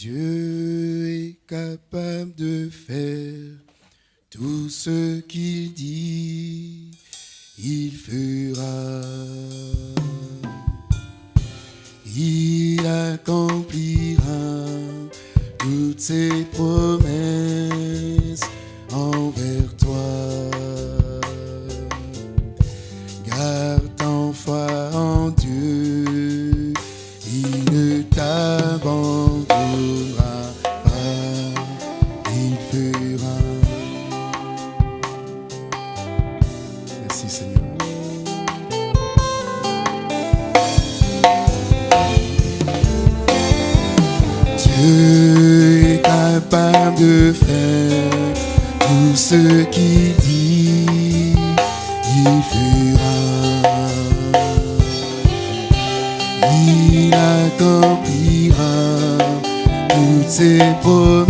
Dieu est capable de faire tout ce qu'il dit, il fera. Il accomplira toutes ses promesses ce qu'il dit, il fera. Il accomplira toutes ses promesses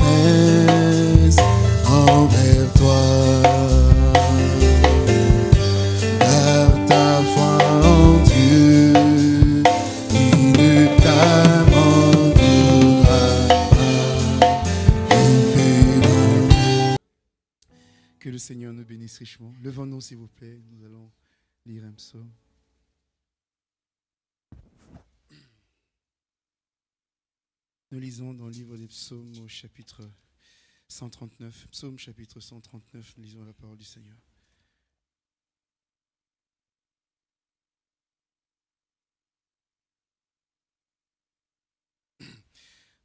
bénisse richement. Levons-nous, s'il vous plaît. Nous allons lire un psaume. Nous lisons dans le livre des psaumes au chapitre 139. Psaume chapitre 139, nous lisons la parole du Seigneur.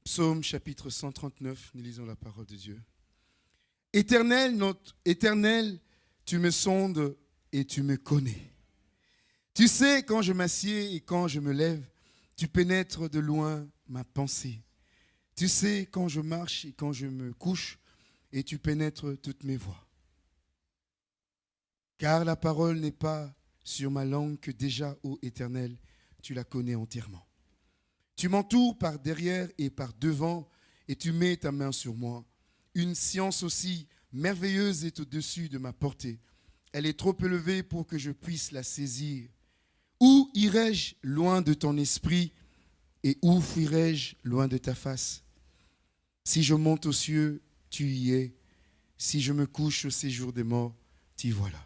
Psaume chapitre 139, nous lisons la parole de Dieu. Éternel, notre éternel, tu me sondes et tu me connais. Tu sais quand je m'assieds et quand je me lève, tu pénètres de loin ma pensée. Tu sais quand je marche et quand je me couche, et tu pénètres toutes mes voies. Car la parole n'est pas sur ma langue que déjà, ô Éternel, tu la connais entièrement. Tu m'entoures par derrière et par devant, et tu mets ta main sur moi. Une science aussi merveilleuse est au-dessus de ma portée. Elle est trop élevée pour que je puisse la saisir. Où irai-je loin de ton esprit et où fuirai-je loin de ta face? Si je monte aux cieux, tu y es. Si je me couche au séjour des morts, t'y voilà.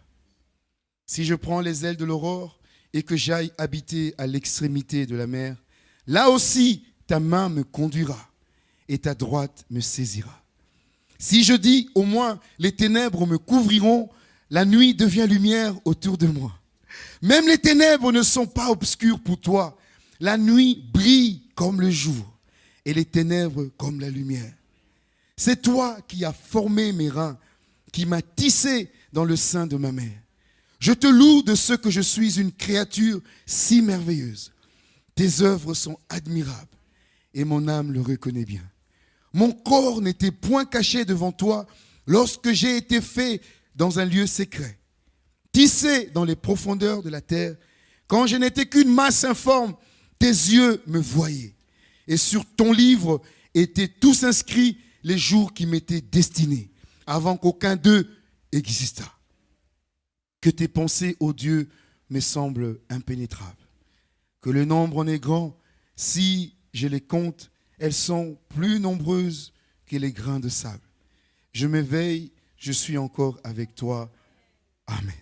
Si je prends les ailes de l'aurore et que j'aille habiter à l'extrémité de la mer, là aussi ta main me conduira et ta droite me saisira. Si je dis au moins les ténèbres me couvriront, la nuit devient lumière autour de moi. Même les ténèbres ne sont pas obscures pour toi. La nuit brille comme le jour et les ténèbres comme la lumière. C'est toi qui as formé mes reins, qui m'as tissé dans le sein de ma mère. Je te loue de ce que je suis une créature si merveilleuse. Tes œuvres sont admirables et mon âme le reconnaît bien. Mon corps n'était point caché devant toi lorsque j'ai été fait dans un lieu secret, tissé dans les profondeurs de la terre. Quand je n'étais qu'une masse informe, tes yeux me voyaient. Et sur ton livre étaient tous inscrits les jours qui m'étaient destinés, avant qu'aucun d'eux existât. Que tes pensées, ô Dieu, me semblent impénétrables. Que le nombre en est grand, si je les compte, elles sont plus nombreuses que les grains de sable. Je m'éveille, je suis encore avec toi. Amen.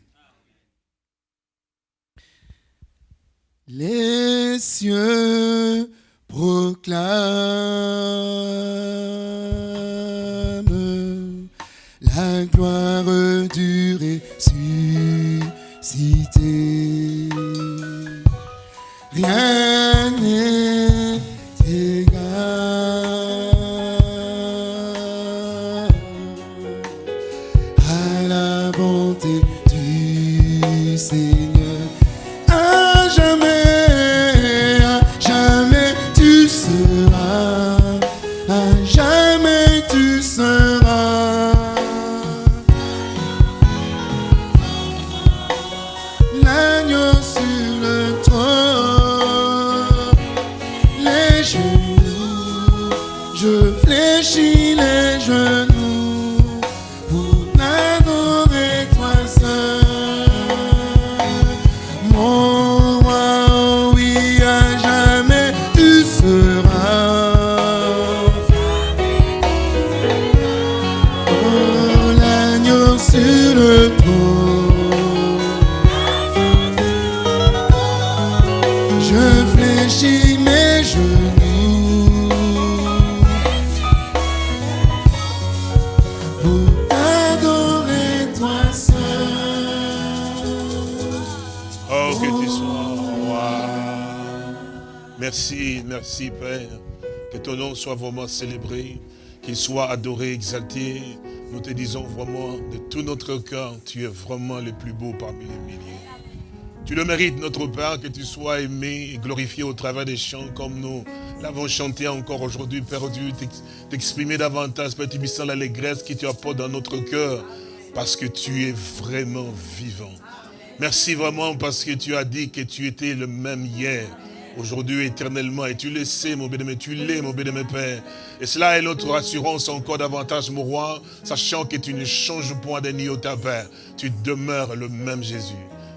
Les cieux proclament la gloire du ressuscité. Rien n'est Merci, Père. Que ton nom soit vraiment célébré, qu'il soit adoré, exalté. Nous te disons vraiment de tout notre cœur, tu es vraiment le plus beau parmi les milliers. Tu le mérites, notre Père, que tu sois aimé et glorifié au travers des chants comme nous l'avons chanté encore aujourd'hui, Père Dieu, t'exprimer davantage, Père Tibissant, l'allégresse qui tu apporte dans notre cœur, parce que tu es vraiment vivant. Merci vraiment parce que tu as dit que tu étais le même hier, aujourd'hui éternellement. Et tu le sais, mon bien-aimé, tu l'es, mon bien-aimé Père. Et cela est notre assurance encore davantage, mon roi, sachant que tu ne changes point d'un iota, Père. Tu demeures le même Jésus.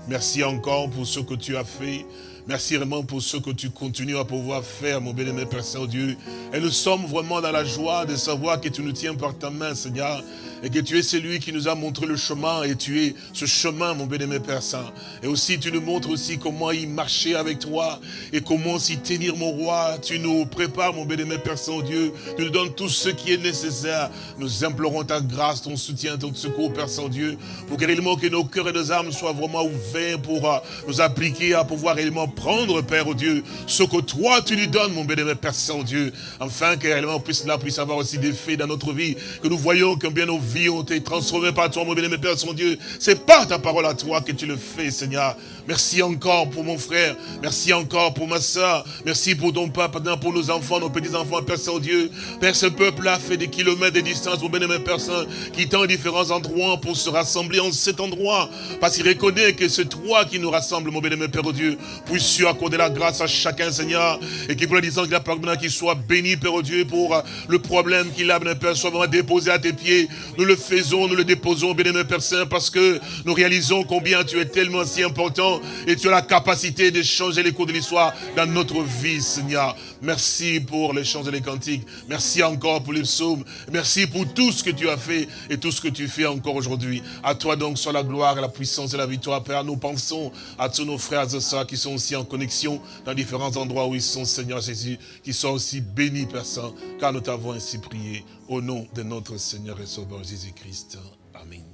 Merci encore pour ce que tu as fait. Merci vraiment pour ce que tu continues à pouvoir faire, mon bien-aimé Père Saint-Dieu. Et nous sommes vraiment dans la joie de savoir que tu nous tiens par ta main, Seigneur et que tu es celui qui nous a montré le chemin et tu es ce chemin, mon bien-aimé Père Saint. Et aussi, tu nous montres aussi comment y marcher avec toi et comment s'y tenir, mon roi. Tu nous prépares, mon bien-aimé Père Saint-Dieu. Tu nous donnes tout ce qui est nécessaire. Nous implorons ta grâce, ton soutien, ton secours, Père Saint-Dieu, pour que réellement que nos cœurs et nos âmes soient vraiment ouverts pour euh, nous appliquer à pouvoir réellement prendre, Père Dieu, ce que toi tu nous donnes, mon bien-aimé Père Saint-Dieu, afin que réellement puisse, cela puisse avoir aussi des faits dans notre vie, que nous voyons combien nos vie ont été transformées par toi, mon bien-aimé Père, son Dieu. C'est par ta parole à toi que tu le fais, Seigneur. Merci encore pour mon frère. Merci encore pour ma soeur. Merci pour ton papa, pour nos enfants, nos petits-enfants, Père Saint-Dieu. Père, ce peuple-là fait des kilomètres de distance, mon bien-aimé Père Saint, qui tend différents endroits pour se rassembler en cet endroit. Parce qu'il reconnaît que c'est toi qui nous rassemble, mon bien-aimé Père Dieu. Puisses-tu accorder la grâce à chacun, Seigneur. Et qu'il pour la distance qu'il a qu'il soit béni, Père Dieu, pour le problème qu'il a, Père, soit vraiment déposé à tes pieds. Nous le faisons, nous le déposons, bien-aimé Père Saint, parce que nous réalisons combien tu es tellement si important et tu as la capacité de changer les cours de l'histoire dans notre vie, Seigneur. Merci pour les chants et les cantiques. Merci encore pour les psaumes. Merci pour tout ce que tu as fait et tout ce que tu fais encore aujourd'hui. À toi donc soit la gloire, la puissance et la victoire, Père. Nous pensons à tous nos frères et sœurs qui sont aussi en connexion dans différents endroits où ils sont, Seigneur Jésus, qui sont aussi bénis, Père Saint, car nous t'avons ainsi prié au nom de notre Seigneur et Sauveur Jésus-Christ. Amen.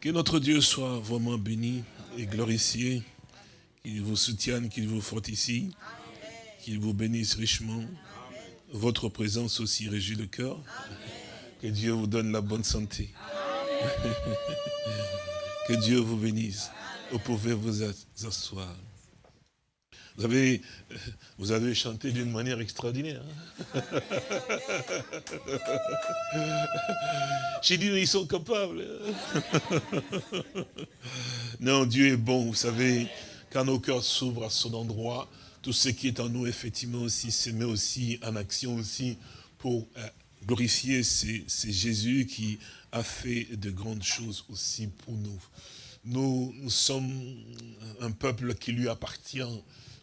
Que notre Dieu soit vraiment béni et glorifié, qu'il vous soutienne, qu'il vous fortifie, qu'il vous bénisse richement. Votre présence aussi réjouit le cœur. Que Dieu vous donne la bonne santé. que Dieu vous bénisse. Vous pouvez vous asseoir. Vous avez, vous avez chanté d'une manière extraordinaire. Hein. J'ai dit, ils sont capables. non, Dieu est bon, vous savez, quand nos cœurs s'ouvrent à son endroit, tout ce qui est en nous, effectivement, aussi, se met aussi en action aussi pour euh, glorifier c'est Jésus qui a fait de grandes choses aussi pour. Nous, nous sommes un peuple qui lui appartient,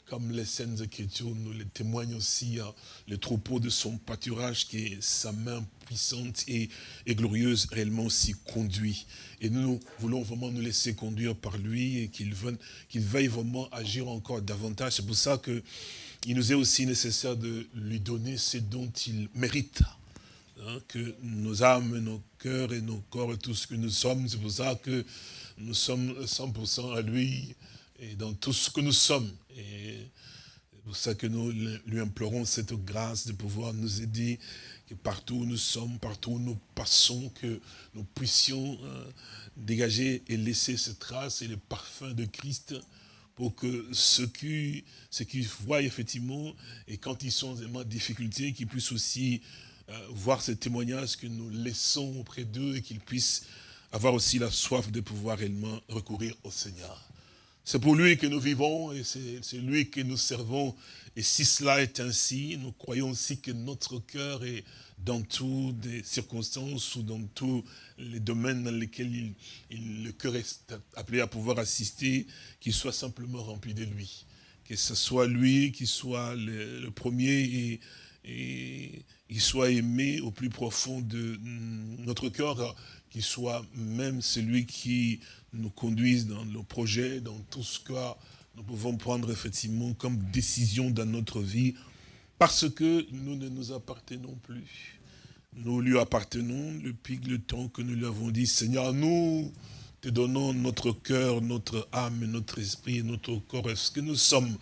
comme les scènes Écritures nous le témoignent aussi, hein, le troupeau de son pâturage qui est sa main puissante et, glorieuse réellement aussi conduit. Et nous, voulons vraiment nous laisser conduire par lui et qu'il qu'il veuille vraiment agir encore davantage. C'est pour ça que il nous est aussi nécessaire de lui donner ce dont il mérite. Hein, que nos âmes, nos cœurs et nos corps et tout ce que nous sommes, c'est pour ça que nous sommes 100% à lui et dans tout ce que nous sommes. Et c'est pour ça que nous lui implorons cette grâce de pouvoir nous aider, que partout où nous sommes, partout où nous passons, que nous puissions euh, dégager et laisser cette trace et le parfum de Christ pour que ceux qui, ceux qui voient effectivement, et quand ils sont en difficulté, qu'ils puissent aussi euh, voir ce témoignage que nous laissons auprès d'eux et qu'ils puissent avoir aussi la soif de pouvoir réellement recourir au Seigneur. C'est pour lui que nous vivons et c'est lui que nous servons. Et si cela est ainsi, nous croyons aussi que notre cœur est dans toutes les circonstances ou dans tous les domaines dans lesquels le cœur est appelé à pouvoir assister, qu'il soit simplement rempli de lui. Que ce soit lui qui soit le, premier et, qu'il soit aimé au plus profond de notre cœur, qu'il soit même celui qui nous conduisent dans nos projets, dans tout ce que nous pouvons prendre effectivement comme décision dans notre vie, parce que nous ne nous appartenons plus. Nous lui appartenons depuis le temps que nous lui avons dit, Seigneur, nous te donnons notre cœur, notre âme, notre esprit, notre corps, est-ce que nous sommes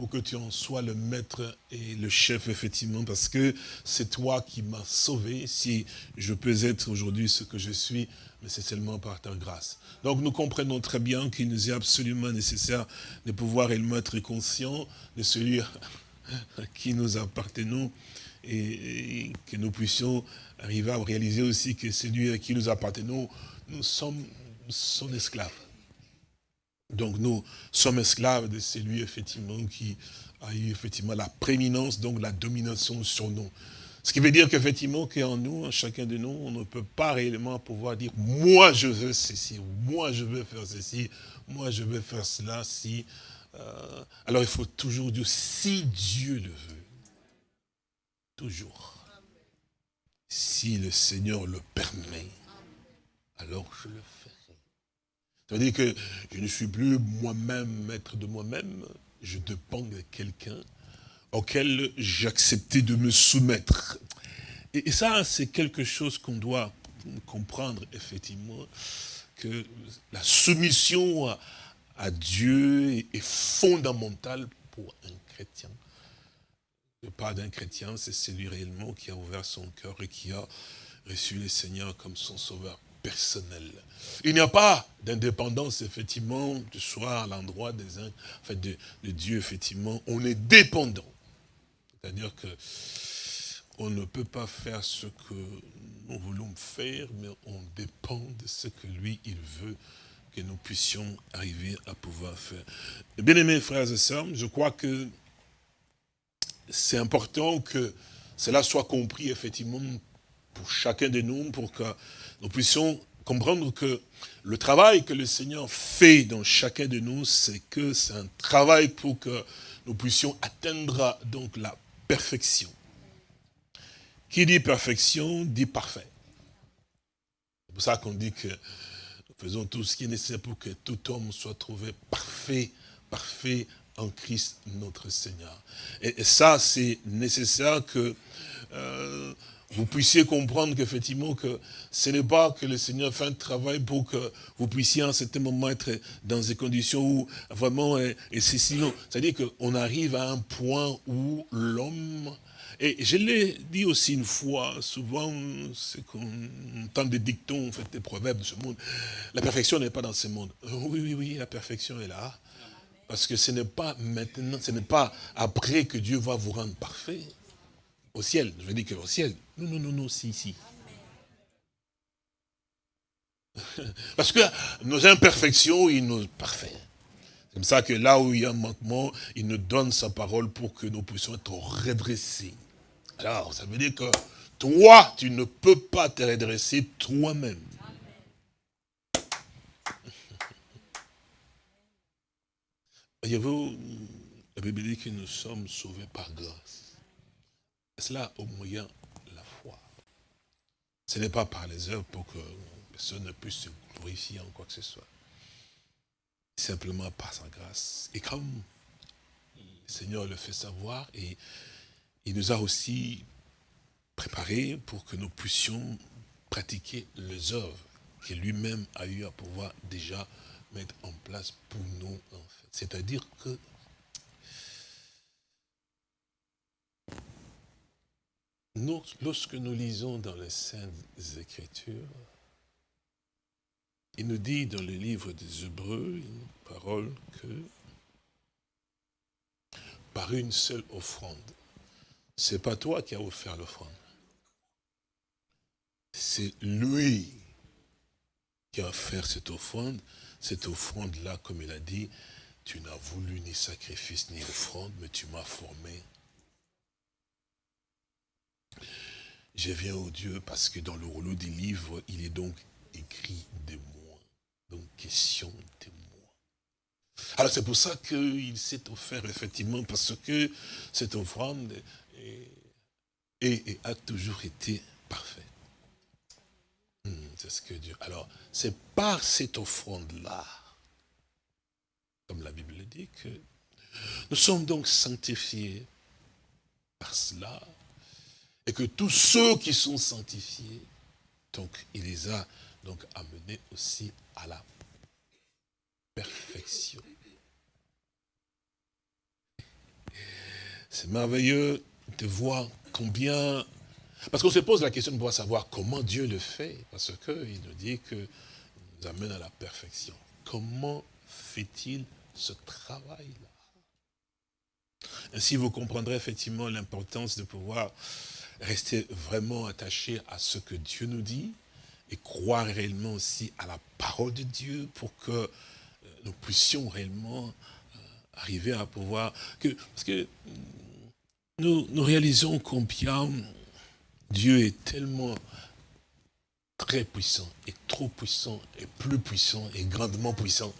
pour que tu en sois le maître et le chef, effectivement, parce que c'est toi qui m'as sauvé. Si je peux être aujourd'hui ce que je suis, mais c'est seulement par ta grâce. Donc nous comprenons très bien qu'il nous est absolument nécessaire de pouvoir être conscient de celui à qui nous appartenons et que nous puissions arriver à réaliser aussi que celui à qui nous appartenons, nous sommes son esclave. Donc nous sommes esclaves de celui effectivement qui a eu effectivement la prééminence, donc la domination sur nous. Ce qui veut dire qu'effectivement, qu'en nous, en chacun de nous, on ne peut pas réellement pouvoir dire « moi je veux ceci »,« moi je veux faire ceci »,« moi je veux faire cela », si... Euh, alors il faut toujours dire « si Dieu le veut ». Toujours. Si le Seigneur le permet, alors je le ferai. Ça veut dire que je ne suis plus moi-même maître de moi-même, je dépends de quelqu'un auquel j'ai accepté de me soumettre. Et, ça, c'est quelque chose qu'on doit comprendre, effectivement, que la soumission à, Dieu est, fondamentale pour un chrétien. Le pas d'un chrétien, c'est celui réellement qui a ouvert son cœur et qui a reçu le Seigneur comme son sauveur personnel. Il n'y a pas d'indépendance, effectivement, de soi à l'endroit des uns, de, de, Dieu, effectivement. On est dépendant. C'est-à-dire que on ne peut pas faire ce que nous voulons faire, mais on dépend de ce que lui, il veut que nous puissions arriver à pouvoir faire. Bien aimés frères et sœurs, je crois que c'est important que cela soit compris effectivement pour chacun de nous, pour que nous puissions comprendre que le travail que le Seigneur fait dans chacun de nous, c'est que c'est un travail pour que nous puissions atteindre donc la perfection. Qui dit perfection, dit parfait. C'est pour ça qu'on dit que nous faisons tout ce qui est nécessaire pour que tout homme soit trouvé parfait, parfait en Christ notre Seigneur. Et, ça, c'est nécessaire que euh, vous puissiez comprendre qu'effectivement, que ce n'est pas que le Seigneur fait un travail pour que vous puissiez en certain moment être dans des conditions où vraiment, et, c'est sinon, c'est-à-dire qu'on arrive à un point où l'homme, et je l'ai dit aussi une fois, souvent, c'est qu'on entend des dictons, en fait, des proverbes de ce monde, la perfection n'est pas dans ce monde. Oui, oui, oui, la perfection est là. Parce que ce n'est pas maintenant, ce n'est pas après que Dieu va vous rendre parfait. Au ciel, je veux dire qu'au ciel. Non, non, non, non, si, si. Parce que nos imperfections, il nous parfait. C'est comme ça que là où il y a un manquement, il nous donne sa parole pour que nous puissions être redressés. Alors, ça veut dire que toi, tu ne peux pas te redresser toi-même. Voyez-vous, la Bible dit que nous sommes sauvés par grâce cela au moyen de la foi. Ce n'est pas par les œuvres pour que personne ne puisse se glorifier en quoi que ce soit. Simplement par sa grâce. Et comme le Seigneur le fait savoir, et il nous a aussi préparés pour que nous puissions pratiquer les œuvres que lui-même a eu à pouvoir déjà mettre en place pour nous. C'est-à-dire que Lorsque nous lisons dans les Saintes Écritures, il nous dit dans le livre des Hébreux une parole que par une seule offrande, c'est pas toi qui as offert l'offrande, c'est lui qui a offert cette offrande. Cette offrande-là, comme il a dit, tu n'as voulu ni sacrifice ni offrande, mais tu m'as formé je viens au Dieu parce que dans le rouleau des livres, il est donc écrit des mots. Donc, question de moi. Alors, c'est pour ça qu'il s'est offert, effectivement, parce que cette offrande a toujours été parfaite. Hmm, c'est ce que Dieu... Alors, c'est par cette offrande-là, comme la Bible le dit, que nous sommes donc sanctifiés par cela, et que tous ceux qui sont sanctifiés, donc il les a donc amenés aussi à la perfection. C'est merveilleux de voir combien... Parce qu'on se pose la question de pouvoir savoir comment Dieu le fait, parce qu'il nous dit que nous amène à la perfection. Comment fait-il ce travail-là? Ainsi, vous comprendrez effectivement l'importance de pouvoir rester vraiment attaché à ce que Dieu nous dit et croire réellement aussi à la parole de Dieu pour que euh, nous puissions réellement euh, arriver à pouvoir... Que, parce que nous, nous réalisons combien Dieu est tellement très puissant, et trop puissant, et plus puissant, et grandement puissant,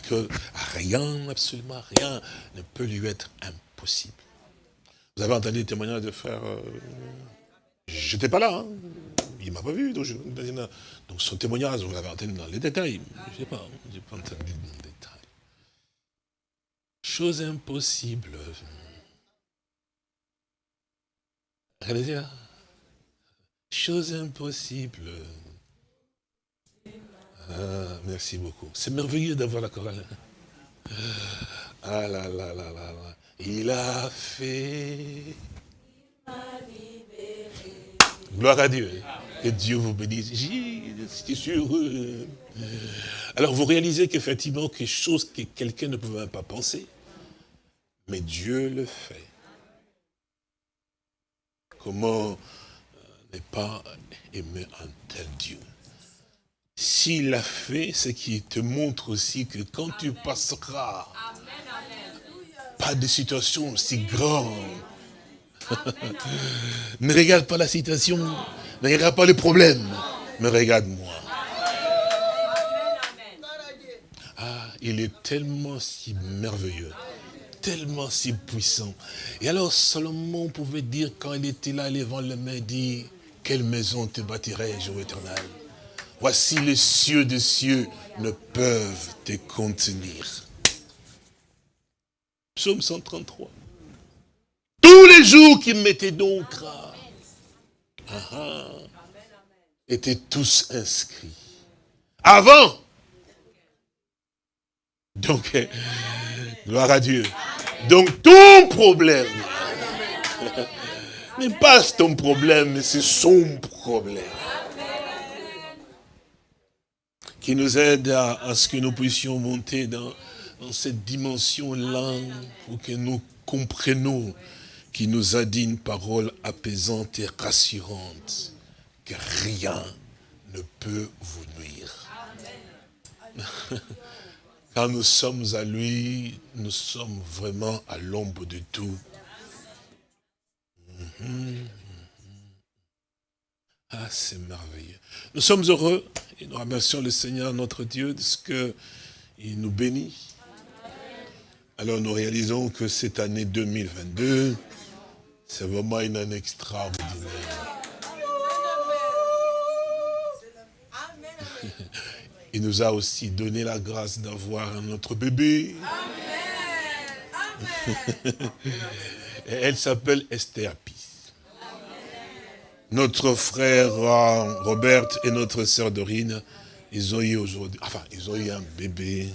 que rien, absolument rien, ne peut lui être impossible. Vous avez entendu le témoignage de frère, euh, je n'étais pas là, hein. il ne m'a pas vu, donc, son témoignage, vous l'avez entendu dans les détails, je pas, n'ai pas entendu dans les détails. Chose impossible. Regardez là. Chose impossible. Ah, merci beaucoup. C'est merveilleux d'avoir la chorale. Ah là là là là là. Il a fait. Gloire à Dieu. Que Dieu vous bénisse. J'étais sûr. Alors vous réalisez qu'effectivement, quelque chose que quelqu'un ne pouvait pas penser, mais Dieu le fait. Comment euh, ne pas aimer un tel Dieu? S'il l'a fait, ce qui te montre aussi que quand tu passeras, pas de situation si grande, ne regarde pas la situation, ne regarde pas le problème, mais regarde-moi. Ah, il est tellement si merveilleux, tellement si puissant. Et alors Salomon pouvait dire, quand il était là, levant le main, dit, quelle maison te bâtirai-je, ô éternel? Voici les cieux des cieux ne peuvent te contenir. Psaume 133. Tous les jours qui mettaient donc ah, ah, étaient tous inscrits. Avant. Donc, gloire à Dieu. Donc, ton problème n'est pas ton problème, mais c'est son problème qui nous aide à, ce que nous puissions monter dans, cette dimension-là, pour que nous comprenions qu'il nous a dit une parole apaisante et rassurante, que rien ne peut vous nuire. Quand nous sommes à lui, nous sommes vraiment à l'ombre de tout. Mhm. Ah, c'est merveilleux. Nous sommes heureux et nous remercions le Seigneur, notre Dieu, de ce qu'il nous bénit. Alors nous réalisons que cette année 2022, c'est vraiment une année extraordinaire. Il nous a aussi donné la grâce d'avoir un autre bébé. Elle s'appelle Esther notre frère euh, Robert et notre sœur Dorine, ils ont eu aujourd'hui, enfin, ils ont eu un bébé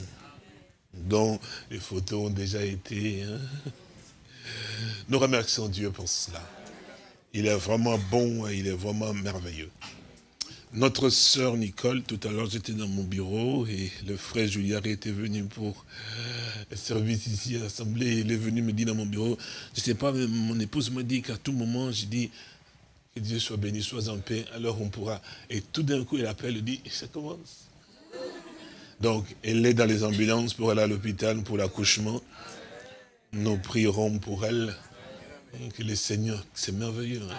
dont les photos ont déjà été. Hein. Nous remercions Dieu pour cela. Il est vraiment bon et il est vraiment merveilleux. Notre sœur Nicole, tout à l'heure j'étais dans mon bureau et le frère Julien était venu pour le service ici à l'Assemblée. Il est venu me dire dans mon bureau, je ne sais pas, mais mon épouse m'a dit qu'à tout moment, j'ai dit, que Dieu soit béni, soit en paix, alors on pourra. Et tout d'un coup, il appelle, il dit, ça commence. Donc, elle est dans les ambulances pour aller à l'hôpital pour l'accouchement. Nous prierons pour elle. Que le Seigneur, c'est merveilleux. Hein.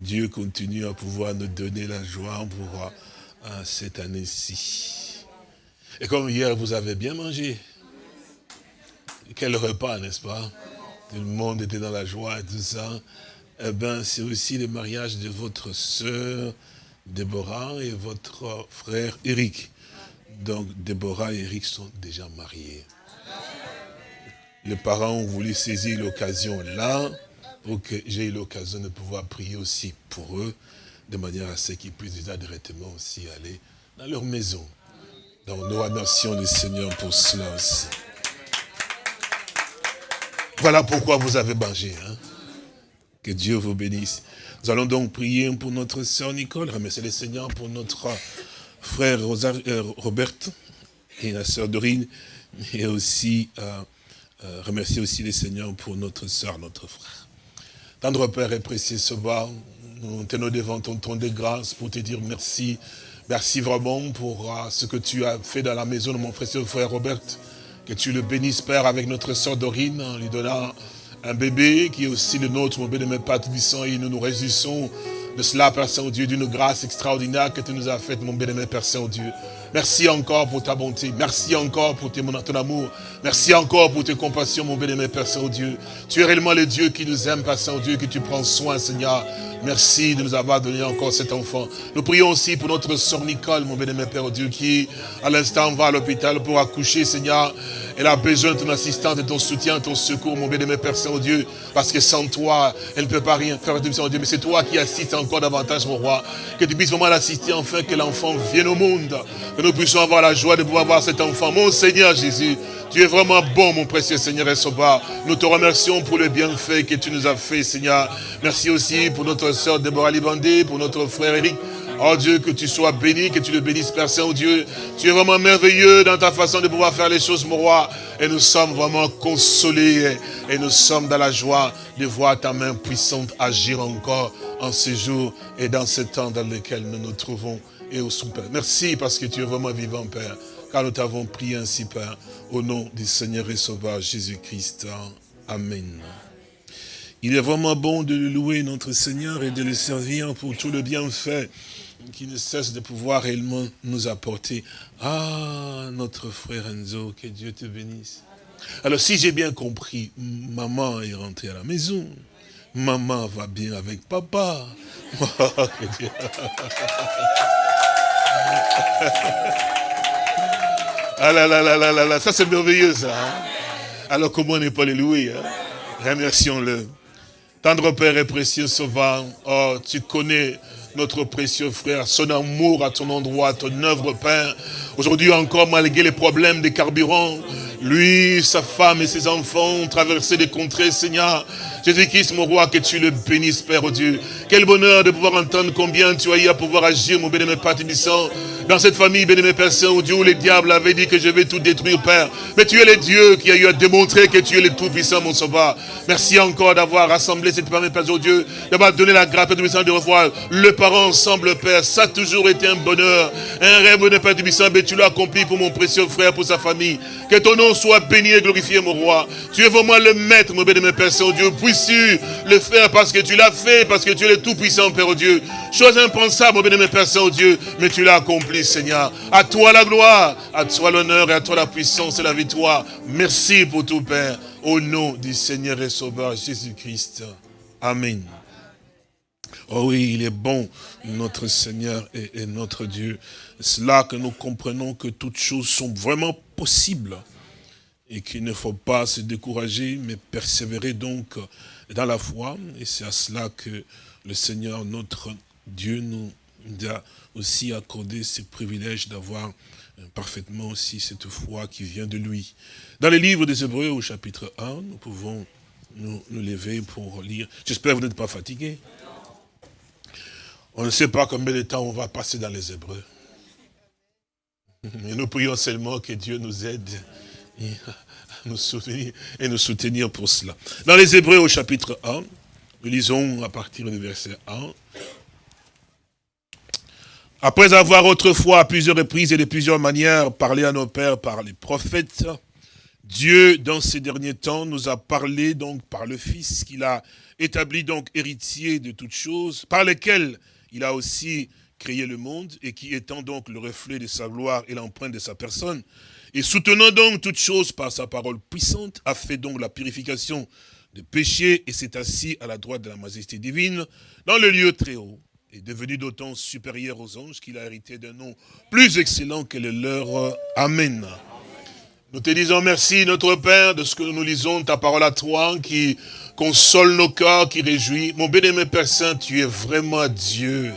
Dieu continue à pouvoir nous donner la joie pour euh, cette année-ci. Et comme hier, vous avez bien mangé. Quel repas, n'est-ce pas? Tout le monde était dans la joie et tout ça eh ben, c'est aussi le mariage de votre sœur Déborah et votre frère Eric. Donc, Déborah et Eric sont déjà mariés. Les parents ont voulu saisir l'occasion là, pour que j'ai eu l'occasion de pouvoir prier aussi pour eux, de manière à ce qu'ils puissent déjà directement aussi aller dans leur maison. Donc, nous remercions le Seigneur pour cela aussi. Voilà pourquoi vous avez mangé. Hein. Que Dieu vous bénisse. Nous allons donc prier pour notre sœur Nicole, remercier le Seigneur pour notre frère euh, Robert et la sœur Dorine, et aussi euh, euh, remercier aussi les Seigneurs pour notre sœur, notre frère. Tendre Père et précieux Sauveur, nous tenons devant ton ton de grâce pour te dire merci. Merci vraiment pour ce que tu as fait dans la maison de mon précieux frère Robert. Que tu le bénisses, Père, avec notre sœur Dorine, en lui donnant un bébé qui est aussi le nôtre, mon béni, Père Tubissant, et nous nous réjouissons de cela, Père Saint-Dieu, d'une grâce extraordinaire que tu nous as faite, mon béni, Père Saint-Dieu. Merci encore pour ta bonté. Merci encore pour ton amour. Merci encore pour tes compassions, mon béni, Père Saint-Dieu. Tu es réellement le Dieu qui nous aime, Père Saint-Dieu, que tu prends soin, Seigneur. Merci de nous avoir donné encore cet enfant. Nous prions aussi pour notre sœur Nicole, mon béni, Père Dieu, qui à l'instant va à l'hôpital pour accoucher, Seigneur. Elle a besoin de ton assistance, de ton soutien, de ton secours, mon béni, Père Saint-Dieu. Parce que sans toi, elle ne peut pas rien faire, Dieu. Mais c'est toi qui assistes encore davantage, mon roi. Que tu puisses vraiment l'assister, enfin, que l'enfant vienne au monde. Nous puissions avoir la joie de pouvoir voir cet enfant. Mon Seigneur Jésus, tu es vraiment bon, mon précieux Seigneur et Sauveur. Nous te remercions pour le bienfait que tu nous as fait, Seigneur. Merci aussi pour notre sœur Déborah Libandé, pour notre frère Eric. Oh Dieu, que tu sois béni, que tu le bénisses, Père Saint-Dieu. Tu es vraiment merveilleux dans ta façon de pouvoir faire les choses, mon roi. Et nous sommes vraiment consolés et nous sommes dans la joie de voir ta main puissante agir encore en ce jour et dans ce temps dans lequel nous nous trouvons et au. Merci parce que tu es vraiment vivant, Père car nous t'avons prié ainsi, Père, au nom du Seigneur et Sauveur Jésus-Christ. Amen. Il est vraiment bon de louer, notre Seigneur, et de le servir pour tout le bienfait qui ne cesse de pouvoir réellement nous apporter. Ah, notre frère Enzo, que Dieu te bénisse. Alors, si j'ai bien compris, maman est rentrée à la maison. Maman va bien avec papa. Ah là là là là là là, ça c'est merveilleux ça. Hein. Alors comment n'est pas les louer hein? Remercions-le. Tendre Père et précieux Sauveur, oh, tu connais notre précieux frère, son amour à ton endroit, ton œuvre, Père. Aujourd'hui encore, malgré les problèmes des carburants, lui, sa femme et ses enfants ont traversé des contrées, Seigneur. Jésus-Christ, mon roi, que tu le bénisses, Père Dieu. Quel bonheur de pouvoir entendre combien tu as eu à pouvoir agir, mon bénémoine Père dans cette famille, bénémoine Père Saint, où les diables avaient dit que je vais tout détruire, Père. Mais tu es le Dieu qui a eu à démontrer que tu es le Tout-Puissant, mon Sauveur. Merci encore d'avoir rassemblé cette famille, Père Dieu, d'avoir donné la grâce, Père Puissant, de revoir le parent ensemble, Père. Ça a toujours été un bonheur, un rêve de Père Puissant, mais tu l'as accompli pour mon précieux frère, pour sa famille. Que ton nom soit béni et glorifié, mon roi. Tu es vraiment le maître, mon bénémoine Père Saint-Dieu su le faire parce que tu l'as fait, parce que tu es le Tout-Puissant, Père Dieu. Chose impensable, mon bien-aimé Père Saint-Dieu, mais tu l'as accompli, Seigneur. À toi la gloire, à toi l'honneur et à toi la puissance et la victoire. Merci pour tout, Père, au nom du Seigneur et Sauveur Jésus-Christ. Amen. Oh oui, il est bon, notre Seigneur et, et notre Dieu. C'est là que nous comprenons que toutes choses sont vraiment possibles et qu'il ne faut pas se décourager, mais persévérer donc dans la foi. Et c'est à cela que le Seigneur, notre Dieu, nous a aussi accordé ce privilège d'avoir euh, parfaitement aussi cette foi qui vient de lui. Dans les livres des Hébreux, au chapitre 1, nous pouvons nous, lever pour lire. J'espère que vous n'êtes pas fatigués. On ne sait pas combien de temps on va passer dans les Hébreux. Nous prions seulement que Dieu nous aide nous soutenir et nous soutenir pour cela. Dans les Hébreux au chapitre 1, nous lisons à partir du verset 1. Après avoir autrefois à plusieurs reprises et de plusieurs manières parlé à nos pères par les prophètes, Dieu, dans ces derniers temps, nous a parlé donc par le Fils qu'il a établi donc héritier de toutes choses, par lesquelles il a aussi créé le monde et qui étant donc le reflet de sa gloire et l'empreinte de sa personne, et soutenant donc toutes choses par sa parole puissante, a fait donc la purification de péché et s'est assis à la droite de la majesté divine dans le lieu très haut, et devenu d'autant supérieur aux anges qu'il a hérité d'un nom plus excellent que le leur. Amen. Nous te disons merci, notre Père, de ce que nous lisons, ta parole à toi, qui console nos cœurs, qui réjouit. Mon bien-aimé Père Saint, tu es vraiment Dieu.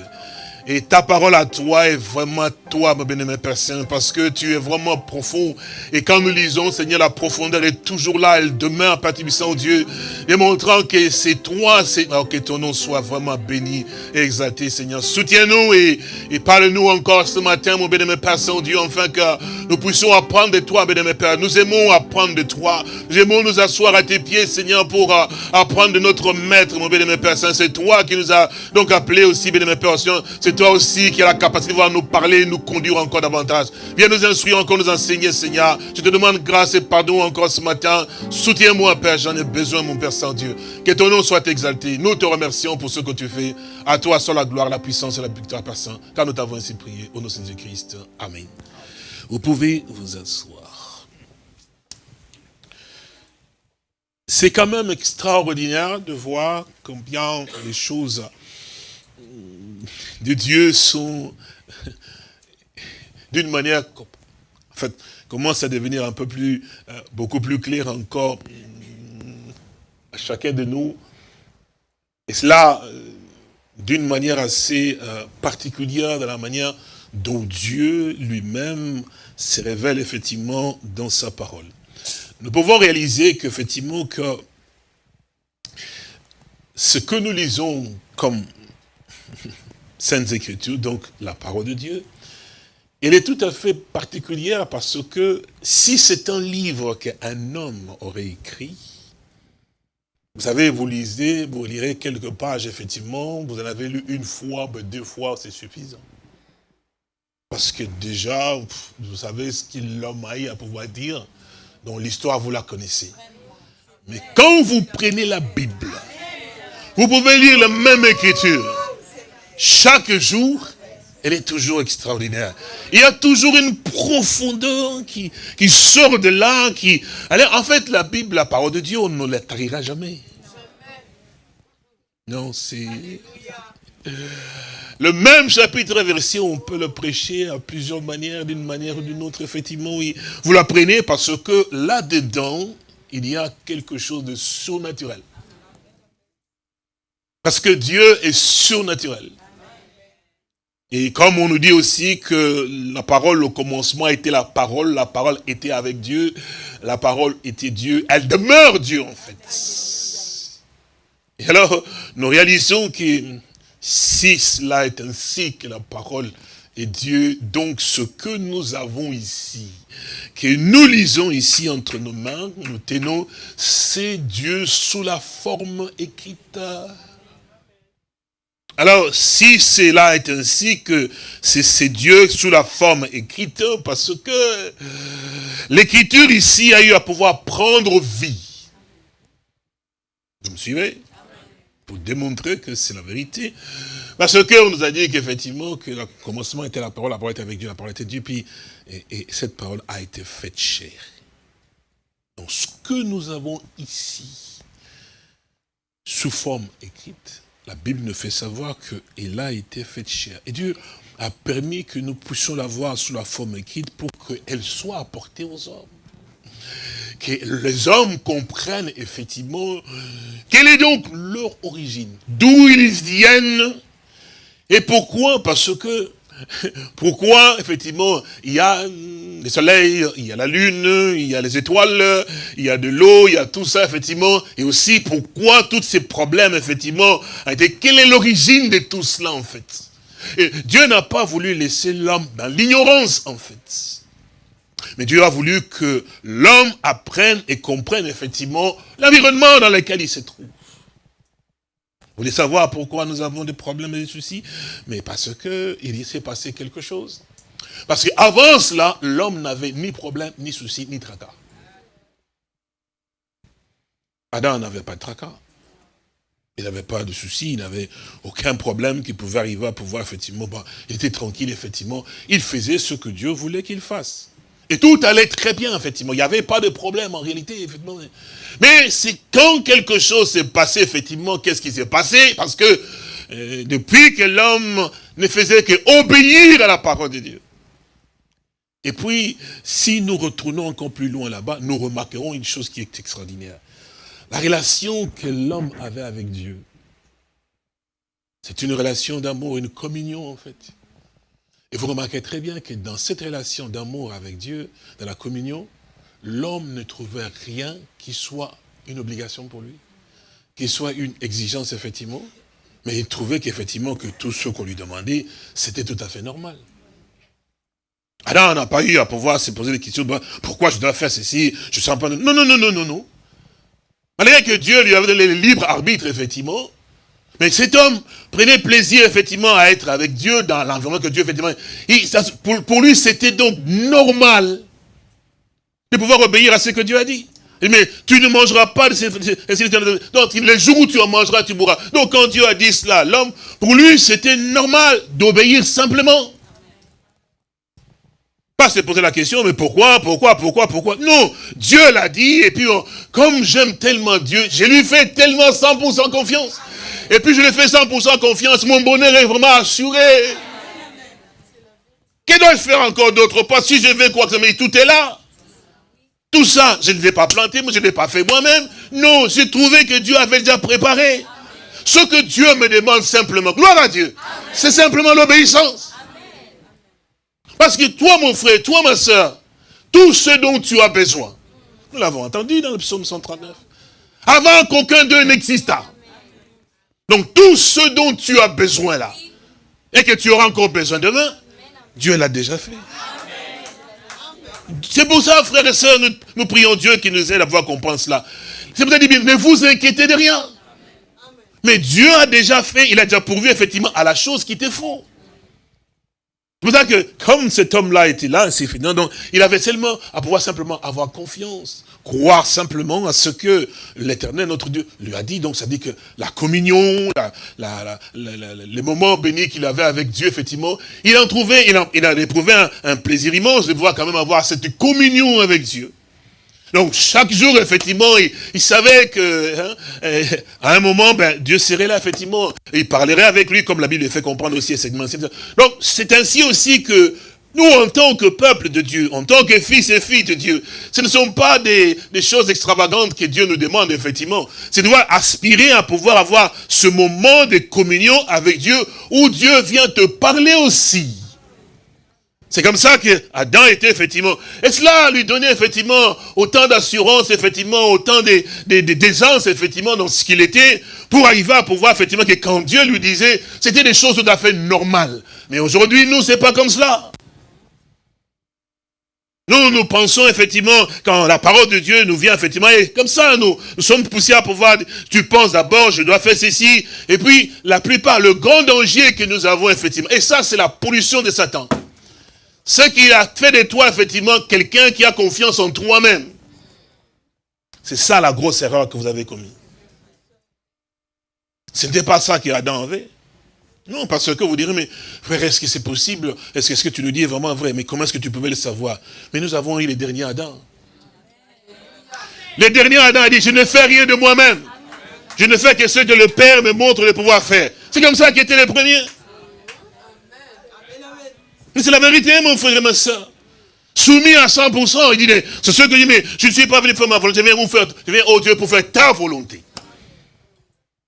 Et ta parole à toi est vraiment toi, mon bien-aimé Père Saint, parce que tu es vraiment profond. Et quand nous lisons, Seigneur, la profondeur est toujours là, elle demeure, Père Tibissant, Dieu, démontrant que c'est toi, oh, que ton nom soit vraiment béni et exalté, Seigneur. Soutiens-nous et, et parle-nous encore ce matin, mon bien-aimé Père Saint-Dieu, enfin que nous puissions apprendre de toi, bien-aimé Père. Nous aimons apprendre de toi. Nous aimons nous asseoir à tes pieds, Seigneur, pour euh, apprendre de notre Maître, mon bien-aimé Père Saint. C'est toi qui nous as donc appelé aussi, bien-aimé Père C'est toi aussi qui as la capacité de voir nous parler, nous conduire encore davantage. Viens nous instruire encore, nous enseigner, Seigneur. Je te demande grâce et pardon encore ce matin. Soutiens-moi, Père, j'en ai besoin, mon Père Saint-Dieu. Que ton nom soit exalté. Nous te remercions pour ce que tu fais. À toi soit la gloire, la puissance et la victoire, Père Saint. Car nous t'avons ainsi prié. Au nom de Jésus-Christ. Amen. Vous pouvez vous asseoir. C'est quand même extraordinaire de voir combien les choses de Dieu sont d'une manière, en fait, commence à devenir un peu plus, euh, beaucoup plus clair encore à chacun de nous. Et cela, euh, d'une manière assez euh, particulière, de la manière dont Dieu lui-même se révèle effectivement dans sa parole. Nous pouvons réaliser qu'effectivement que ce que nous lisons comme Saintes Écritures, donc la parole de Dieu, elle est tout à fait particulière parce que si c'est un livre qu'un homme aurait écrit, vous savez, vous lisez, vous lirez quelques pages, effectivement, vous en avez lu une fois, deux fois, c'est suffisant. Parce que déjà, vous savez ce qu'il l'homme a à pouvoir dire, dont l'histoire, vous la connaissez. Mais quand vous prenez la Bible, vous pouvez lire la même écriture. Chaque jour, elle est toujours extraordinaire. Il y a toujours une profondeur qui, qui sort de là. Qui... Alors, en fait, la Bible, la parole de Dieu, on ne la tarira jamais. Non, c'est... Le même chapitre verset, on peut le prêcher à plusieurs manières, d'une manière ou d'une autre, effectivement, oui. Vous l'apprenez parce que là-dedans, il y a quelque chose de surnaturel. Parce que Dieu est surnaturel. Et comme on nous dit aussi que la parole au commencement était la parole, la parole était avec Dieu, la parole était Dieu, elle demeure Dieu en fait. Et alors, nous réalisons que si cela est ainsi que la parole est Dieu, donc ce que nous avons ici, que nous lisons ici entre nos mains, nous tenons, c'est Dieu sous la forme écrite. Alors, si cela est ainsi que c'est Dieu sous la forme écrite, parce que l'écriture ici a eu à pouvoir prendre vie. Vous me suivez? Pour démontrer que c'est la vérité. Parce qu'on nous a dit qu'effectivement, que le commencement était la parole, la parole était avec Dieu, la parole était Dieu, puis, et, cette parole a été faite chair. Donc ce que nous avons ici, sous forme écrite, la Bible nous fait savoir qu'elle a été faite chair. Et Dieu a permis que nous puissions la voir sous la forme écrite pour qu'elle soit apportée aux hommes que les hommes comprennent effectivement quelle est donc leur origine, d'où ils viennent, et pourquoi Parce que, pourquoi, effectivement, il y a le soleil, il y a la lune, il y a les étoiles, il y a de l'eau, il y a tout ça, effectivement, et aussi pourquoi tous ces problèmes, effectivement, quelle est l'origine de tout cela, en fait? Et Dieu n'a pas voulu laisser l'homme dans l'ignorance, en fait. Mais Dieu a voulu que l'homme apprenne et comprenne effectivement l'environnement dans lequel il se trouve. Vous voulez savoir pourquoi nous avons des problèmes et des soucis? Mais parce qu'il s'est passé quelque chose. Parce qu'avant cela, l'homme n'avait ni problème, ni souci, ni tracas. Adam n'avait pas de tracas. Il n'avait pas de soucis, il n'avait aucun problème qui pouvait arriver à pouvoir, effectivement, il était tranquille, effectivement. Il faisait ce que Dieu voulait qu'il fasse. Et tout allait très bien, effectivement. Il n'y avait pas de problème, en réalité, effectivement. Mais c'est quand quelque chose s'est passé, effectivement, qu'est-ce qui s'est passé? Parce que euh, depuis que l'homme ne faisait qu'obéir à la parole de Dieu. Et puis, si nous retournons encore plus loin là-bas, nous remarquerons une chose qui est extraordinaire. La relation que l'homme avait avec Dieu. C'est une relation d'amour, une communion en fait. Et vous remarquez très bien que dans cette relation d'amour avec Dieu, dans la communion, l'homme ne trouvait rien qui soit une obligation pour lui, qui soit une exigence effectivement, mais il trouvait qu'effectivement que tout ce qu'on lui demandait, c'était tout à fait normal. Adam n'a pas eu à pouvoir se poser des questions, pourquoi je dois faire ceci, je sens pas... Non, non, non, non, non, non. Malgré que Dieu lui avait donné le libre arbitre, effectivement, mais cet homme prenait plaisir, effectivement, à être avec Dieu dans l'environnement que Dieu, effectivement... pour, lui, c'était donc normal de pouvoir obéir à ce que Dieu a dit. Mais tu ne mangeras pas de ces... Donc, les jours où tu en mangeras, tu mourras. Donc, quand Dieu a dit cela, l'homme, pour lui, c'était normal d'obéir simplement. Pas se poser la question, mais pourquoi, pourquoi, pourquoi, pourquoi? Non, Dieu l'a dit, et puis comme j'aime tellement Dieu, je lui fais tellement 100% confiance. Et puis je lui fais 100% confiance, mon bonheur est vraiment assuré. Que dois-je faire encore d'autre? Pas Si je vais quoi que mais tout est là. Tout ça, je ne l'ai pas planté, je ne l'ai pas fait moi-même. Non, j'ai trouvé que Dieu avait déjà préparé. Ce que Dieu me demande simplement, gloire à Dieu, c'est simplement l'obéissance. Parce que toi, mon frère, toi, ma soeur, tout ce dont tu as besoin, nous l'avons entendu dans le psaume 139, avant qu'aucun d'eux n'existât. Donc tout ce dont tu as besoin là, et que tu auras encore besoin demain, Dieu l'a déjà fait. C'est pour ça, frères et sœurs, nous, prions Dieu qui nous aide à pouvoir comprendre cela. C'est pour ça qu'il dit, ne vous inquiétez de rien. Mais Dieu a déjà fait, il a déjà pourvu effectivement à la chose qui te faut. C'est pour ça que, comme cet homme-là était là, c'est fini. Donc, il avait seulement à pouvoir simplement avoir confiance, croire simplement à ce que l'éternel, notre Dieu, lui a dit. Donc, ça dit que la communion, les moments bénis qu'il avait avec Dieu, effectivement, il en trouvait, il, il a éprouvé un, un plaisir immense de pouvoir quand même avoir cette communion avec Dieu. Donc chaque jour, effectivement, il, savait que hein, euh, à un moment, ben, Dieu serait là, effectivement. il parlerait avec lui, comme la Bible le fait comprendre aussi. Donc c'est ainsi aussi que nous, en tant que peuple de Dieu, en tant que fils et filles de Dieu, ce ne sont pas des, choses extravagantes que Dieu nous demande, effectivement. C'est de aspirer à pouvoir avoir ce moment de communion avec Dieu, où Dieu vient te parler aussi. C'est comme ça que Adam était effectivement. Et cela lui donnait effectivement autant d'assurance, effectivement, autant d'aisance, effectivement, dans ce qu'il était, pour arriver à pouvoir, effectivement, que quand Dieu lui disait, c'était des choses tout à fait normales. Mais aujourd'hui, nous, c'est pas comme cela. Nous, nous pensons effectivement, quand la parole de Dieu nous vient effectivement, et comme ça, nous, nous sommes poussés à pouvoir, tu penses d'abord, je dois faire ceci, et puis, la plupart, le grand danger que nous avons effectivement, et ça, c'est la pollution de Satan. Ce qui a fait de toi, effectivement, quelqu'un qui a confiance en toi-même. C'est ça la grosse erreur que vous avez commise. Ce n'était pas ça qu'Adam avait. Non, parce que vous direz, mais frère, est-ce que c'est possible? Est-ce que ce que tu nous dis est vraiment vrai? Mais comment est-ce que tu pouvais le savoir? Mais nous avons eu les derniers Adam. Les derniers Adam a dit, je ne fais rien de moi-même. Je ne fais que ce que le Père me montre de pouvoir faire. C'est comme ça qu'étaient les premiers. Mais c'est la vérité, mon frère et ma soeur. Soumis à 100%, il dit, c'est ce que je dis, mais je ne suis pas venu faire ma volonté, je viens vous faire, je viens, oh Dieu, pour faire ta volonté.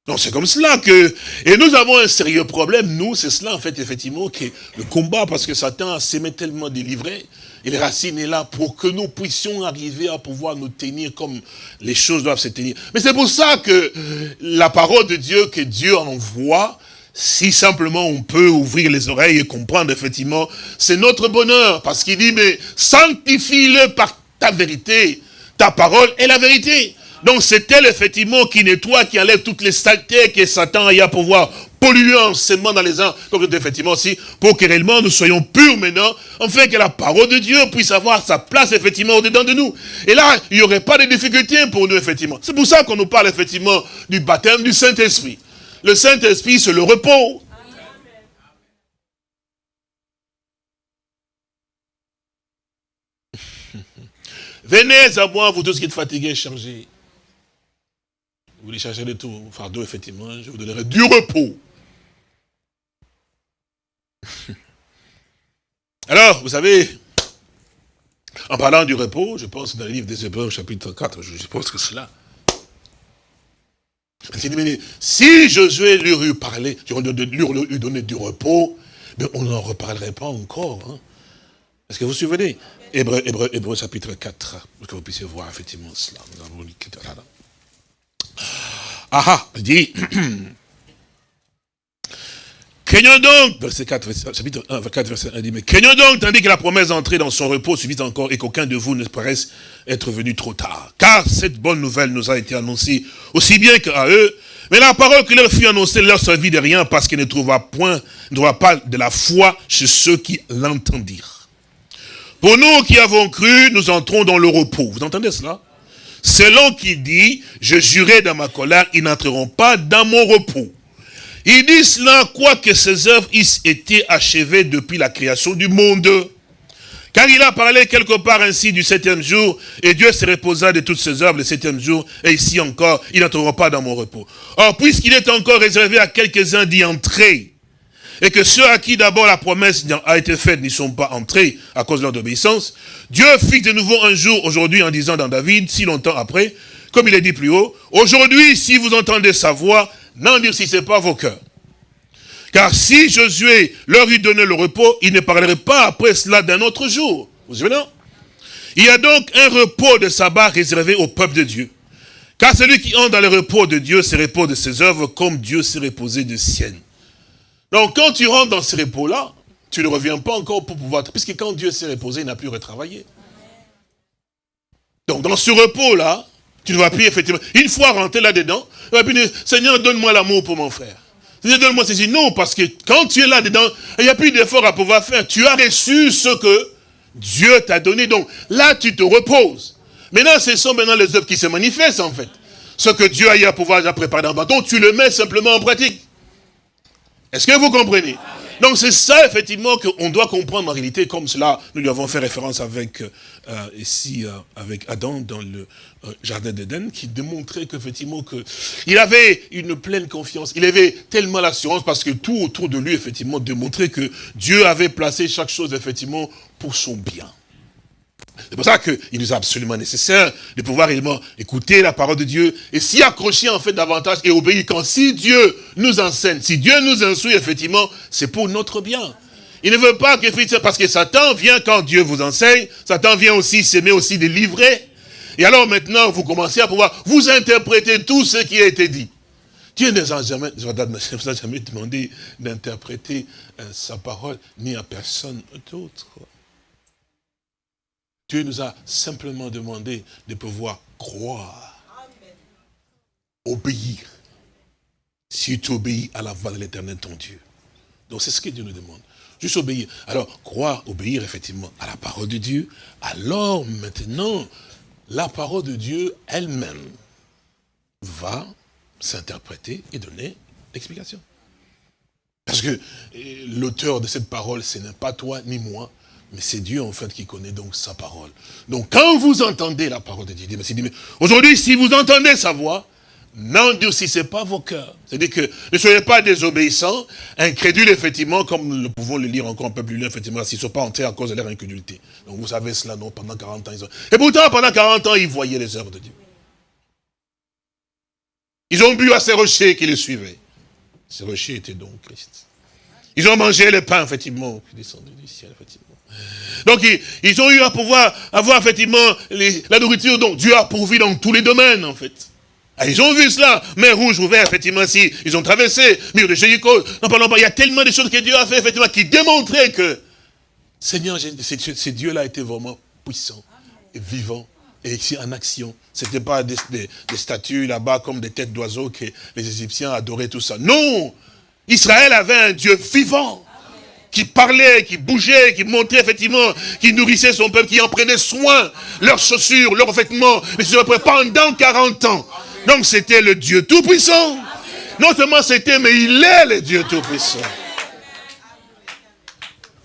Donc c'est comme cela que, et nous avons un sérieux problème, nous, c'est cela en fait, effectivement, que le combat, parce que Satan s'est tellement délivré, et les racines est là pour que nous puissions arriver à pouvoir nous tenir comme les choses doivent se tenir. Mais c'est pour ça que la parole de Dieu, que Dieu envoie, si simplement on peut ouvrir les oreilles et comprendre effectivement, c'est notre bonheur. Parce qu'il dit, mais sanctifie-le par ta vérité. Ta parole est la vérité. Donc c'est elle effectivement qui nettoie, qui enlève toutes les saletés que Satan a à pouvoir polluer enseignement dans les uns, donc effectivement aussi, pour que réellement nous soyons purs maintenant, fait que la parole de Dieu puisse avoir sa place effectivement au-dedans de nous. Et là, il n'y aurait pas de difficultés pour nous effectivement. C'est pour ça qu'on nous parle effectivement du baptême du Saint-Esprit. Le Saint-Esprit, c'est le repos. Venez à moi, vous tous qui êtes fatigués chargés. Vous chercher de tout, fardeau, effectivement, je vous donnerai du repos. Alors, vous savez, en parlant du repos, je pense dans le livre des Hébreux, chapitre 4, je pense que c'est là. Si Josué lui eût parlé, lui donné du repos, mais on n'en reparlerait pas encore. Hein. Est-ce que vous vous souvenez Hébreu chapitre 4, pour que vous puissiez voir effectivement cela. Nous avons Ah ah, dit, Craignons donc, verset 4, chapitre 1, 4, verset 1, dit, mais craignons donc, tandis que la promesse d'entrer dans son repos subit encore, et qu'aucun de vous ne paraisse être venu trop tard. Car cette bonne nouvelle nous a été annoncée aussi bien qu'à eux, mais la parole qui leur fut annoncée leur servit de rien, parce qu'elle ne trouva point, ne trouva pas de la foi chez ceux qui l'entendirent. Pour nous qui avons cru, nous entrons dans le repos. Vous entendez cela? Selon qui dit, je jurais dans ma colère, ils n'entreront pas dans mon repos. Il dit cela, quoique ses œuvres aient été achevées depuis la création du monde? Car il a parlé quelque part ainsi du septième jour, et Dieu se reposa de toutes ses œuvres le septième jour, et ici encore, ils n'entreront pas dans mon repos. Or, puisqu'il est encore réservé à quelques-uns d'y entrer, et que ceux à qui d'abord la promesse a été faite n'y sont pas entrés à cause de leur obéissance, Dieu fixe de nouveau un jour aujourd'hui en disant dans David, si longtemps après, comme il est dit plus haut, aujourd'hui, si vous entendez sa voix, n'endurcissez pas vos cœurs. Car si Josué leur eût donné le repos, il ne parlerait pas après cela d'un autre jour. Vous savez non? Il y a donc un repos de sabbat réservé au peuple de Dieu. Car celui qui entre dans le repos de Dieu se repose de ses œuvres comme Dieu s'est reposé de siennes. Donc quand tu rentres dans ce repos-là, tu ne reviens pas encore pour pouvoir... Puisque quand Dieu s'est reposé, il n'a plus retravaillé. Donc dans ce repos-là, tu ne vas plus effectivement... Une fois rentré là-dedans, tu vas dire, Seigneur, donne-moi l'amour pour mon frère. Seigneur, donne-moi ceci. Non, parce que quand tu es là-dedans, il n'y a plus d'effort à pouvoir faire. Tu as reçu ce que Dieu t'a donné. Donc là, tu te reposes. Maintenant, ce sont maintenant les œuvres qui se manifestent en fait. Ce que Dieu a eu à pouvoir préparer dans le bâton, tu le mets simplement en pratique. Est-ce que vous comprenez? Donc c'est ça, effectivement, qu'on doit comprendre en réalité, comme cela, nous lui avons fait référence avec, euh, ici, euh, avec Adam dans le euh, jardin d'Éden, qui démontrait qu'effectivement, que il avait une pleine confiance, il avait tellement l'assurance, parce que tout autour de lui, effectivement, démontrait que Dieu avait placé chaque chose, effectivement, pour son bien. C'est pour ça qu'il nous est absolument nécessaire de pouvoir réellement écouter la parole de Dieu et s'y accrocher en fait davantage et obéir. Quand si Dieu nous enseigne, si Dieu nous instruit, effectivement, c'est pour notre bien. Il ne veut pas que, parce que Satan vient quand Dieu vous enseigne, Satan vient aussi s'aimer aussi de livrer. Et alors maintenant, vous commencez à pouvoir vous interpréter tout ce qui a été dit. Dieu ne nous a jamais, jamais demandé d'interpréter euh, sa parole, ni à personne d'autre. Dieu nous a simplement demandé de pouvoir croire, obéir. Si tu obéis à la voix de l'éternel, ton Dieu. Donc c'est ce que Dieu nous demande. Juste obéir. Alors, croire, obéir effectivement à la parole de Dieu. Alors maintenant, la parole de Dieu elle-même va s'interpréter et donner l'explication. Parce que euh, l'auteur de cette parole, ce n'est pas toi ni moi, mais c'est Dieu en fait qui connaît donc sa parole. Donc quand vous entendez la parole de Dieu, aujourd'hui si vous entendez sa voix, n'endurcissez pas vos cœurs. C'est-à-dire que ne soyez pas désobéissants, incrédules effectivement, comme nous pouvons le lire encore un peu plus loin, effectivement, s'ils ne sont pas entrés à cause de leur incrédulité. Donc vous savez cela, non, pendant 40 ans. Ils ont... Et pourtant, pendant 40 ans, ils voyaient les œuvres de Dieu. Ils ont bu à ces rochers qui les suivaient. Ces rochers étaient donc Christ. Ils ont mangé le pain, effectivement, qui descendait du ciel, effectivement. Donc ils, ont eu à pouvoir avoir effectivement la nourriture dont Dieu a pourvu dans tous les domaines en fait. Ah, ils ont vu cela, mer rouge ouvert, effectivement, si, ils ont traversé, mur de pas, il y a tellement de choses que Dieu a fait, effectivement, qui démontraient que, Seigneur, ce Dieu-là était vraiment puissant et et ici en action. Ce n'était pas des statues là-bas comme des têtes d'oiseaux que les Égyptiens adoraient tout ça. Non Israël avait un Dieu vivant qui parlait, qui bougeait, qui montrait effectivement, qui nourrissait son peuple, qui en prenait soin, leurs chaussures, leurs vêtements, pendant 40 ans. Donc c'était le Dieu Tout-Puissant. Non seulement c'était, mais il est le Dieu Tout-Puissant.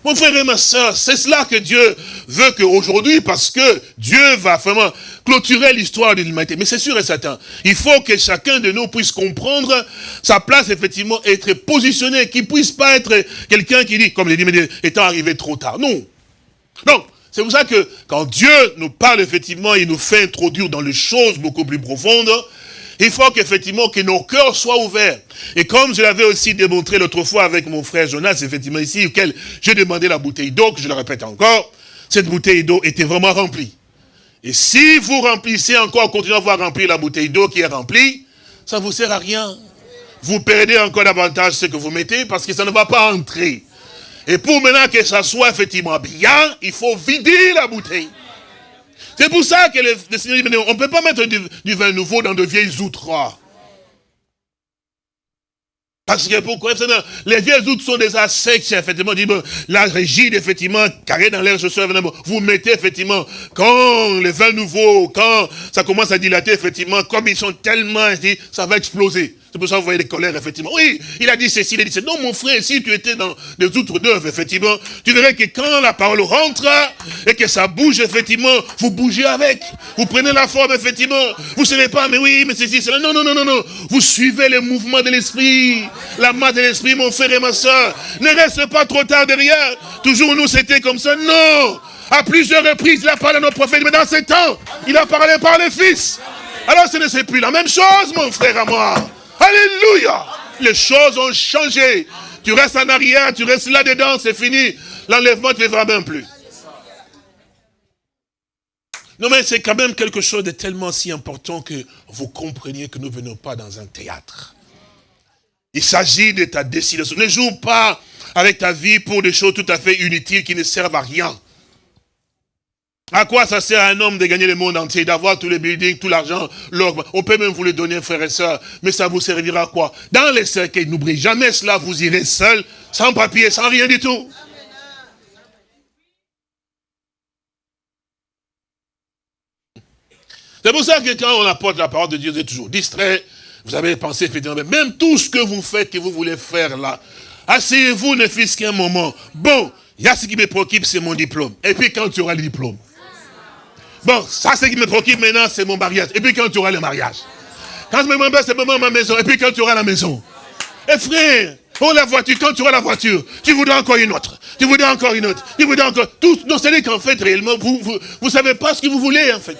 Mon frère et ma soeur, c'est cela que Dieu veut qu'aujourd'hui, parce que Dieu va vraiment clôturer l'histoire de l'humanité. Mais c'est sûr et certain, il faut que chacun de nous puisse comprendre sa place, effectivement, être positionné, qu'il puisse pas être quelqu'un qui dit, comme je dit, mais étant arrivé trop tard. Non. Donc, c'est pour ça que quand Dieu nous parle, effectivement, il nous fait introduire dans les choses beaucoup plus profondes, Il faut qu'effectivement que nos cœurs soient ouverts. Et comme je l'avais aussi démontré l'autre fois avec mon frère Jonas, effectivement ici, auquel j'ai demandé la bouteille d'eau, que je le répète encore, cette bouteille d'eau était vraiment remplie. Et si vous remplissez encore, continuez à voir remplir la bouteille d'eau qui est remplie, ça ne vous sert à rien. Vous perdez encore davantage ce que vous mettez parce que ça ne va pas entrer. Et pour maintenant que ça soit effectivement bien, il faut vider la bouteille. C'est pour ça que le, Seigneur dit, on ne peut pas mettre du, vin nouveau dans de vieilles outres. Parce que pourquoi Les vieilles outres sont déjà secs, effectivement, la rigide, effectivement, carré dans l'air, suis, vous mettez, effectivement, quand le vin nouveau, quand ça commence à dilater, effectivement, comme ils sont tellement, ça va exploser. C'est pour ça que vous voyez les colères, effectivement. Oui, il a dit ceci, il a dit ceci. Non, mon frère, si tu étais dans des outres d'œuvre, effectivement, tu verrais que quand la parole rentre et que ça bouge, effectivement, vous bougez avec. Vous prenez la forme, effectivement. Vous ne savez pas, mais oui, mais ceci, cela. Non, non, non, non, non. Vous suivez les mouvements de l'esprit, la main de l'esprit, mon frère et ma soeur. Ne reste pas trop tard derrière. Toujours nous, c'était comme ça. Non. À plusieurs reprises, il a parlé à nos prophètes, mais dans ces temps, il a parlé par les fils. Alors ce n'est plus la même chose, mon frère à moi. Alléluia. Les choses ont changé. Tu restes en arrière, tu restes là-dedans, c'est fini. L'enlèvement ne te fera même plus. Non mais c'est quand même quelque chose de tellement si important que vous compreniez que nous ne venons pas dans un théâtre. Il s'agit de ta décision. Ne joue pas avec ta vie pour des choses tout à fait inutiles qui ne servent à rien. À quoi ça sert à un homme de gagner le monde entier, d'avoir tous les buildings, tout l'argent, l'or On peut même vous le donner, frères et sœurs, mais ça vous servira à quoi? Dans les cercueils, n'oubliez jamais cela, vous irez seul, sans papier, sans rien du tout. C'est pour ça que quand on apporte la parole de Dieu, vous êtes toujours distrait. Vous avez pensé, effectivement, même tout ce que vous faites, que vous voulez faire là, asseyez-vous ne fût qu'un moment. Bon, il y a ce qui me préoccupe, c'est mon diplôme. Et puis quand tu auras le diplôme, Bon, ça, ce qui me préoccupe maintenant, c'est mon mariage. Et puis quand tu auras le mariage. Quand je me demande, c'est ma maison. Et puis quand tu auras la maison. Et frère, oh la voiture, quand tu auras la voiture, tu voudras encore une autre. Tu voudras encore une autre. Tu voudras encore... Tout, non, c'est qu'en fait, réellement, vous ne vous, savez pas ce que vous voulez, en fait.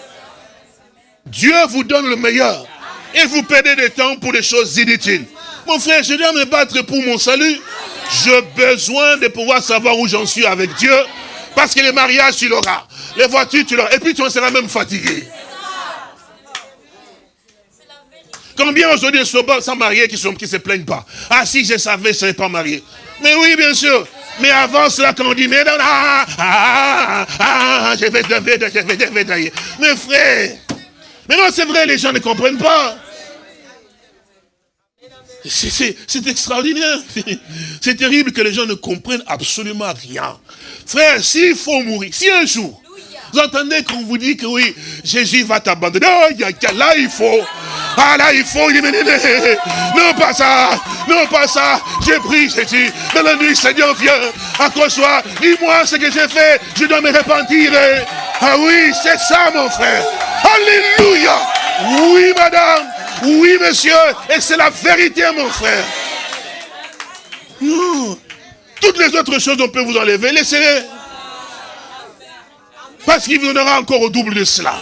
Dieu vous donne le meilleur. Et vous perdez du temps pour des choses inutiles. Mon frère, je dois me battre pour mon salut. J'ai besoin de pouvoir savoir où j'en suis avec Dieu. Parce que le mariage, tu l'auras. Les voitures, tu l'auras. Et puis tu en seras même fatigué. Combien aujourd'hui sont sans mariés qui ne se plaignent pas? Ah si je savais, je ne serais pas marié. Mais oui, bien sûr. Mais avant cela, quand on dit, mais non, ah, ah, ah, je vais, je vais, je vais, je vais, Mais frère, mais non, c'est vrai, les gens ne comprennent pas. C'est extraordinaire. C'est terrible que les gens ne comprennent absolument rien. Frère, s'il faut mourir, si un jour, vous entendez qu'on vous dit que oui, Jésus va t'abandonner. Oh, là, il faut. Ah, là, il faut. Non, pas ça. Non, pas ça. J'ai pris Jésus. Dans la nuit, Seigneur, viens. Accroche-toi. Dis-moi ce que j'ai fait. Je dois me repentir. Ah oui, c'est ça, mon frère. Alléluia. Oui, madame. Oui, monsieur. Et c'est la vérité, mon frère. Toutes les autres choses, on peut vous enlever. Laissez-les. Parce qu'il vous donnera encore au double de cela.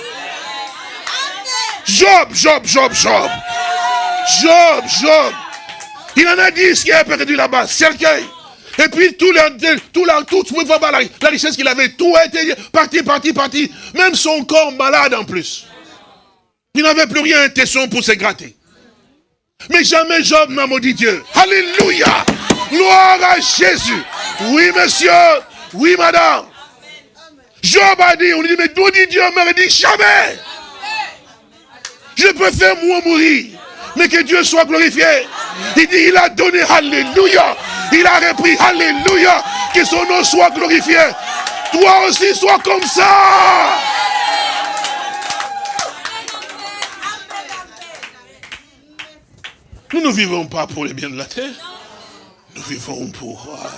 Job, Job, Job, Job. Job, Job. Il en a ce qui a perdu là-bas. Cercueil. Et puis tout, la, tout, la, tout la, la richesse qu'il avait, tout a été parti, parti, parti. Même son corps malade en plus. Il n'avait plus rien, un tesson pour se gratter. Mais jamais Job n'a maudit Dieu. Alléluia. Gloire à Jésus. Oui, monsieur. Oui, madame. Job a dit, on lui dit, mais d'où dit Dieu me dit jamais. Je préfère moi mourir, mais que Dieu soit glorifié. Il dit, il a donné, alléluia. Il a repris, alléluia. Que son nom soit glorifié. Toi aussi, sois comme ça. Nous ne vivons pas pour les biens de la terre. Nous vivons pour... Euh,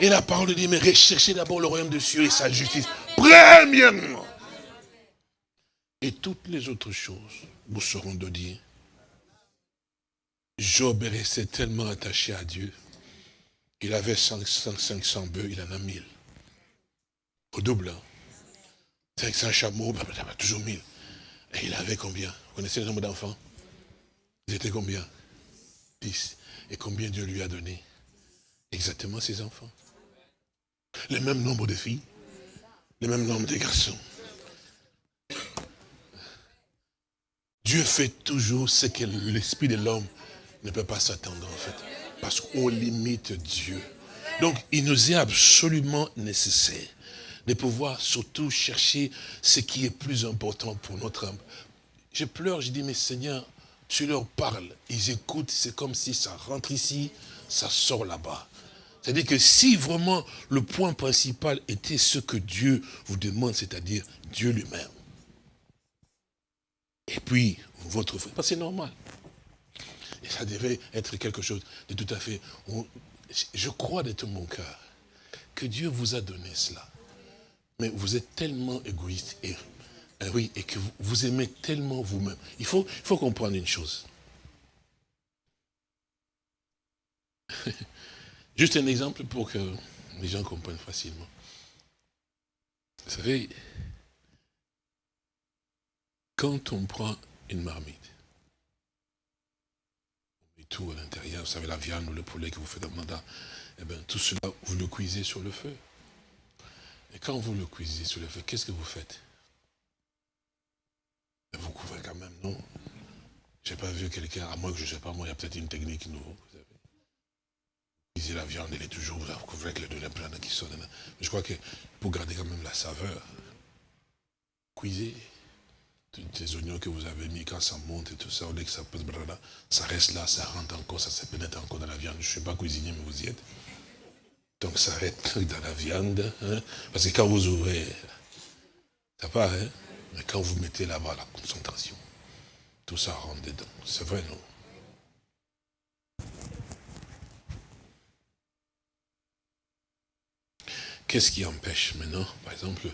et la parole dit, mais recherchez d'abord le royaume de Dieu et sa justice. Premièrement. Et toutes les autres choses vous seront dire. Job est resté tellement attaché à Dieu. Il avait 500, 500 bœufs, il en a 1000. Au double. 500 chameaux, bah, bah, bah, toujours 1000. Et il avait combien? Vous connaissez le nombre d'enfants? Ils étaient combien? Et combien Dieu lui a donné Exactement ses enfants. Le même nombre de filles, le même nombre de garçons. Dieu fait toujours ce que l'esprit de l'homme ne peut pas s'attendre en fait. Parce qu'on limite Dieu. Donc il nous est absolument nécessaire de pouvoir surtout chercher ce qui est plus important pour notre âme. Je pleure, je dis, mais Seigneur, tu leur parles, ils écoutent, c'est comme si ça rentre ici, ça sort là-bas. C'est-à-dire que si vraiment le point principal était ce que Dieu vous demande, c'est-à-dire Dieu lui-même, et puis, votre frère, c'est normal. Et ça devait être quelque chose de tout à fait... Je crois de tout mon cœur que Dieu vous a donné cela. Mais vous êtes tellement égoïste et, euh, oui, et que vous, aimez tellement vous-même. Il faut, il faut comprendre une chose. Juste un exemple pour que les gens comprennent facilement. Vous savez, quand on prend une marmite, met tout à l'intérieur, vous savez, la viande ou le poulet que vous faites dans mandat, eh bien, tout cela, vous le cuisez sur le feu. Et quand vous le cuisez sur le feu, qu'est-ce que vous faites? Vous couvrez quand même, non? Je n'ai pas vu quelqu'un, à moins que je ne sais pas, moi, il y a peut-être une technique nouvelle, vous savez. Cuisez la viande, elle est toujours, vous couvrez avec le plein qui sonne. Mais je crois que pour garder quand même la saveur, cuisez les oignons que vous avez mis, quand ça monte et tout ça, que ça ça reste là, ça rentre encore, ça se pénètre encore dans la viande. Je ne suis pas cuisinier, mais vous y êtes. Donc ça reste dans la viande. Hein. Parce que quand vous ouvrez, ça part, hein? Mais quand vous mettez là-bas la concentration, tout ça rentre dedans. C'est vrai, non? Qu'est-ce qui empêche maintenant, par exemple,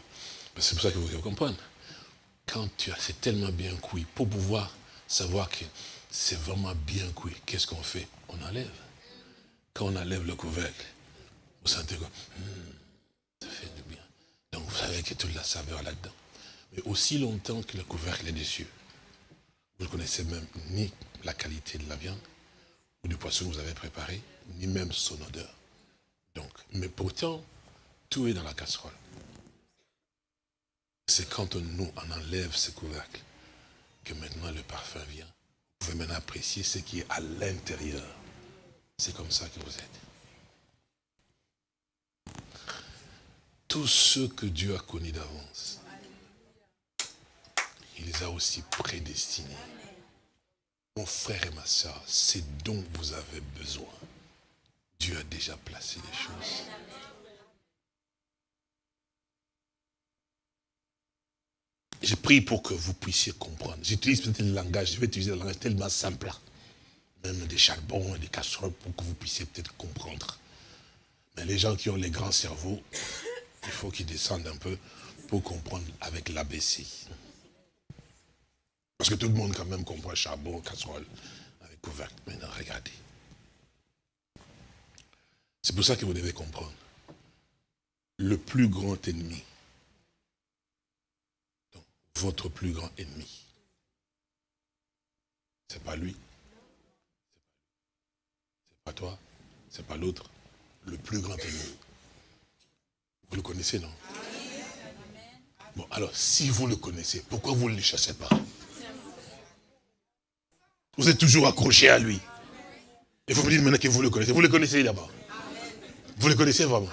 c'est pour ça que vous comprendre, quand tu as, c'est tellement bien cuit, pour pouvoir savoir que c'est vraiment bien cuit, qu'est-ce qu'on fait? On enlève. Quand on enlève le couvercle, vous sentez quoi hmm, Ça fait du bien. Donc vous savez a toute la saveur là-dedans. Mais aussi longtemps que le couvercle est dessus, vous ne connaissez même ni la qualité de la viande, ou du poisson que vous avez préparé, ni même son odeur. Donc, mais pourtant, tout est dans la casserole c'est quand on, nous, enlève ce couvercle que maintenant le parfum vient. Vous pouvez maintenant apprécier ce qui est à l'intérieur. C'est comme ça que vous êtes. Tous ceux que Dieu a connus d'avance, il les a aussi prédestinés. Mon frère et ma soeur, c'est dont vous avez besoin. Dieu a déjà placé les choses. Je prie pour que vous puissiez comprendre. J'utilise peut-être le langage, je vais utiliser le langage tellement simple. Même des charbons et des casseroles pour que vous puissiez peut-être comprendre. Mais les gens qui ont les grands cerveaux, il faut qu'ils descendent un peu pour comprendre avec l'ABC. Parce que tout le monde quand même comprend charbon, casserole, avec couvercle. Maintenant, regardez. C'est pour ça que vous devez comprendre. Le plus grand ennemi, votre plus grand ennemi. C'est pas lui. C'est pas toi. C'est pas l'autre. Le plus grand ennemi. Vous le connaissez, non? Bon, alors, si vous le connaissez, pourquoi vous ne le chassez pas? Vous êtes toujours accroché à lui. Et vous me dites maintenant que vous le connaissez. Vous le connaissez d'abord. Vous le connaissez vraiment.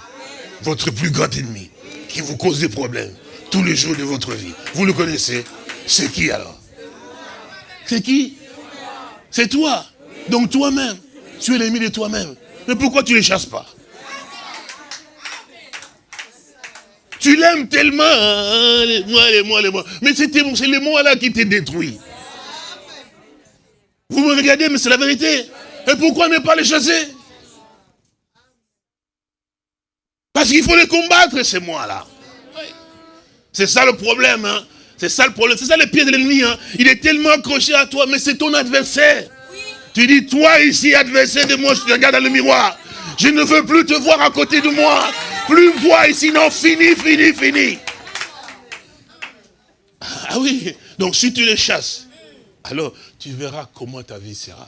Votre plus grand ennemi, qui vous cause des problèmes tous les jours de votre vie. Vous le connaissez C'est qui alors? C'est qui? C'est toi. Donc toi-même, tu es l'ennemi de toi-même. Mais pourquoi tu ne les chasses pas? Tu l'aimes tellement, hein, moi, les moi. Mais c'est les moi là qui t'ont détruit. Vous me regardez, mais c'est la vérité. Et pourquoi ne pas les chasser? Parce qu'il faut les combattre, ces moi-là. C'est ça le problème. Hein. C'est ça le problème. C'est ça le pied de l'ennemi. Hein. Il est tellement accroché à toi, mais c'est ton adversaire. Tu dis, toi ici, adversaire de moi, je te regarde dans le miroir. Je ne veux plus te voir à côté de moi. Plus voir ici, non, fini, fini, fini. Ah oui, donc si tu les chasses, alors tu verras comment ta vie sera.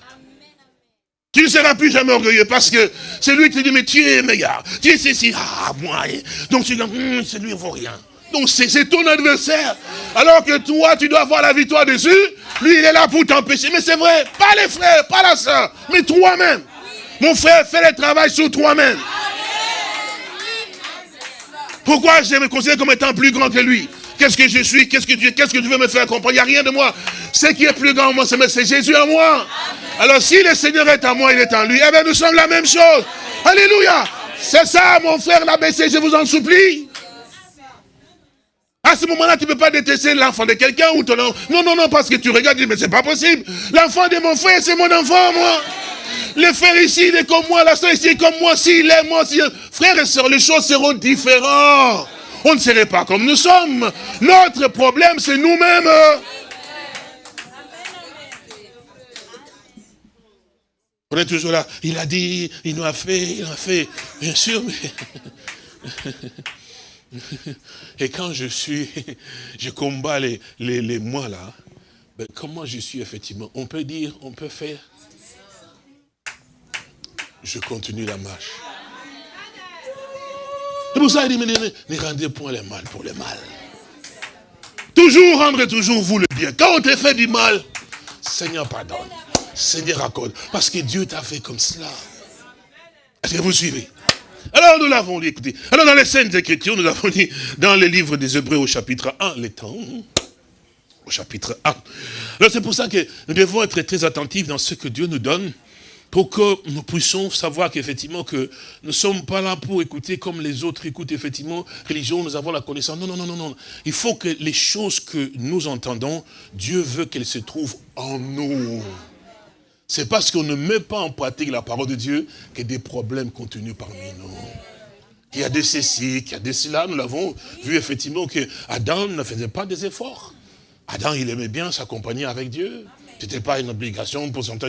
Tu ne seras plus jamais orgueilleux parce que c'est lui qui te dit, mais tu es meilleur, tu es ceci, ah, moi. Donc tu dis, hum, c'est lui, il vaut rien. Donc c'est ton adversaire. Alors que toi, tu dois avoir la victoire dessus. Lui, il est là pour t'empêcher. Mais c'est vrai, pas les frères, pas la soeur, mais toi-même. Mon frère, fais le travail sur toi-même. Pourquoi je me considère comme étant plus grand que lui? Qu'est-ce que je suis? Qu'est-ce que tu Qu'est-ce que tu veux me faire comprendre? Il n'y a rien de moi. Ce qui est plus grand en moi, c'est Jésus en moi. Alors si le Seigneur est en moi, il est en lui, eh bien nous sommes la même chose. Alléluia. C'est ça, mon frère l'ABC, je vous en supplie. À ce moment-là, tu ne peux pas détester l'enfant de quelqu'un ou ton enfant. Non, non, non, parce que tu regardes, mais c'est pas possible. L'enfant de mon frère, c'est mon enfant, moi. Le frère ici, il est comme moi, la soeur ici est comme moi, s'il est moi, si... Frères et sœurs, les choses seront différentes. On ne serait pas comme nous sommes. Notre problème, c'est nous-mêmes. On est toujours là. Il a dit, il nous a fait, il a fait. Bien sûr, mais... Et quand je suis, je combats les, les, les moi là, ben comment je suis effectivement? On peut dire, on peut faire. Je continue la marche. C'est pour ça il dit, ne, rendez point le mal pour le mal. Toujours rendre toujours vous le bien. Quand on te fait du mal, Seigneur pardonne. Seigneur accorde. Parce que Dieu t'a fait comme cela. Est-ce que vous suivez? Alors nous l'avons lu, écoutez. Alors dans les scènes d'écriture, nous avons dit dans le livre des Hébreux au chapitre 1, les temps, au chapitre 1. Alors c'est pour ça que nous devons être très attentifs dans ce que Dieu nous donne, pour que nous puissions savoir qu'effectivement que nous ne sommes pas là pour écouter comme les autres écoutent effectivement, religion, nous avons la connaissance. Non, non, non, non, non. Il faut que les choses que nous entendons, Dieu veut qu'elles se trouvent en nous. C'est parce qu'on ne met pas en pratique la parole de Dieu que des problèmes continuent parmi nous. Il y a des ceci, qu'il y a des cela. Nous l'avons vu effectivement que Adam ne faisait pas des efforts. Adam, il aimait bien s'accompagner avec Dieu. Ce n'était pas une obligation pour son temps.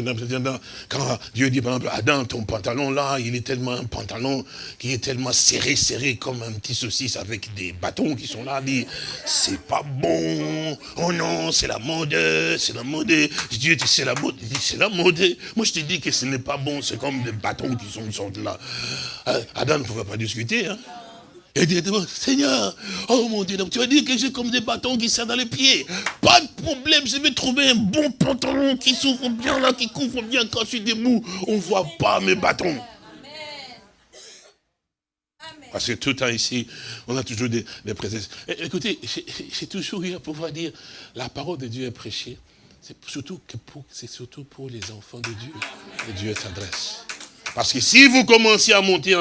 Quand Dieu dit, par exemple, Adam, ton pantalon là, il est tellement un pantalon qui est tellement serré, serré comme un petit saucisse avec des bâtons qui sont là, dit, c'est pas bon. Oh non, c'est la mode, c'est la mode. Dieu dit, c'est la mode. Il dit, c'est la mode. Moi, je te dis que ce n'est pas bon, c'est comme des bâtons qui sont, sont là. Euh, Adam ne pouvait pas discuter, hein. Et directement, Seigneur, oh mon Dieu, donc tu vas dire que j'ai comme des bâtons qui serrent dans les pieds. Pas de problème, je vais trouver un bon pantalon qui s'ouvre bien là, qui couvre bien quand je suis debout. On ne voit pas mes bâtons. Parce que tout le temps ici, on a toujours des, des présences. Écoutez, j'ai toujours eu à pouvoir dire, la parole de Dieu est prêchée. C'est surtout, que pour, surtout pour les enfants de Dieu que Dieu s'adresse. Parce que si vous commencez à monter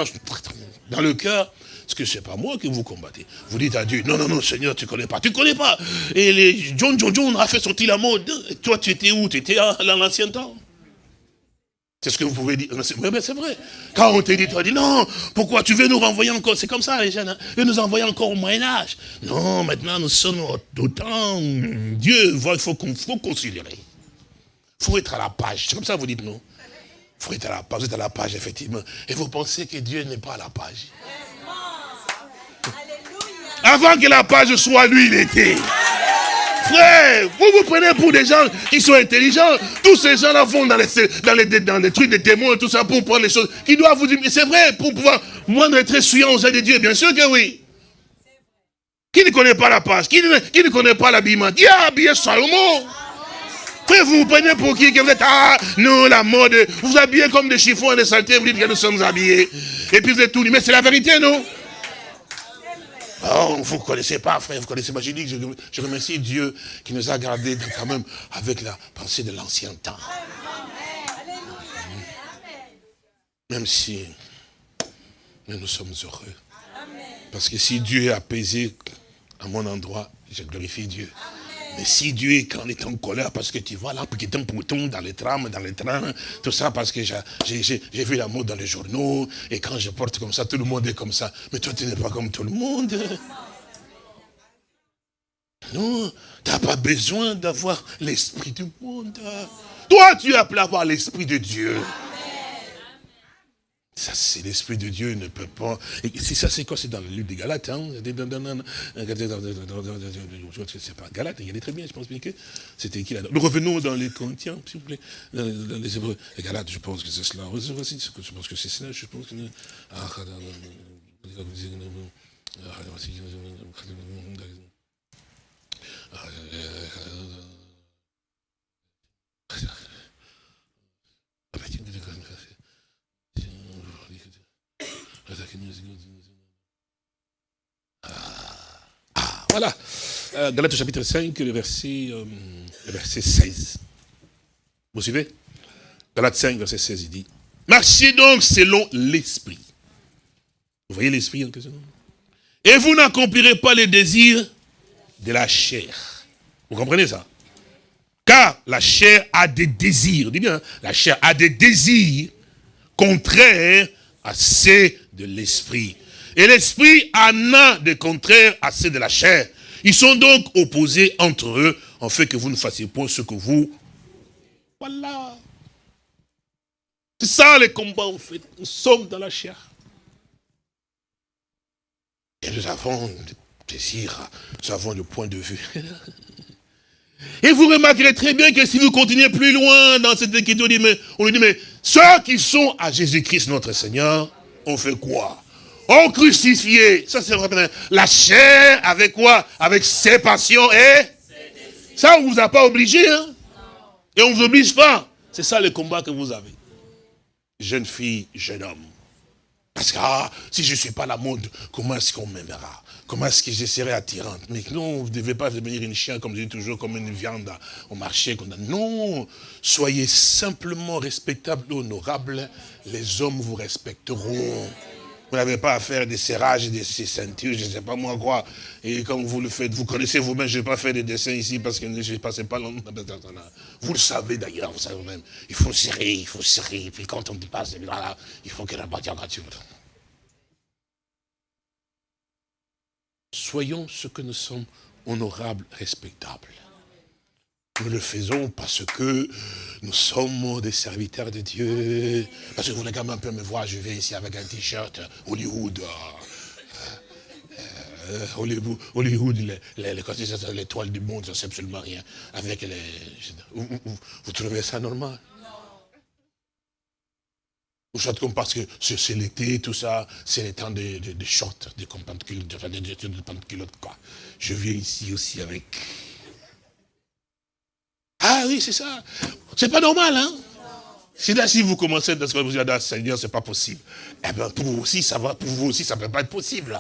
dans le cœur, parce que ce n'est pas moi que vous combattez? Vous dites à Dieu, non, non, non, Seigneur, tu ne connais pas. Tu ne connais pas. Et les John John John a fait sortir la mode. Toi, tu étais où? Tu étais dans l'ancien temps? C'est ce que vous pouvez dire. Mais c'est vrai. Quand on te dit, tu as dit, non, pourquoi tu veux nous renvoyer encore? C'est comme ça, les jeunes. Hein. Nous envoyer encore au Moyen-Âge. Non, maintenant, nous sommes au temps. Dieu, il faut, faut considérer. Il faut être à la page. C'est comme ça vous dites, non? Il faut être à la page. Vous êtes à la page, effectivement. Et vous pensez que Dieu n'est pas à la page. Avant que la page soit, lui, il était. Frère, vous vous prenez pour des gens qui sont intelligents. Tous ces gens-là vont dans les, dans, les, trucs des témoins, tout ça, pour prendre les choses. Qui doivent vous dire, c'est vrai, pour pouvoir moindre être souillant aux de Dieu, bien sûr que oui. Qui ne connaît pas la page? Qui ne, qui ne connaît pas l'habillement? Qui a habillé Salomon? Frère, vous vous prenez pour qui? Que vous êtes, ah, non, la mode, vous vous habillez comme des chiffons et des saletés, vous dites que nous sommes habillés. Et puis vous êtes tout. Mais c'est la vérité, non? Oh, vous ne connaissez pas, frère, vous ne connaissez pas. Je dis que je, remercie Dieu qui nous a gardés quand même avec la pensée de l'ancien temps. Même si nous sommes heureux. Parce que si Dieu est apaisé à mon endroit, je glorifie Dieu. Mais si Dieu est quand est en colère, parce que tu vois là, qui est un bouton dans les trams, dans les trains, tout ça, parce que j'ai vu la mode dans les journaux, et quand je porte comme ça, tout le monde est comme ça. Mais toi, tu n'es pas comme tout le monde. Non, tu n'as pas besoin d'avoir l'esprit du monde. Toi, tu as appelé à avoir l'esprit de Dieu. Ça, c'est l'Esprit de Dieu ne peut pas... Et ça, c'est quoi C'est dans le livre des Galates. Hein c'est pas Galates, il y a des très bien, je pense bien que c'était écrit là. Nous revenons dans les Corinthiens, s'il vous plaît, dans les Hébreux. Les Galates, je pense que c'est cela. Je pense que c'est cela, je pense que... Ah, voilà. Euh, Galates chapitre 5, le verset, euh, le verset 16. Vous suivez? Galates 5, verset 16, il dit, marchez donc selon l'esprit. Vous voyez l'esprit en question Et vous n'accomplirez pas les désirs de la chair. Vous comprenez ça Car la chair a des désirs. Dis bien, la chair a des désirs contraires à ceux de l'esprit. Et l'esprit en a des contraires à ceux de la chair. Ils sont donc opposés entre eux, en fait que vous ne fassiez pas ce que vous... Voilà. C'est ça les combats, en fait. Nous sommes dans la chair. Et nous avons des désirs, nous avons le point de vue. Et vous remarquerez très bien que si vous continuez plus loin dans cette écriture, on lui dit, mais ceux qui sont à Jésus-Christ notre Seigneur, on fait quoi? On crucifié, ça c'est la chair avec quoi? Avec ses passions et ça on vous a pas obligé, hein? Et on vous oblige pas. C'est ça le combat que vous avez. Jeune fille, jeune homme. Parce que ah, si je ne suis pas la mode, comment est-ce qu'on m'aimera? Comment est-ce que je serai attirante? Mais non, vous ne devez pas devenir une chien, comme je dis toujours, comme une viande au marché. Non, soyez simplement respectable honorable. Les hommes vous respecteront. Vous n'avez pas à faire des serrages, des ceintures, je ne sais pas moi quoi. Et comme vous le faites, vous connaissez vous-même, je ne vais pas faire des dessins ici parce que je ne passais pas longtemps. Vous le savez d'ailleurs, vous savez même. Il faut serrer, il faut serrer. Et puis quand on dépasse, là, il faut que la gratuite. soyons ce que nous sommes, honorables, respectables. Nous le faisons parce que nous sommes des serviteurs de Dieu. Parce que vous voulez quand même un peu me voir, je vais ici avec un t-shirt Hollywood. Euh, euh, Hollywood, Hollywood l'étoile du monde, ça ne sait absolument rien. Avec les, vous trouvez ça normal vous comme parce que c'est l'été, tout ça, c'est le temps de, de shorts, des de quoi. Je viens ici aussi avec... Ah oui, c'est ça. C'est pas normal, hein? Si là, si vous commencez à vous dire, ah, Seigneur, c'est pas possible. Eh bien, pour vous aussi, ça va, pour vous aussi, ça ne peut pas être possible.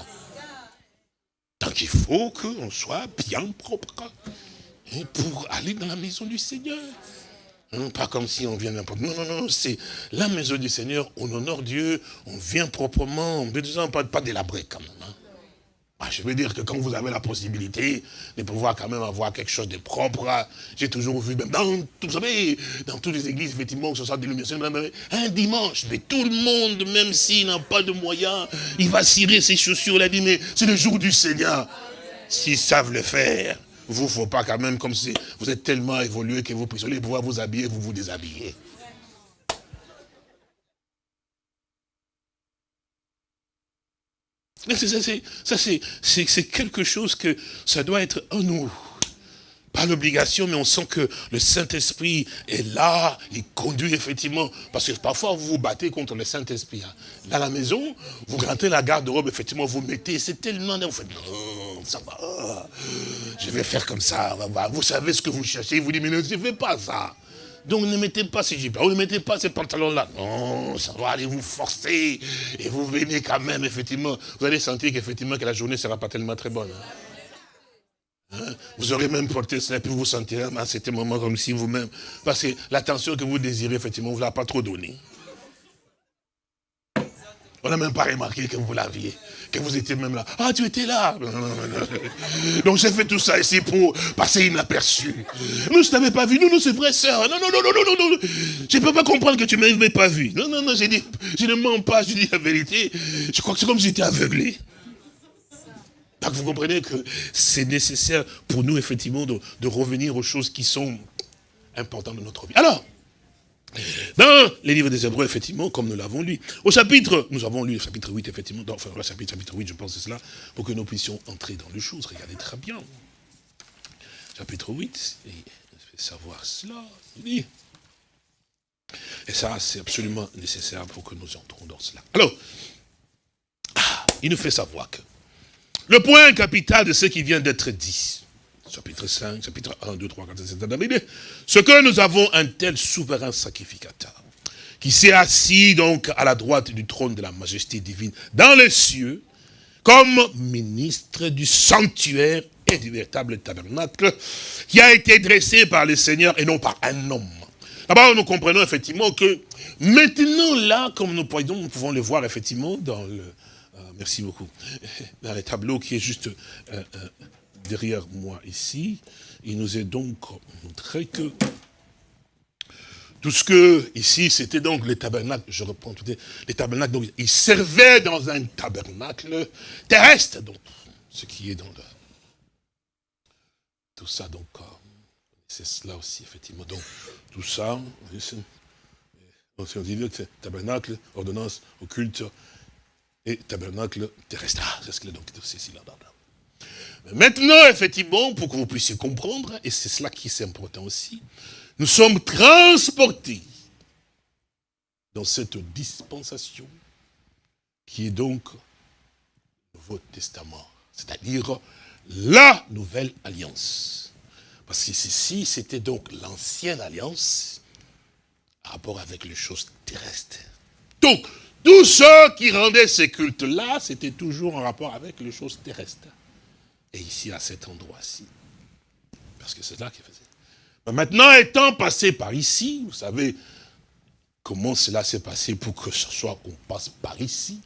Donc, il faut qu'on soit bien propre hein, pour aller dans la maison du Seigneur. Hein, pas comme si on vient n'importe Non, non, non, c'est la maison du Seigneur, on honore Dieu, on vient proprement, on ne pas, pas délabré quand même. Hein. Ah, je veux dire que quand vous avez la possibilité de pouvoir quand même avoir quelque chose de propre, hein, j'ai toujours vu, même dans, vous savez, dans toutes les églises, effectivement, que ce soit d'illumination, un dimanche, mais tout le monde, même s'il n'a pas de moyens, il va cirer ses chaussures, il a dit, mais c'est le jour du Seigneur. S'ils savent le faire, vous ne faut pas quand même comme si vous êtes tellement évolué que vous puissiez pouvoir vous habiller, vous vous déshabillez. Ça, c'est quelque chose que ça doit être en nous pas l'obligation, mais on sent que le Saint-Esprit est là, il conduit effectivement. Parce que parfois, vous vous battez contre le Saint-Esprit. Hein. Dans la maison, vous grattez la garde-robe, effectivement, vous mettez, c'est tellement... Vous faites, non, ça va, je vais faire comme ça, vous savez ce que vous cherchez, vous dites, mais ne fais pas ça. Donc ne mettez pas ces jupes, ne mettez pas ces pantalons-là. Non, ça va aller vous forcer. Et vous venez quand même, effectivement, vous allez sentir qu'effectivement que la journée ne sera pas tellement très bonne. Hein? Hein? Vous aurez même porté cela, puis vous vous sentirez à cet moment comme si vous-même, parce que l'attention que vous désirez, effectivement, vous ne l'a pas trop donnée. On n'a même pas remarqué que vous l'aviez, vous étiez même là. Ah, tu étais là Donc j'ai fait tout ça ici pour passer inaperçu. Nous, je ne t'avais pas vu. Nous, nous, c'est vrai, sœur. Non, non, non, non, non, non, non. Je ne peux pas comprendre que tu ne m'avais pas vu. Non, non, non, j'ai dit, je ne mens pas, je dis la vérité. Je crois que c'est comme si j'étais aveuglé vous comprenez que c'est nécessaire pour nous, effectivement, de, revenir aux choses qui sont importantes de notre vie. Alors, Dans les livres des Hébreux, effectivement, comme nous l'avons lu. Au chapitre, nous avons lu le chapitre 8, effectivement, enfin, le chapitre, chapitre 8, je pense c'est cela, pour que nous puissions entrer dans les choses. Regardez très bien. Chapitre 8, et savoir cela, Et ça, c'est absolument nécessaire pour que nous entrons dans cela. Alors, ah, il nous fait savoir que le point capital de ce qui vient d'être dit, chapitre 5, chapitre 1, 2, 3, 4, 5, 7, ce que nous avons un tel souverain sacrificateur, qui s'est assis donc à la droite du trône de la majesté divine dans les cieux, comme ministre du sanctuaire et du véritable tabernacle, qui a été dressé par le Seigneur et non par un homme. D'abord, nous comprenons effectivement que maintenant là, comme nous pouvons le voir effectivement dans le, euh, merci beaucoup, dans le tableau qui est juste euh, euh, derrière moi ici, il nous est donc montré que tout ce que, ici, c'était donc le tabernacle, je reprends tout les tabernacles, donc il servait dans un tabernacle terrestre, donc, ce qui est dans le, tout ça, donc, euh, c'est cela aussi, effectivement, donc, tout ça, on dit tabernacle, ordonnance, occulte, et tabernacle terrestre. Ah, c'est ce que donc, c'est ici, là, là. Maintenant, effectivement, pour que vous puissiez comprendre, et c'est cela qui est important aussi, nous sommes transportés dans cette dispensation qui est donc le Nouveau Testament, c'est-à-dire la nouvelle alliance. Parce que ceci, c'était donc l'ancienne alliance à rapport avec les choses terrestres. Donc, tous ceux qui rendaient ces cultes-là, c'était toujours en rapport avec les choses terrestres. Et ici, à cet endroit-ci. Parce que c'est là qu'il faisait. maintenant, étant passé par ici, vous savez comment cela s'est passé pour que ce soit qu'on passe par ici.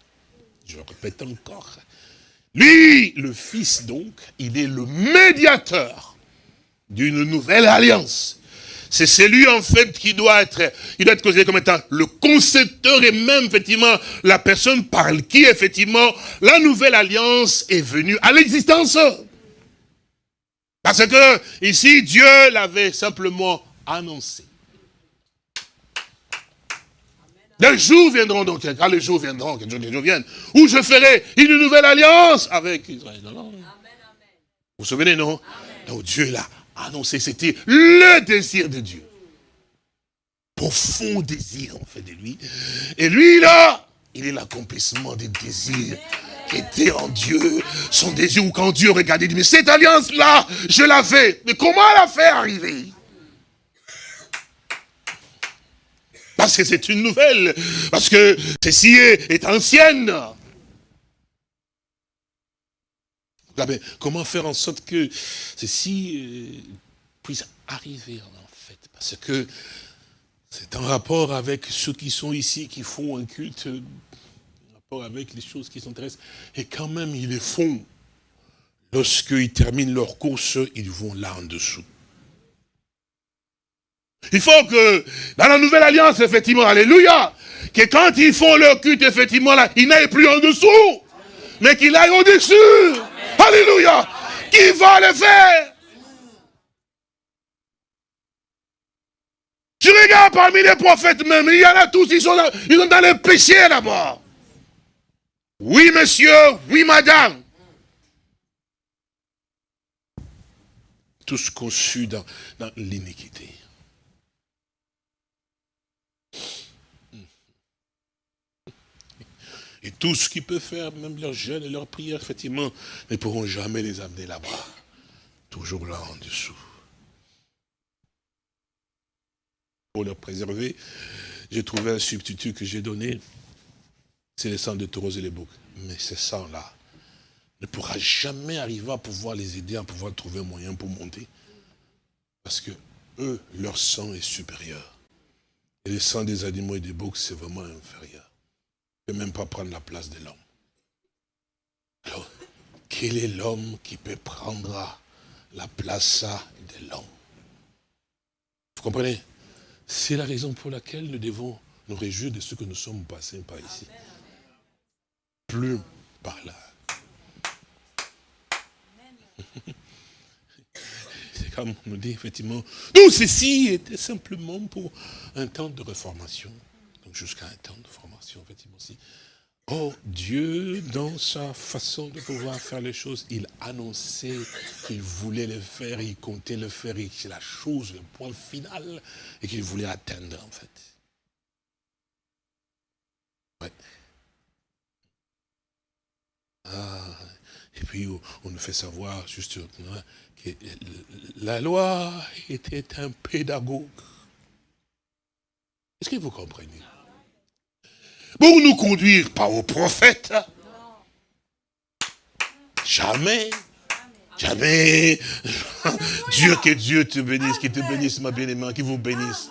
Je répète encore. Lui, le Fils donc, il est le médiateur d'une nouvelle alliance. C'est celui en fait qui doit être, il doit être considéré comme étant le concepteur et même effectivement la personne par qui effectivement la nouvelle alliance est venue à l'existence. Parce que ici Dieu l'avait simplement annoncé. Les jours viendront donc, quand les jours viendront, quand les jours viennent, où je ferai une nouvelle alliance avec Israël. Vous vous souvenez, non? Donc Dieu l'a annoncé, c'était le désir de Dieu. Profond désir, en fait, de lui. Et lui, là, il est l'accomplissement des désirs qui étaient en Dieu. Son désir, ou quand Dieu regardait, il dit, mais cette alliance-là, je l'avais. Mais comment la faire arriver? Parce que c'est une nouvelle. Parce que ceci est ancienne. Comment faire en sorte que ceci euh, puisse arriver en fait? Parce que c'est en rapport avec ceux qui sont ici, qui font un culte, en rapport avec les choses qui terrestres. Et quand même, ils les font. Lorsqu'ils terminent leur course, ils vont là en dessous. Il faut que, dans la nouvelle alliance, effectivement, alléluia, que quand ils font leur culte, effectivement, là, ils n'aillent plus en dessous, mais qu'ils aillent au-dessus. Alléluia. Qui va le faire? Je regarde parmi les prophètes même, il y en a tous, ils sont dans, ils sont dans le péché là-bas. Oui, monsieur, oui, madame. Tous conçus dans, dans l'iniquité. Et tout ce qu'ils peuvent faire, même leurs jeûnes et leurs prières, effectivement, ne pourront jamais les amener là-bas. Toujours là en dessous. Pour leur préserver, j'ai trouvé un substitut que j'ai donné. C'est le sang de taureaux et les boucs. Mais ce sang-là ne pourra jamais arriver à pouvoir les aider, à pouvoir trouver un moyen pour monter. Parce que eux, leur sang est supérieur. Et le sang des animaux et des boucs, c'est vraiment inférieur même pas prendre la place de l'homme. Alors, quel est l'homme qui peut prendre la place de l'homme? Vous comprenez? C'est la raison pour laquelle nous devons nous réjouir de ce que nous sommes passés par ici. Plus par là. C'est Branham nous dit effectivement, tout ceci était simplement pour un temps de réformation. Jusqu'à un temps de formation, effectivement aussi. Oh, Dieu, dans sa façon de pouvoir faire les choses, il annonçait qu'il voulait le faire, il comptait le faire, et c'est la chose, le point final, et qu'il voulait atteindre, en fait. Ouais. Ah, et puis, on nous fait savoir, juste, que la loi était un pédagogue. Est-ce que vous comprenez? Pour nous conduire, pas au prophète. Jamais. Jamais. Dieu, que Dieu te bénisse, qu'il te bénisse, ma bien-aimée, qu'il vous bénisse.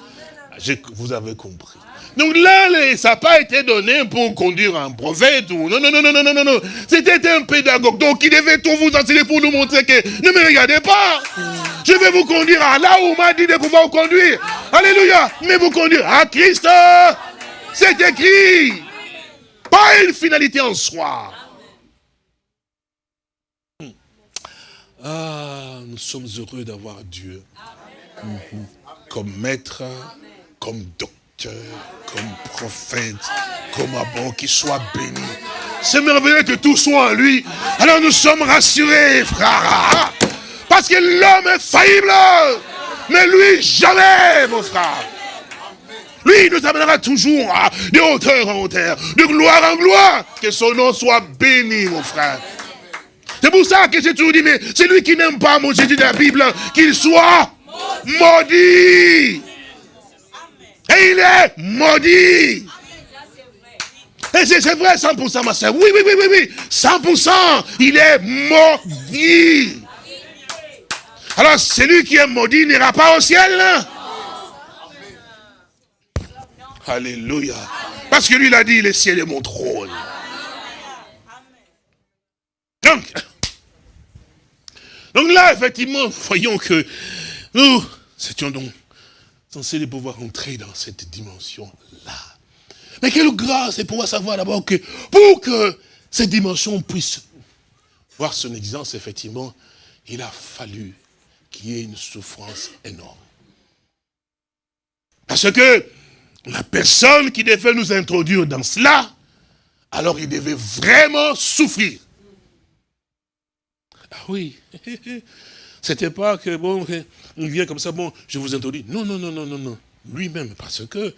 vous avez compris. Donc là, ça n'a pas été donné pour conduire un prophète ou non, non, non, non, non, non, non. C'était un pédagogue. Donc il devait tout vous enseigner pour nous montrer que ne me regardez pas. Je vais vous conduire à là où on m'a dit de pouvoir vous conduire. Alléluia. Mais vous conduire à Christ. C'est écrit. Pas une finalité en soi. Ah, nous sommes heureux d'avoir Dieu comme maître, comme docteur, comme prophète, comme abon, qui soit béni. C'est merveilleux que tout soit en lui. Alors nous sommes rassurés, frère. Parce que l'homme est faillible. Mais lui, jamais, mon frère. Lui nous amènera toujours de hauteur en hauteur, de gloire en gloire. Que son nom soit béni, mon frère. C'est pour ça que j'ai toujours dit, mais c'est lui qui n'aime pas mon Jésus de la Bible, qu'il soit maudit. Et il est maudit. Et c'est vrai 100% ma soeur. Oui, oui, oui, oui, oui. 100%. Il est maudit. Alors celui qui est maudit n'ira pas au ciel. Là. Alléluia. Parce que lui, il a dit, le ciel est mon trône. Donc, donc là, effectivement, voyons que nous étions donc censés pouvoir entrer dans cette dimension-là. Mais quelle grâce et pouvoir savoir d'abord que pour que cette dimension puisse voir son existence, effectivement, il a fallu qu'il y ait une souffrance énorme. Parce que la personne qui devait nous introduire dans cela, alors il devait vraiment souffrir. Ah oui, c'était pas que, bon, il vient comme ça, bon, je vous introduis. Non, non, non, non, non, non. Lui-même, parce que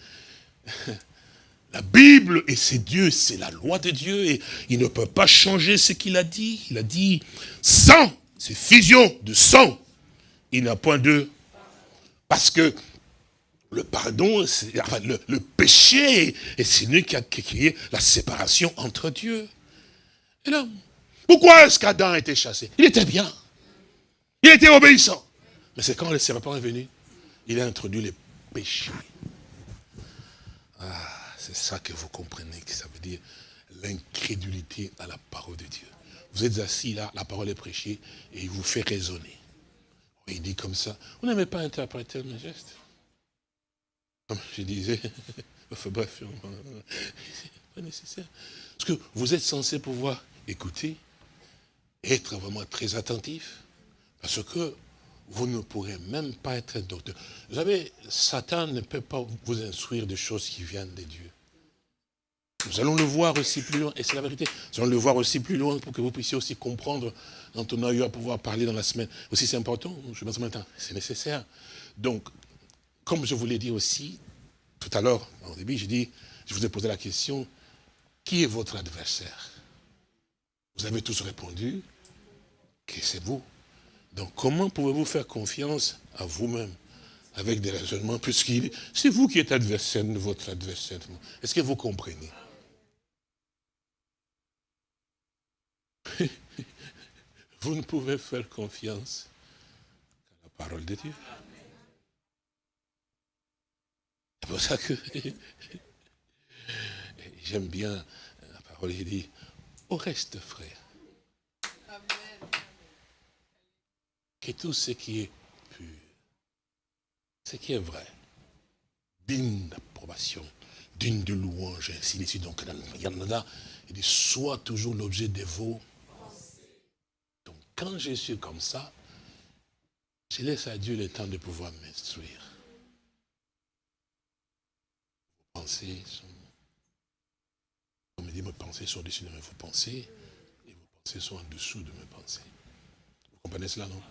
la Bible, et c'est Dieu, c'est la loi de Dieu, et il ne peut pas changer ce qu'il a dit. Il a dit, sang, c'est fusion de sang. Il n'a point de... Parce que le pardon, enfin, le, péché, et c'est lui qui a créé la séparation entre Dieu et l'homme. Pourquoi est-ce qu'Adam a été chassé? Il était bien. Il était obéissant. Mais c'est quand le serpent est venu, il a introduit les péchés. Ah, c'est ça que vous comprenez, que ça veut dire l'incrédulité à la parole de Dieu. Vous êtes assis là, la parole est prêchée, et il vous fait raisonner. Il dit comme ça, vous n'aimez pas interpréter mes gestes? Comme je disais, bref, pas nécessaire. Parce que vous êtes censé pouvoir écouter, être vraiment très attentif, parce que vous ne pourrez même pas être docteur. Vous savez, Satan ne peut pas vous instruire de choses qui viennent de Dieu. Nous allons le voir aussi plus loin, et c'est la vérité. Nous allons le voir aussi plus loin pour que vous puissiez aussi comprendre quand on a eu à pouvoir parler dans la semaine. Aussi, c'est important, je pense maintenant, c'est nécessaire. Donc, comme je vous l'ai dit aussi, tout à l'heure, au début, j'ai dit, je vous ai posé la question, qui est votre adversaire? Vous avez tous répondu que c'est vous. Donc comment pouvez-vous faire confiance à vous-même avec des raisonnements, puisque c'est vous qui êtes adversaire votre adversaire. Est-ce que vous comprenez? Vous ne pouvez faire confiance qu'à la parole de Dieu. C'est pour ça que j'aime bien la parole, il dit, au reste, frère, que tout ce qui est pur, ce qui est vrai, digne d'approbation, digne de louange, ainsi de suite. Donc, il soit toujours l'objet de vos. Donc, quand je suis comme ça, Je laisse à Dieu le temps de pouvoir m'instruire. Pensées sont... On me dit, mes pensées sont au-dessus de mes pensées, et vos pensées sont en dessous de mes pensées. Vous comprenez cela, non?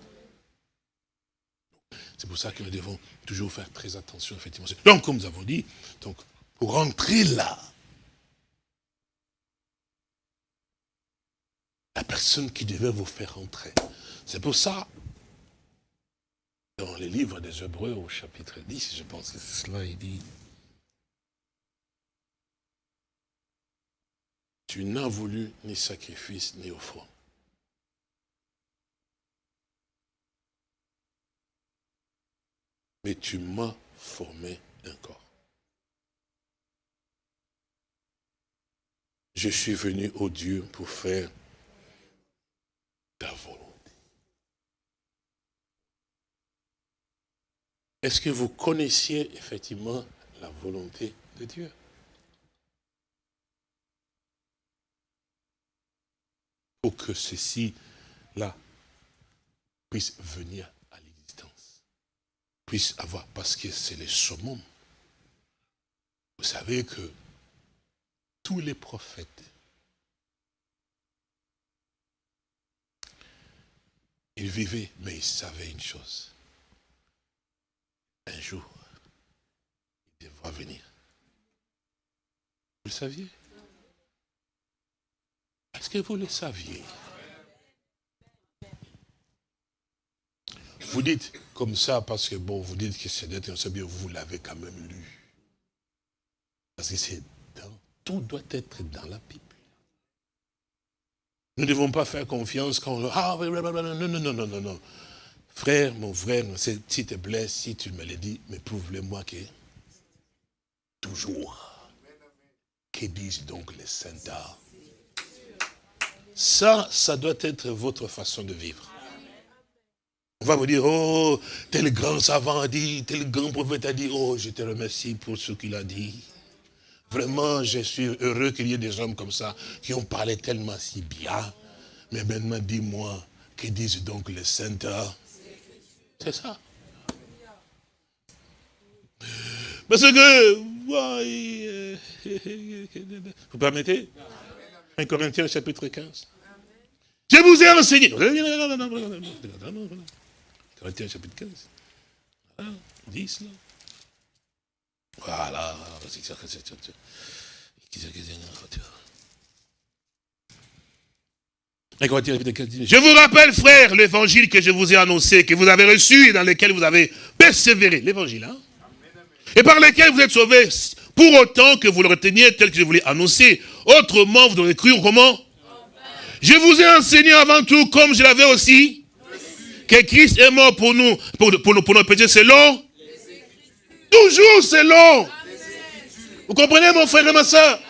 C'est pour ça que nous devons toujours faire très attention, effectivement. Donc, comme nous avons dit, donc, pour rentrer là, la personne qui devait vous faire entrer. C'est pour ça, dans les livres des Hébreux au chapitre 10, je pense que c'est cela, il dit, tu n'as voulu ni sacrifice ni offrande. Mais tu m'as formé un corps. Je suis venu au Dieu pour faire ta volonté. Est-ce que vous connaissiez effectivement la volonté de Dieu? Pour que ceci-là puisse venir à l'existence. Puisse avoir, parce que c'est le summum. Vous savez que tous les prophètes, ils vivaient, mais ils savaient une chose. Un jour, il devra venir. Vous le saviez? Est-ce que vous le saviez? Vous dites comme ça parce que, bon, vous dites que c'est d'être un bien, vous l'avez quand même lu. Parce que c'est tout doit être dans la Bible. Nous ne devons pas faire confiance quand on... Ah, non, non, non, non, non, non. Frère, mon frère, si te blesse, si tu me le dis, mais prouve-le-moi que... Toujours. Que disent donc les saints Ça, ça doit être votre façon de vivre. On va vous dire, oh, tel grand savant a dit, tel grand prophète a dit, oh, je te remercie pour ce qu'il a dit. Vraiment, je suis heureux qu'il y ait des hommes comme ça qui ont parlé tellement si bien. Mais maintenant, dis-moi, que disent donc les saints C'est ça. Parce que, vous permettez? 1 Corinthiens chapitre 15. Je vous ai enseigné. Corinthiens chapitre 15. 10 là. Voilà. Je vous rappelle, frère, l'évangile que je vous ai annoncé, que vous avez reçu et dans lequel vous avez persévéré. L'évangile, hein Et par lequel vous êtes sauvés, pour autant que vous le reteniez tel que je vous l'ai annoncé. Autrement, vous devrez cru comment? Je vous ai enseigné avant tout, comme je l'avais aussi, que Christ est mort pour nous, pour, pour, pour nos péchés selon Toujours selon. Vous comprenez mon frère et ma soeur?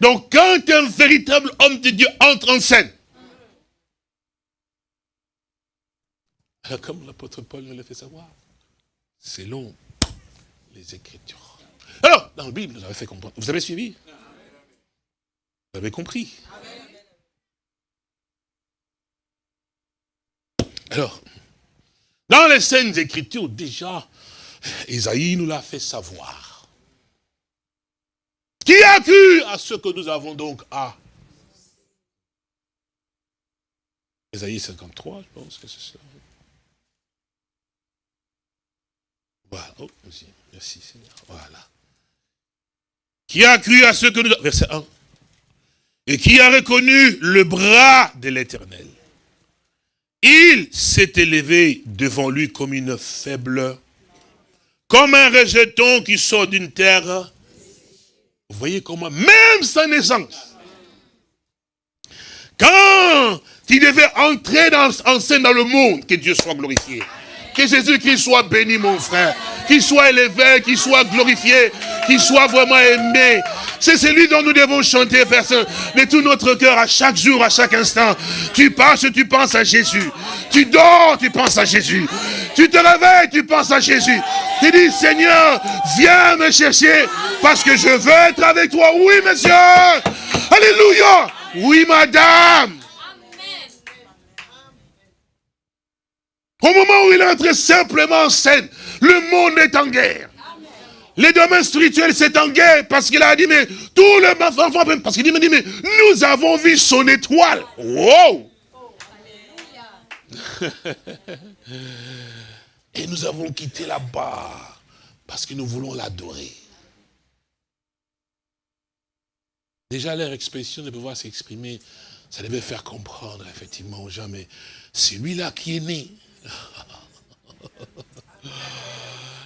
Donc quand un véritable homme de Dieu entre en scène, comme l'apôtre Paul nous l'a fait savoir, selon les Écritures. Alors, dans la Bible, nous avez fait comprendre. Vous avez suivi? Vous avez compris? Alors, dans les scènes Écritures, déjà, Isaïe nous l'a fait savoir. Qui a cru à ce que nous avons donc à Isaïe 53, je pense que c'est ça. Voilà. Oh, merci, merci Seigneur. Voilà. Qui a cru à ce que nous... Verset 1. Et qui a reconnu le bras de l'Éternel. Il s'est élevé devant lui comme une faible comme un rejeton qui sort d'une terre. Vous voyez comment, même sa naissance, quand il devait entrer en scène dans le monde, que Dieu soit glorifié. Que Jésus-Christ soit béni, mon frère. Qu'il soit élevé, qu'il soit glorifié, qu'il soit vraiment aimé. C'est celui dont nous devons chanter, personne, de tout notre cœur, à chaque jour, à chaque instant. Tu passes, tu penses à Jésus. Tu dors, tu penses à Jésus. Tu te réveilles, tu penses à Jésus. Tu dis, Seigneur, viens me chercher parce que je veux être avec toi. Oui, monsieur. Alléluia. Oui, madame. Au moment où il entre simplement en scène, le monde est en guerre. Les domaines spirituels, c'est en guerre parce qu'il a dit, mais tout le parce qu'il dit, mais, nous avons vu son étoile. Wow! Et nous avons quitté là-bas parce que nous voulons l'adorer. Déjà, leur expression de pouvoir s'exprimer, ça devait faire comprendre effectivement aux gens, mais c'est lui-là qui est né.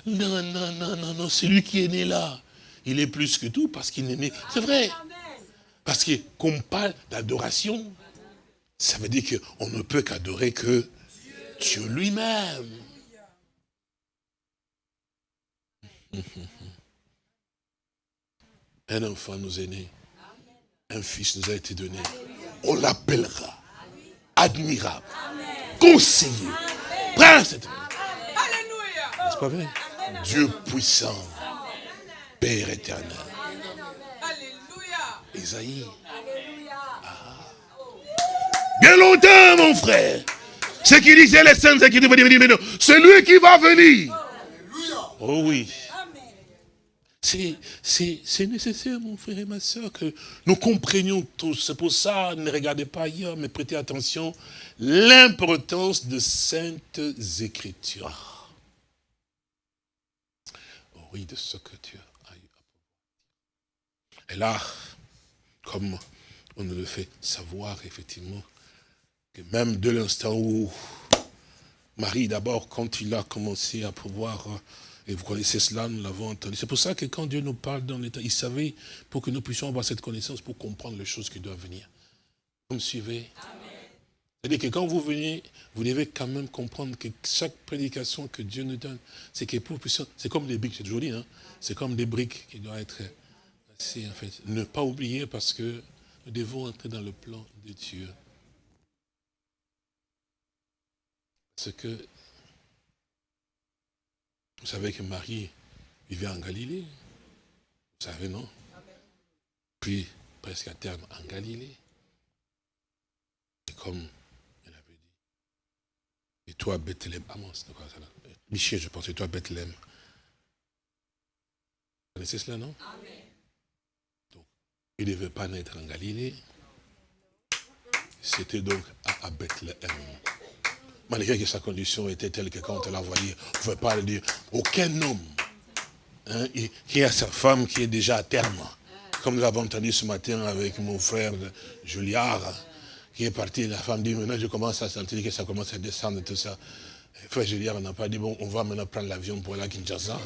Non, non, non, non, non, c'est lui qui est né là. Il est plus que tout parce qu'il est né. C'est vrai. Parce que qu'on parle d'adoration, ça veut dire qu'on ne peut qu'adorer que Dieu lui-même. Un enfant nous est né. Un fils nous a été donné. On l'appellera admirable, conseiller, prince. N'est-ce pas vrai? Dieu puissant, Père éternel. Isaïe. Ah. Bien longtemps, mon frère. Ce qui disait les saints, c'est qui dire, mais non, c'est lui qui va venir. Oh oui. C'est nécessaire, mon frère et ma soeur, que nous comprenions tous. C'est pour ça, ne regardez pas ailleurs, mais prêtez attention, l'importance de saintes écritures de ce que Dieu a eu à Et là, comme on nous le fait savoir, effectivement, que même de l'instant où Marie, d'abord, quand il a commencé à pouvoir, et vous connaissez cela, nous l'avons entendu. C'est pour ça que quand Dieu nous parle dans l'état, il savait pour que nous puissions avoir cette connaissance pour comprendre les choses qui doivent venir. Vous me suivez? C'est-à-dire que quand vous venez, vous devez quand même comprendre que chaque prédication que Dieu nous donne, c'est que pour c'est comme des briques, c'est toujours dit, hein, c'est comme des briques qui doivent être assez, en fait. Ne pas oublier parce que nous devons entrer dans le plan de Dieu. Parce que, vous savez que Marie vivait en Galilée. Vous savez, non? Puis, presque à terme, en Galilée. Et comme et toi, Bethléem. Ah, Michel, je pense, et toi, Bethléem. Vous connaissez cela, non? Donc, Il ne devait pas naître en Galilée. C'était donc à, Bethléem. Malgré que sa condition était telle que quand on l'a envoyé, on ne pouvait pas le dire. Aucun homme hein, qui a sa femme qui est déjà à terme. Comme nous l'avons entendu ce matin avec mon frère Juliard, qui est parti, la femme dit, maintenant je commence à sentir que ça commence à descendre, tout ça. Frère Julien, on n'a pas dit, bon, on va maintenant prendre l'avion pour aller à Kinshasa.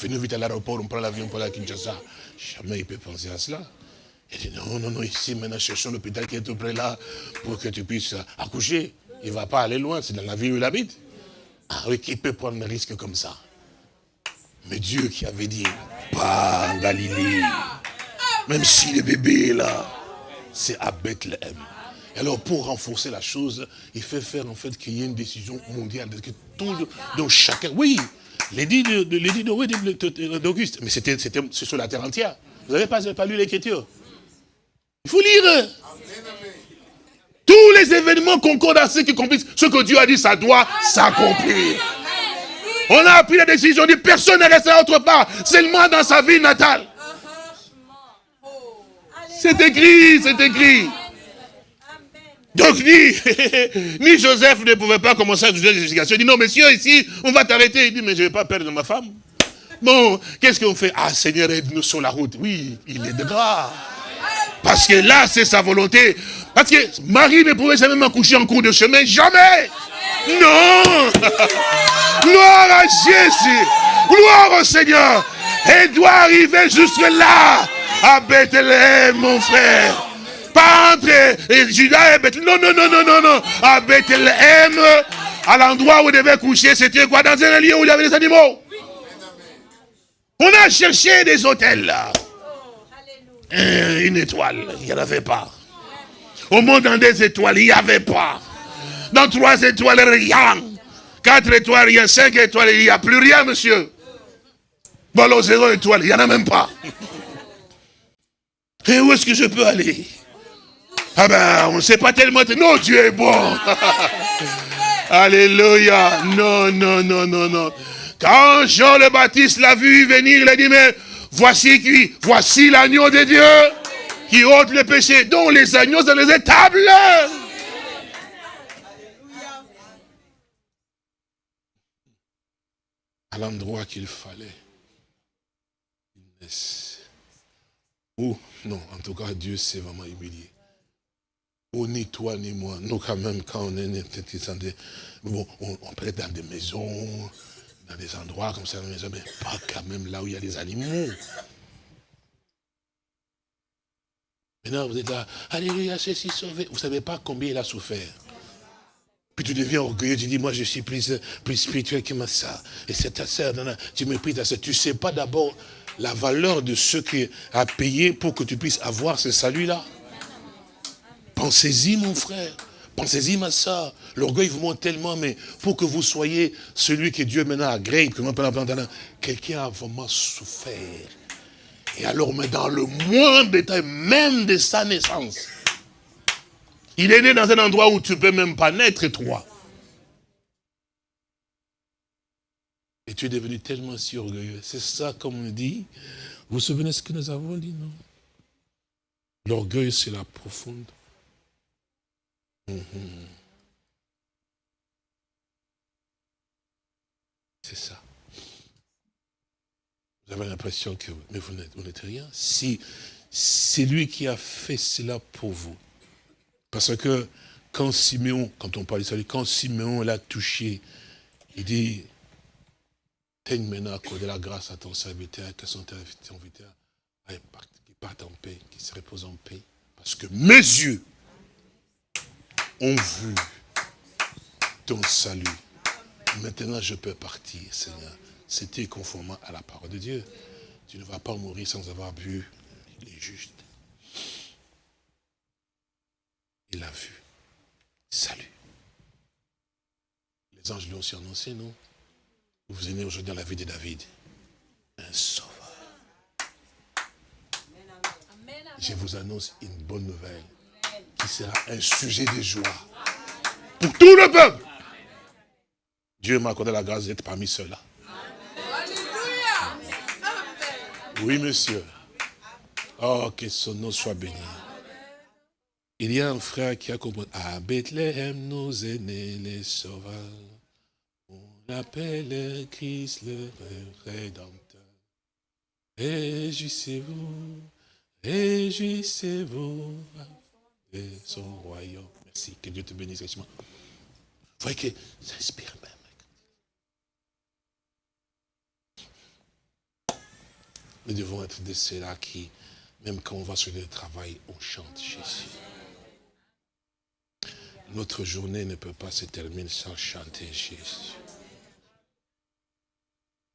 Venez vite à l'aéroport, on prend l'avion pour aller à Kinshasa. Jamais il peut penser à cela. Il dit, non, non, non, ici, maintenant, cherchons l'hôpital qui est tout près là, pour que tu puisses accoucher. Il ne va pas aller loin, c'est dans la ville où il habite. Ah oui, qui peut prendre un risque comme ça? Mais Dieu qui avait dit, pas en Galilée. Même si le bébé est là, c'est à Bethléem. alors, pour renforcer la chose, il fait faire en fait qu'il y ait une décision mondiale. Que donc chacun, oui, l'édit d'Auguste, mais c'était sur la terre entière. Vous n'avez pas, pas lu l'écriture? Il faut lire. Tous les événements concordent à ce qui accomplissent. Ce que Dieu a dit, ça doit s'accomplir. On a pris la décision, dit personne n'est resté autre part, seulement dans sa vie natale. C'est écrit, c'est écrit. Donc ni, ni Joseph ne pouvait pas commencer à juger les justifications. Il dit, non, monsieur, ici, on va t'arrêter. Il dit, mais je ne vais pas perdre ma femme. Bon, qu'est-ce qu'on fait? Ah, Seigneur, aide-nous sur la route. Oui, il est de grâce. Parce que là, c'est sa volonté. Parce que Marie ne pouvait jamais m'accoucher en cours de chemin. Jamais. Non. Gloire à Jésus. Gloire au Seigneur. Elle doit arriver jusque là à Bethléem, mon frère. Pas entre Judas et Bethléem. Non, non, non, non, non, non. À Bethléem, à l'endroit où il devait coucher, c'était quoi? Dans un lieu où il y avait des animaux. On a cherché des hôtels là. Euh, une étoile, il n'y en avait pas. Au monde dans des étoiles, il n'y avait pas. Dans trois étoiles, rien. Quatre étoiles, rien. Cinq étoiles, il n'y a plus rien, monsieur. Bon, alors zéro étoile, il n'y en a même pas. Et où est-ce que je peux aller? Ah ben, on ne sait pas tellement. Non, Dieu est bon. Alléluia. Non, non, non, non, non. Quand Jean le Baptiste l'a vu venir, il a dit, mais voici qui, voici l'agneau de Dieu qui ôte le péché, dont les agneaux dans les étables. À l'endroit qu'il fallait. Ou, non, en tout cas, Dieu s'est vraiment humilié. Ou ni toi ni moi, nous quand même, quand on est bon, on, on peut être dans des maisons, dans des endroits comme ça, mais pas quand même là où il y a des animaux. Maintenant, vous êtes là, Alléluia, c'est si sauvé. Vous ne savez pas combien il a souffert. Puis tu deviens orgueilleux, tu dis, moi je suis plus, plus spirituel que ma soeur. Et c'est ta soeur, tu méprises ta soeur. Tu ne sais pas d'abord la valeur de ce qui a payé pour que tu puisses avoir ce salut-là. Pensez-y, mon frère. Pensez-y, ma soeur. L'orgueil vous monte tellement, mais pour que vous soyez celui que Dieu maintenant agrée, quelqu'un a vraiment souffert. Et alors, mais dans le moindre détail, même de sa naissance, il est né dans un endroit où tu ne peux même pas naître, toi. Et tu es devenu tellement si orgueilleux. C'est ça, comme on dit. Vous vous souvenez ce que nous avons dit, non? L'orgueil, c'est la profonde. C'est ça. Vous avez l'impression que mais vous n'êtes rien. Si c'est lui qui a fait cela pour vous. Parce que quand Siméon, quand on parle de salut, quand Siméon l'a touché, il dit, Teigne maintenant accorder la grâce à ton serviteur, que son serviteur parte en paix, qui se repose en paix. Parce que mes yeux ont vu ton salut. Maintenant, je peux partir, Seigneur. C'était conformément à la parole de Dieu. Tu ne vas pas mourir sans avoir vu les justes. Il a vu. Salut. Les anges lui ont aussi annoncé, non? Vous venez aujourd'hui dans la vie de David. Un sauveur. Je vous annonce une bonne nouvelle qui sera un sujet de joie pour tout le peuple. Dieu m'a accordé la grâce d'être parmi ceux-là. Oui, monsieur. Oh, que son nom soit béni. Il y a un frère qui a compris. À Bethléem, nous aînés les sauveurs appelle Christ le Rédempteur. Réjouissez-vous, réjouissez-vous de son royaume. Merci, que Dieu te bénisse. Vous voyez que ça inspire même. Nous devons être de ceux-là qui, même quand on va sur le travail, on chante Jésus. Notre journée ne peut pas se terminer sans chanter Jésus.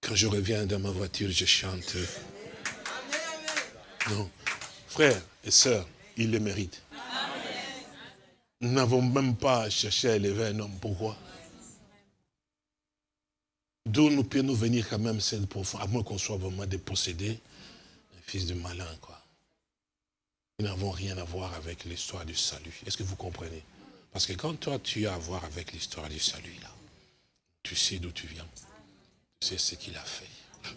Quand je reviens dans ma voiture, je chante. Non. Frères et sœurs, il le mérite. Nous n'avons même pas cherché à élever un homme. Pourquoi D'où nous pouvons venir quand même, c'est profond, à moins qu'on soit vraiment dépossédés, un fils de malin, quoi. Nous n'avons rien à voir avec l'histoire du salut. Est-ce que vous comprenez? Parce que quand toi, tu as à voir avec l'histoire du salut, là, tu sais d'où tu viens. C'est ce qu'il a fait.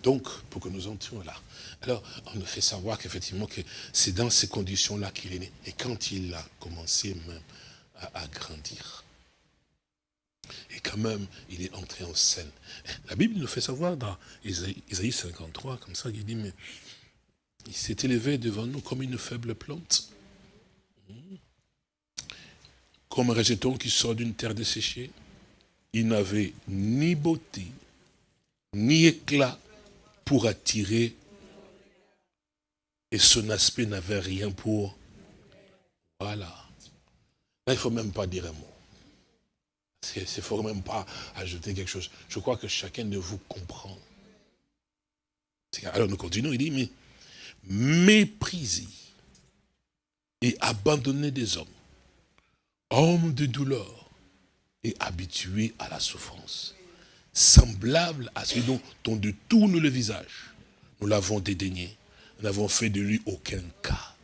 Donc, pour que nous entrions là. Alors, on nous fait savoir qu'effectivement, que c'est dans ces conditions-là qu'il est né. Et quand il a commencé même à, grandir. Et quand même, il est entré en scène. La Bible nous fait savoir dans Isaïe 53, comme ça, il dit, mais il s'est élevé devant nous comme une faible plante. Comme un rejeton qui sort d'une terre desséchée. Il n'avait ni beauté, ni éclat pour attirer. Et son aspect n'avait rien pour... Voilà. Là, il ne faut même pas dire un mot. Il ne faut même pas ajouter quelque chose. Je crois que chacun de vous comprend. Alors nous continuons, il dit, mais méprisé et abandonné des hommes, homme de douleur et habitué à la souffrance semblable à celui dont on détourne le visage. Nous l'avons dédaigné. Nous n'avons fait de lui aucun cas.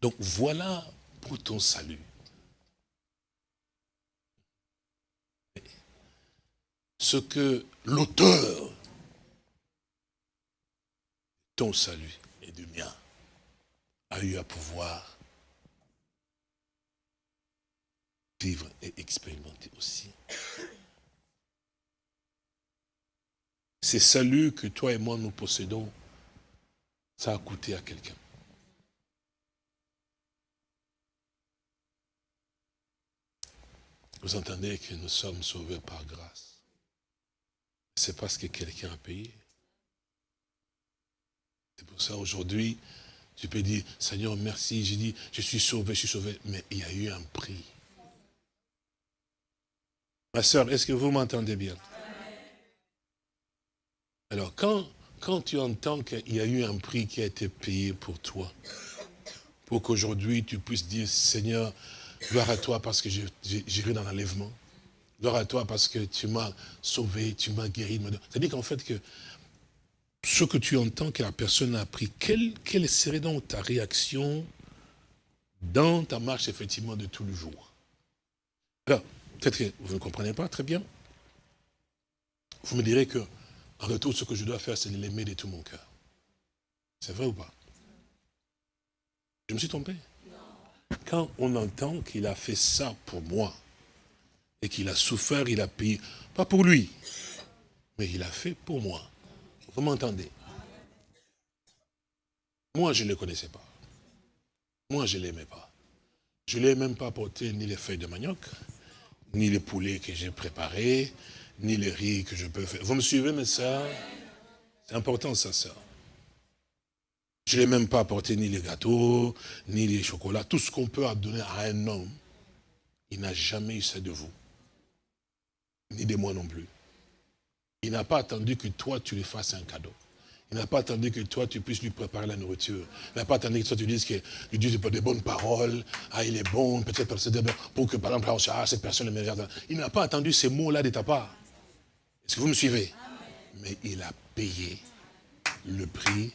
Donc voilà pour ton salut. Ce que l'auteur ton salut et du mien a eu à pouvoir vivre et expérimenter aussi. Ces saluts que toi et moi nous possédons, ça a coûté à quelqu'un. Vous entendez que nous sommes sauvés par grâce. C'est parce que quelqu'un a payé. C'est pour ça aujourd'hui, tu peux dire, Seigneur, merci. J'ai dit, je suis sauvé, je suis sauvé. Mais il y a eu un prix. Ma soeur, est-ce que vous m'entendez bien? Alors, quand, quand tu entends qu'il y a eu un prix qui a été payé pour toi, pour qu'aujourd'hui tu puisses dire, Seigneur, gloire à toi parce que j'ai eu dans l'enlèvement. Gloire à toi parce que tu m'as sauvé, tu m'as guéri. C'est-à-dire qu'en fait, que ce que tu entends que la personne a appris, quelle, quelle serait donc ta réaction dans ta marche, effectivement, de tous les jours? Alors, peut-être que vous ne comprenez pas très bien. Vous me direz que, en retour, ce que je dois faire, c'est l'aimer de tout mon cœur. C'est vrai ou pas? Je me suis trompé? Quand on entend qu'il a fait ça pour moi, et qu'il a souffert, il a payé, pas pour lui, mais il a fait pour moi. Vous m'entendez? Moi, je ne le connaissais pas. Moi, je ne l'aimais pas. Je ne l'ai même pas porté ni les feuilles de manioc, ni les poulets que j'ai préparés, ni les riz que je peux faire. Vous me suivez, mes soeurs C'est important, ça, ça. Je ne l'ai même pas apporté ni les gâteaux, ni les chocolats. Tout ce qu'on peut donner à un homme, il n'a jamais eu ça de vous. Ni de moi non plus. Il n'a pas attendu que toi, tu lui fasses un cadeau. Il n'a pas attendu que toi, tu puisses lui préparer la nourriture. Il n'a pas attendu que toi, tu dises que lui dises des bonnes paroles. Ah, il est bon, peut-être pour que, par exemple, ah, cette personne est meilleure. Il n'a pas attendu ces mots-là de ta part. Est-ce que vous me suivez? Mais il a payé le prix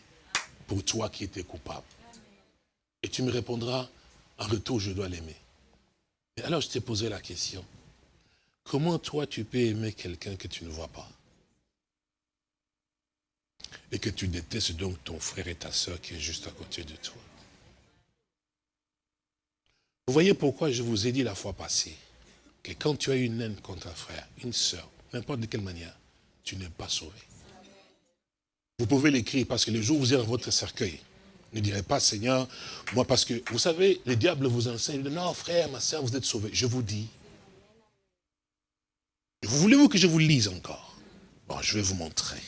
pour toi qui étais coupable. Et tu me répondras, en retour, je dois l'aimer. Alors, je t'ai posé la question. Comment toi, tu peux aimer quelqu'un que tu ne vois pas et que tu détestes donc ton frère et ta soeur qui est juste à côté de toi? Vous voyez pourquoi je vous ai dit la fois passée que quand tu as une haine contre un frère, une soeur, n'importe de quelle manière, tu n'es pas sauvé. Vous pouvez l'écrire parce que le jour où vous êtes dans votre cercueil, ne direz pas, Seigneur, moi parce que, vous savez, le diable vous enseigne, non frère, ma soeur, vous êtes sauvé. Je vous dis, voulez-vous que je vous lise encore? Bon, je vais vous montrer.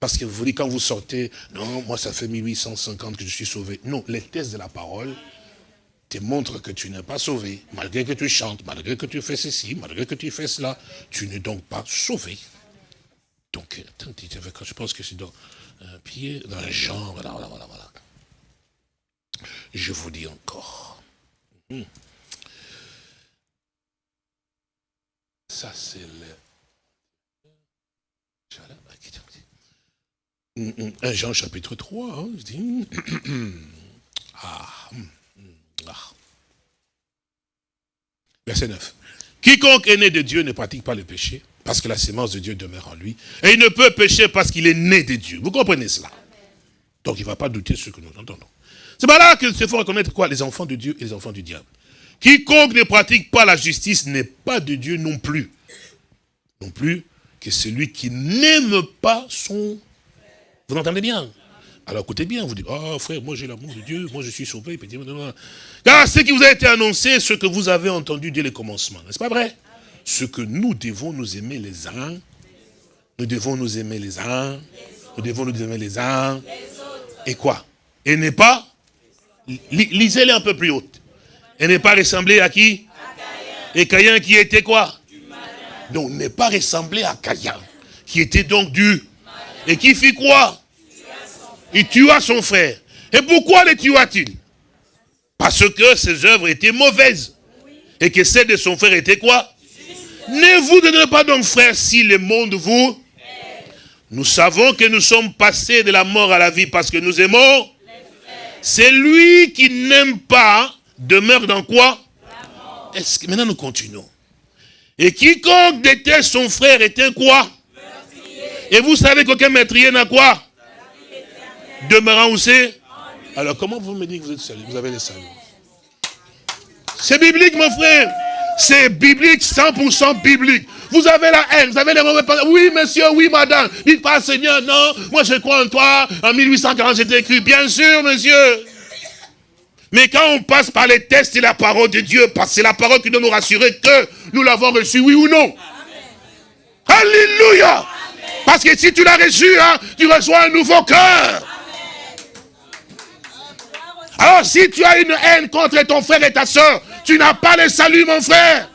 Parce que vous voulez, quand vous sortez, non, moi ça fait 1850 que je suis sauvé. Non, les tests de la parole te montrent que tu n'es pas sauvé. Malgré que tu chantes, malgré que tu fais ceci, malgré que tu fais cela, tu n'es donc pas sauvé. Donc, attendez, je pense que c'est dans un pied, dans un genre, voilà, voilà, voilà. Je vous dis encore. Hmm. Ça, c'est le 1 Jean chapitre 3, hein, ah, hum, ah. Verset 9. Quiconque est né de Dieu ne pratique pas le péché, parce que la sémence de Dieu demeure en lui. Et il ne peut pécher parce qu'il est né de Dieu. Vous comprenez cela? Donc il ne va pas douter ce que nous entendons. C'est pas là qu'il se faut reconnaître quoi? Les enfants de Dieu et les enfants du diable. Quiconque ne pratique pas la justice n'est pas de Dieu non plus. Non plus que celui qui n'aime pas son vous entendez bien? Alors écoutez bien, vous dites, oh frère, moi j'ai l'amour de Dieu, moi je suis sauvé. Car ce qui vous a été annoncé, ce que vous avez entendu dès le commencement, n'est-ce pas vrai? Ce que nous devons nous aimer les uns, nous devons nous aimer les uns, nous devons nous aimer les uns, et quoi? Et n'est pas, lisez-les un peu plus haute, et n'est pas ressemblé à qui? Et Caïn qui était quoi? Donc n'est pas ressemblé à Caïn, qui était donc du... Et qui fit quoi? Il tua son frère. Et pourquoi le tua-t-il? Parce que ses œuvres étaient mauvaises. Et que celles de son frère étaient quoi? Ne vous donnez pas donc, frère, si le monde vous... Nous savons que nous sommes passés de la mort à la vie parce que nous aimons. C'est lui qui n'aime pas demeure dans quoi? Est-ce que maintenant nous continuons Et quiconque déteste son frère est un quoi? Et vous savez qu'aucun meurtrier n'a quoi? Demeurant où c'est? Alors comment vous me dites que vous êtes salut Vous avez les saluts. C'est biblique mon frère. C'est biblique, 100% biblique. Vous avez la haine, vous avez les mauvais. Oui, monsieur, oui, madame. Dites pas, Seigneur, non, moi je crois en toi. En 1840, c'était écrit. Bien sûr, monsieur. Mais quand on passe par les tests et la parole de Dieu, parce que c'est la parole qui doit nous rassurer que nous l'avons reçu, oui ou non. Alléluia. Parce que si tu l'as reçu, hein, tu reçois un nouveau cœur. Alors si tu as une haine contre ton frère et ta soeur, tu n'as pas le salut, mon frère.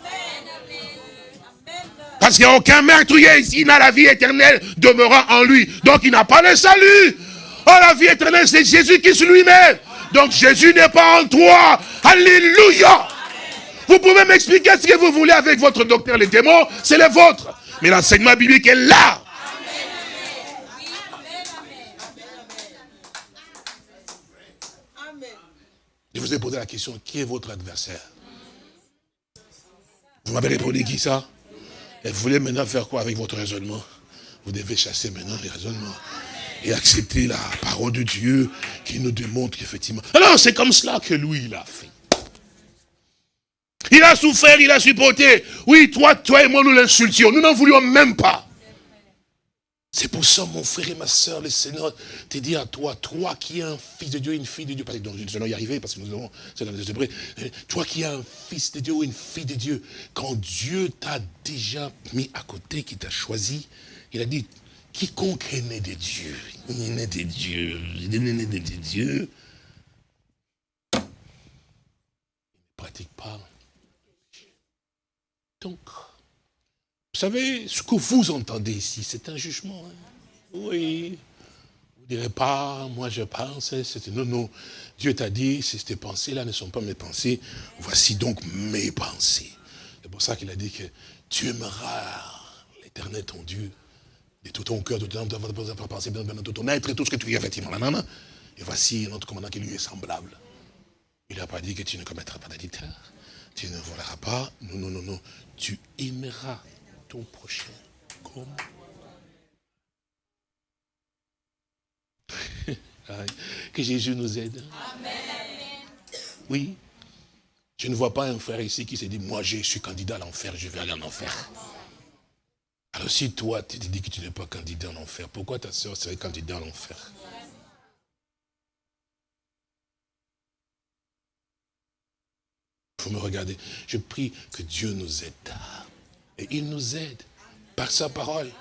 Parce qu'il n'y a aucun meurtrier ici n'a la vie éternelle demeurant en lui. Donc il n'a pas le salut. Oh, la vie éternelle, c'est Jésus qui est lui-même. Donc Jésus n'est pas en toi. Alléluia. Vous pouvez m'expliquer ce que vous voulez avec votre docteur, les démons, c'est le vôtre. Mais l'enseignement biblique est là. Je vous ai posé la question, qui est votre adversaire? Vous m'avez répondu qui ça? Et vous voulez maintenant faire quoi avec votre raisonnement? Vous devez chasser maintenant les raisonnements et accepter la parole de Dieu qui nous démontre qu'effectivement... Alors c'est comme cela que lui, il a fait. Il a souffert, il a supporté. Oui, toi, toi et moi, nous l'insultions. Nous n'en voulions même pas. C'est pour ça, mon frère et ma soeur, le Seigneur te dit à toi, toi qui es un fils de Dieu, une fille de Dieu, parce que nous allons y arriver, parce que nous avons, c'est Hébreux, toi qui es un fils de Dieu ou une fille de Dieu, quand Dieu t'a déjà mis à côté, qui t'a choisi, il a dit, quiconque est né de Dieu, il né de Dieu, il né de Dieu, il ne pratique pas. Donc, vous savez, ce que vous entendez ici, c'est un jugement. Hein. Oui. Vous ne direz pas, moi je pense, c'est non, non. Dieu t'a dit, ces pensées-là ne sont pas mes pensées, voici donc mes pensées. C'est pour ça qu'il a dit que tu aimeras l'éternel ton Dieu de tout ton cœur, de tout ton pensée, de tout ton être et tout ce que tu es effectivement. Et voici notre commandant qui lui est semblable. Il n'a pas dit que tu ne commettras pas d'adultère, tu ne voleras pas, non, non, non, non. Tu aimeras ton prochain comme que Jésus nous aide. Oui. Je ne vois pas un frère ici qui s'est dit, moi je suis candidat à l'enfer, je vais aller en enfer. Alors si toi, tu te dis que tu n'es pas candidat en enfer, pourquoi ta soeur serait candidat à l'enfer? Faut me regarder. Je prie que Dieu nous aide. Et il nous aide par sa parole.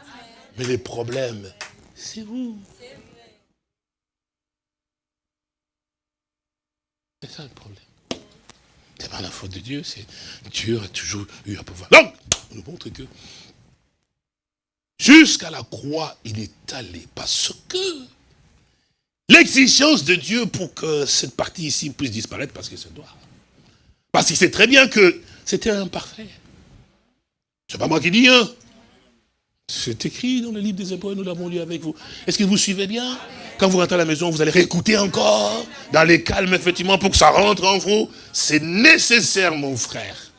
Mais les problèmes, c'est vous. C'est ça le problème. C'est pas la faute de Dieu, c'est Dieu a toujours eu à pouvoir. Donc, on nous montre que jusqu'à la croix, il est allé parce que l'exigence de Dieu pour que cette partie ici puisse disparaître, parce que c'est doit. Parce qu'il sait très bien que c'était imparfait. C'est pas moi qui dis, hein. C'est écrit dans le livre des Hébreux, nous l'avons lu avec vous. Est-ce que vous suivez bien? Quand vous rentrez à la maison, vous allez réécouter encore, dans les calmes, effectivement, pour que ça rentre en vous. C'est nécessaire, mon frère.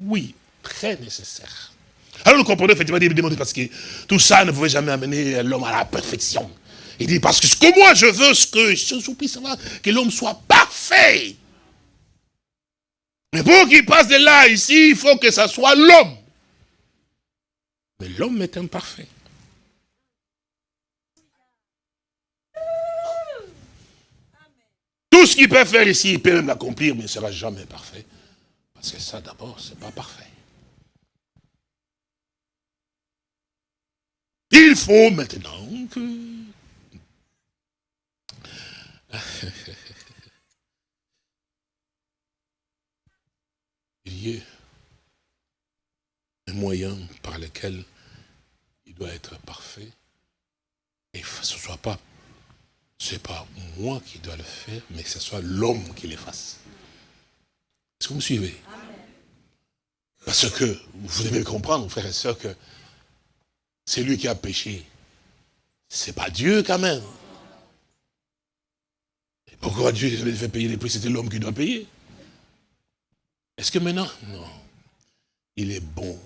Oui, très nécessaire. Alors nous comprenons effectivement, il demande parce que tout ça ne pouvait jamais amener l'homme à la perfection. Il dit, parce que ce que moi je veux, ce que je savoir, que l'homme soit parfait. Mais pour qu'il passe de là, ici, il faut que ça soit l'homme. Mais l'homme est imparfait. Tout ce qu'il peut faire ici, il peut même l'accomplir, mais il ne sera jamais parfait. Parce que ça, d'abord, ce n'est pas parfait. Il faut maintenant que... il y ait un moyen par lequel il doit être parfait. Et que ce ne soit pas, c'est pas moi qui dois le faire, mais que ce soit l'homme qui le fasse. Est-ce que vous me suivez Parce que vous devez comprendre, frères et sœurs, que c'est lui qui a péché. C'est pas Dieu quand même. pourquoi Dieu devait payer les prix? C'était l'homme qui doit payer. Est-ce que maintenant? Non. Il est bon.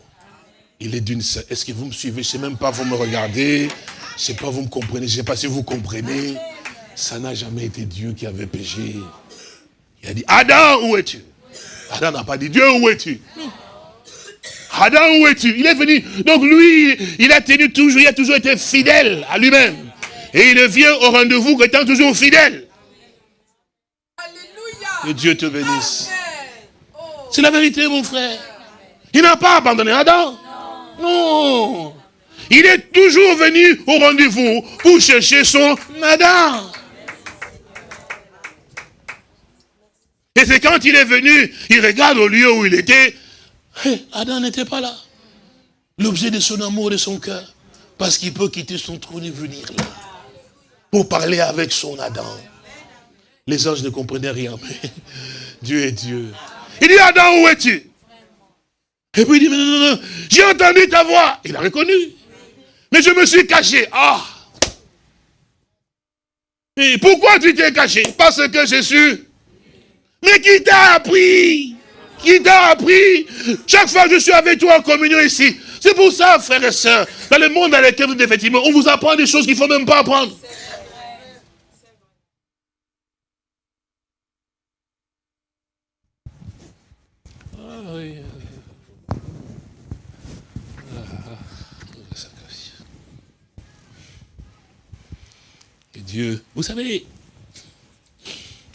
Il est d'une... Est-ce que vous me suivez? Je ne sais même pas, vous me regardez. Je ne sais pas, vous me comprenez. Je ne sais pas si vous comprenez. Ça n'a jamais été Dieu qui avait péché. Il a dit, Adam, où es-tu? Adam n'a pas dit, Dieu, où es-tu? Adam, où es-tu? Il est venu. Donc lui, il a tenu toujours, il a toujours été fidèle à lui-même. Et il vient au rendez-vous étant toujours fidèle. Alléluia. Que Dieu te bénisse. C'est la vérité, mon frère. Il n'a pas abandonné Adam. Non. Il est toujours venu au rendez-vous pour chercher son Adam. Et c'est quand il est venu, il regarde au lieu où il était. Adam n'était pas là. L'objet de son amour, de son cœur. Parce qu'il peut quitter son trône et venir là. Pour parler avec son Adam. Les anges ne comprenaient rien, Dieu est Dieu. Il dit, Adam, où es-tu? Et puis il dit, non, non, non, j'ai entendu ta voix. Il a reconnu. Mais je me suis caché. Ah Et pourquoi tu t'es caché? Parce que je suis mais qui t'a appris? Qui t'a appris Chaque fois que je suis avec toi en communion ici. C'est pour ça, frères et sœurs, dans le monde dans lequel vous êtes, effectivement, on vous apprend des choses qu'il ne faut même pas apprendre. Dieu, vous savez,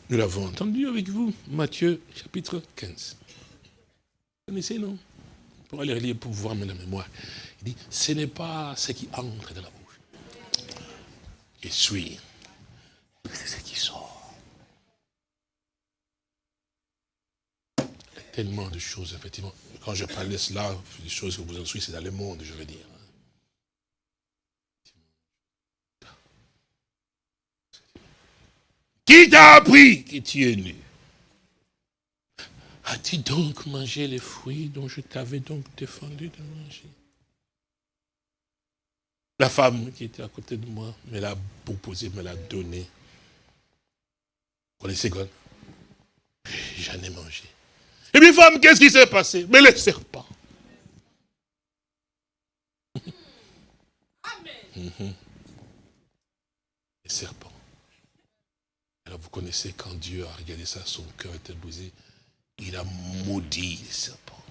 nous l'avons entendu avec vous, Matthieu chapitre 15. Vous connaissez, non? Pour aller lire, pour voir la mémoire. Il dit, ce n'est pas ce qui entre dans la bouche qui suit, c'est ce qui sort. Tellement de choses, effectivement. Quand je parle de cela, des choses que vous en suivez, c'est dans le monde, je veux dire. Qui t'a appris que tu es nu As-tu donc mangé les fruits dont je t'avais donc défendu de manger? La femme qui était à côté de moi me l'a proposé, me l'a donné. Vous connaissez quoi J'en ai mangé. Et puis femme, qu'est-ce qui s'est passé? Mais les serpents. Amen. Les serpents vous connaissez quand Dieu a regardé ça, son cœur était brisé. Il a maudit les serpents.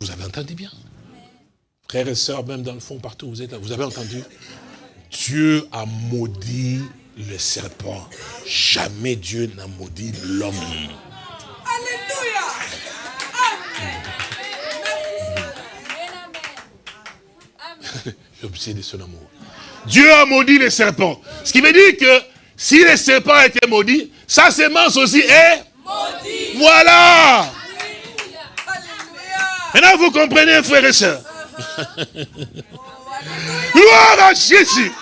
Vous avez entendu bien? Frères et sœurs, même dans le fond, partout où vous êtes là, vous avez entendu? Dieu a maudit le serpent. Jamais Dieu n'a maudit l'homme. Alléluia L'objet de son amour. Dieu a maudit les serpents. Ce qui veut dire que si les serpents étaient maudits, sa sémence aussi est maudite. Voilà. Maintenant, vous comprenez, frères et sœurs. Gloire à Jésus.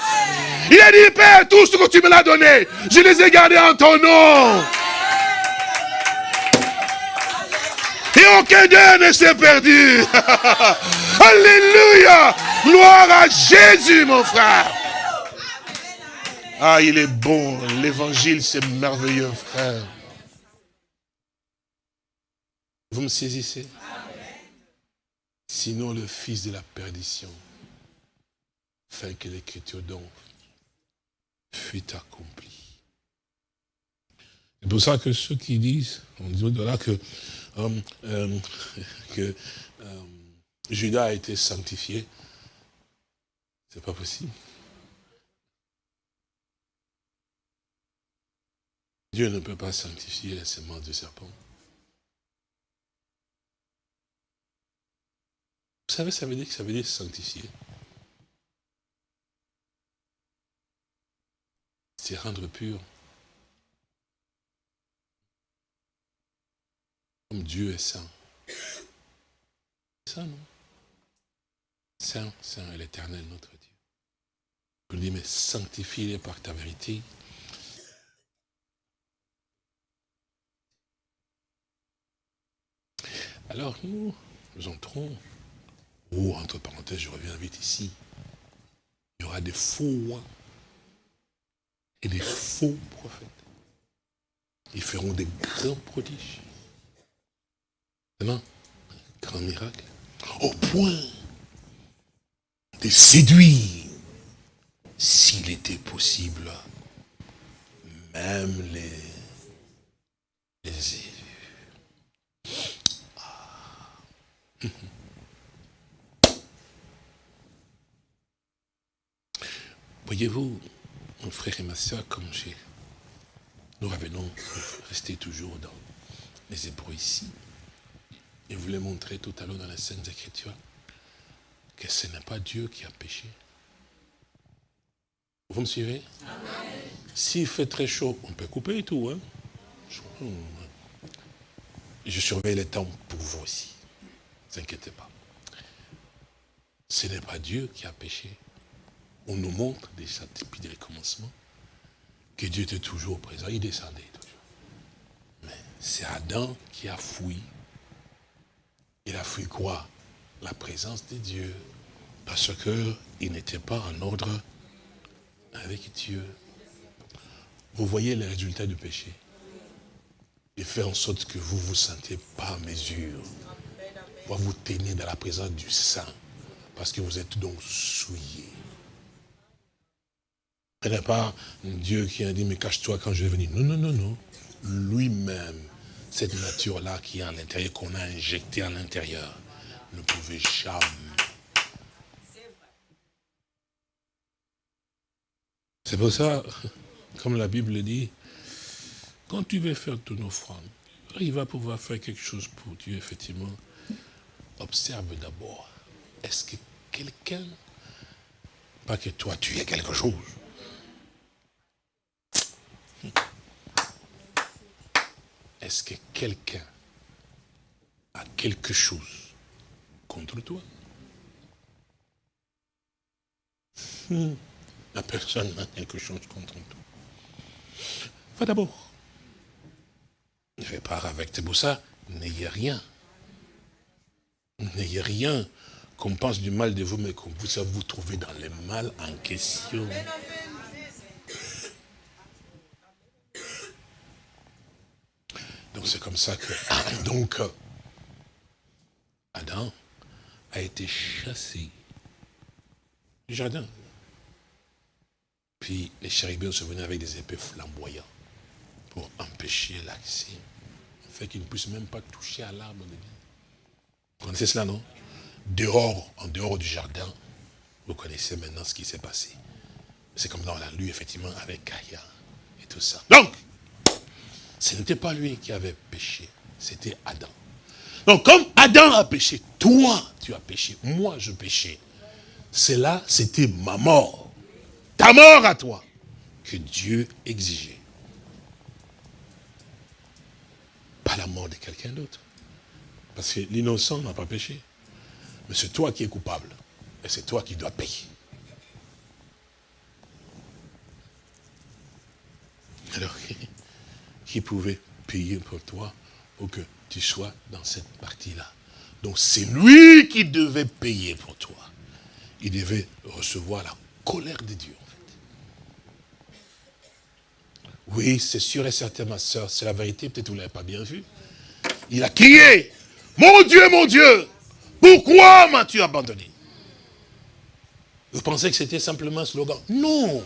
Il a dit, Père, tout ce que tu me l'as donné, je les ai gardés en ton nom. Et aucun d'eux ne s'est perdu. Alléluia. Gloire à Jésus, mon frère. Ah, il est bon. L'évangile, c'est merveilleux, frère. Vous me saisissez? Sinon, le fils de la perdition, fait que l'écriture donc fut accomplie. C'est pour ça que ceux qui disent, on dit là que, euh, euh, que euh, Judas a été sanctifié, c'est pas possible. Dieu ne peut pas sanctifier la semence du serpent. Vous savez, ça veut dire que ça veut dire sanctifier. C'est rendre pur. Comme Dieu est saint. Ça, non? Saint, saint est l'éternel, notre Dieu. Je lui dis, mais sanctifie-les par ta vérité. Alors nous, nous entrons, oh, entre parenthèses, je reviens vite ici, il y aura des faux rois et des faux prophètes. ils feront des grands prodiges. Non Grand miracle. Au point de séduire, s'il était possible, même les, les élus. Ah. Voyez-vous, mon frère et ma soeur, comme j'ai, nous revenons rester toujours dans les Hébreux ici. Et vous l'ai montré tout à l'heure dans les Saintes Écritures que ce n'est pas Dieu qui a péché. Vous me suivez? S'il fait très chaud, on peut couper et tout. Hein? Je surveille les temps pour vous aussi. Ne vous inquiétez pas. Ce n'est pas Dieu qui a péché. On nous montre déjà depuis le commencement que Dieu était toujours présent. Il descendait toujours. Mais c'est Adam qui a fui il a fui quoi? La présence de Dieu. Parce qu'il n'était pas en ordre avec Dieu. Vous voyez les résultats du péché. Il fait en sorte que vous vous sentez pas à mesure. Vous tenez dans la présence du Saint. Parce que vous êtes donc souillé. Ce n'est pas Dieu qui a dit, mais cache-toi quand je vais venir. Non, non, non, non. Lui-même cette nature-là qui est à l'intérieur, qu'on a injectée à l'intérieur, ne pouvait jamais. C'est pour ça, comme la Bible dit, quand tu veux faire ton offrande, il va pouvoir faire quelque chose pour Dieu, effectivement. Observe d'abord, est-ce que quelqu'un, pas que toi tu es quelque chose, est-ce que quelqu'un a quelque chose contre toi? Hmm. La personne a quelque chose contre toi. Va d'abord. Ne pas avec tes ça, n'ayez rien. N'ayez rien qu'on pense du mal de vous, mais qu'on puisse vous trouver dans le mal en question. Donc c'est comme ça que, donc, Adam a été chassé du jardin. Puis les chérubins sont venus avec des épées flamboyantes pour empêcher l'accès. Fait qu'ils ne puissent même pas toucher à l'arbre de vie. Vous connaissez cela, non? Dehors, en dehors du jardin, vous connaissez maintenant ce qui s'est passé. C'est comme dans la lue, effectivement, avec Gaïa et tout ça. Donc, ce n'était pas lui qui avait péché, c'était Adam. Donc comme Adam a péché, toi tu as péché, moi je péchais. Cela, c'était ma mort. Ta mort à toi, que Dieu exigeait. Pas la mort de quelqu'un d'autre. Parce que l'innocent n'a pas péché. Mais c'est toi qui es coupable. Et c'est toi qui dois payer. Alors, qui pouvait payer pour toi pour que tu sois dans cette partie-là? Donc c'est lui qui devait payer pour toi. Il devait recevoir la colère de Dieu. Oui, c'est sûr et certain, ma soeur, c'est la vérité, peut-être vous ne l'avez pas bien vu. Il a crié, mon Dieu, mon Dieu, pourquoi m'as-tu abandonné? Vous pensez que c'était simplement un slogan? Non.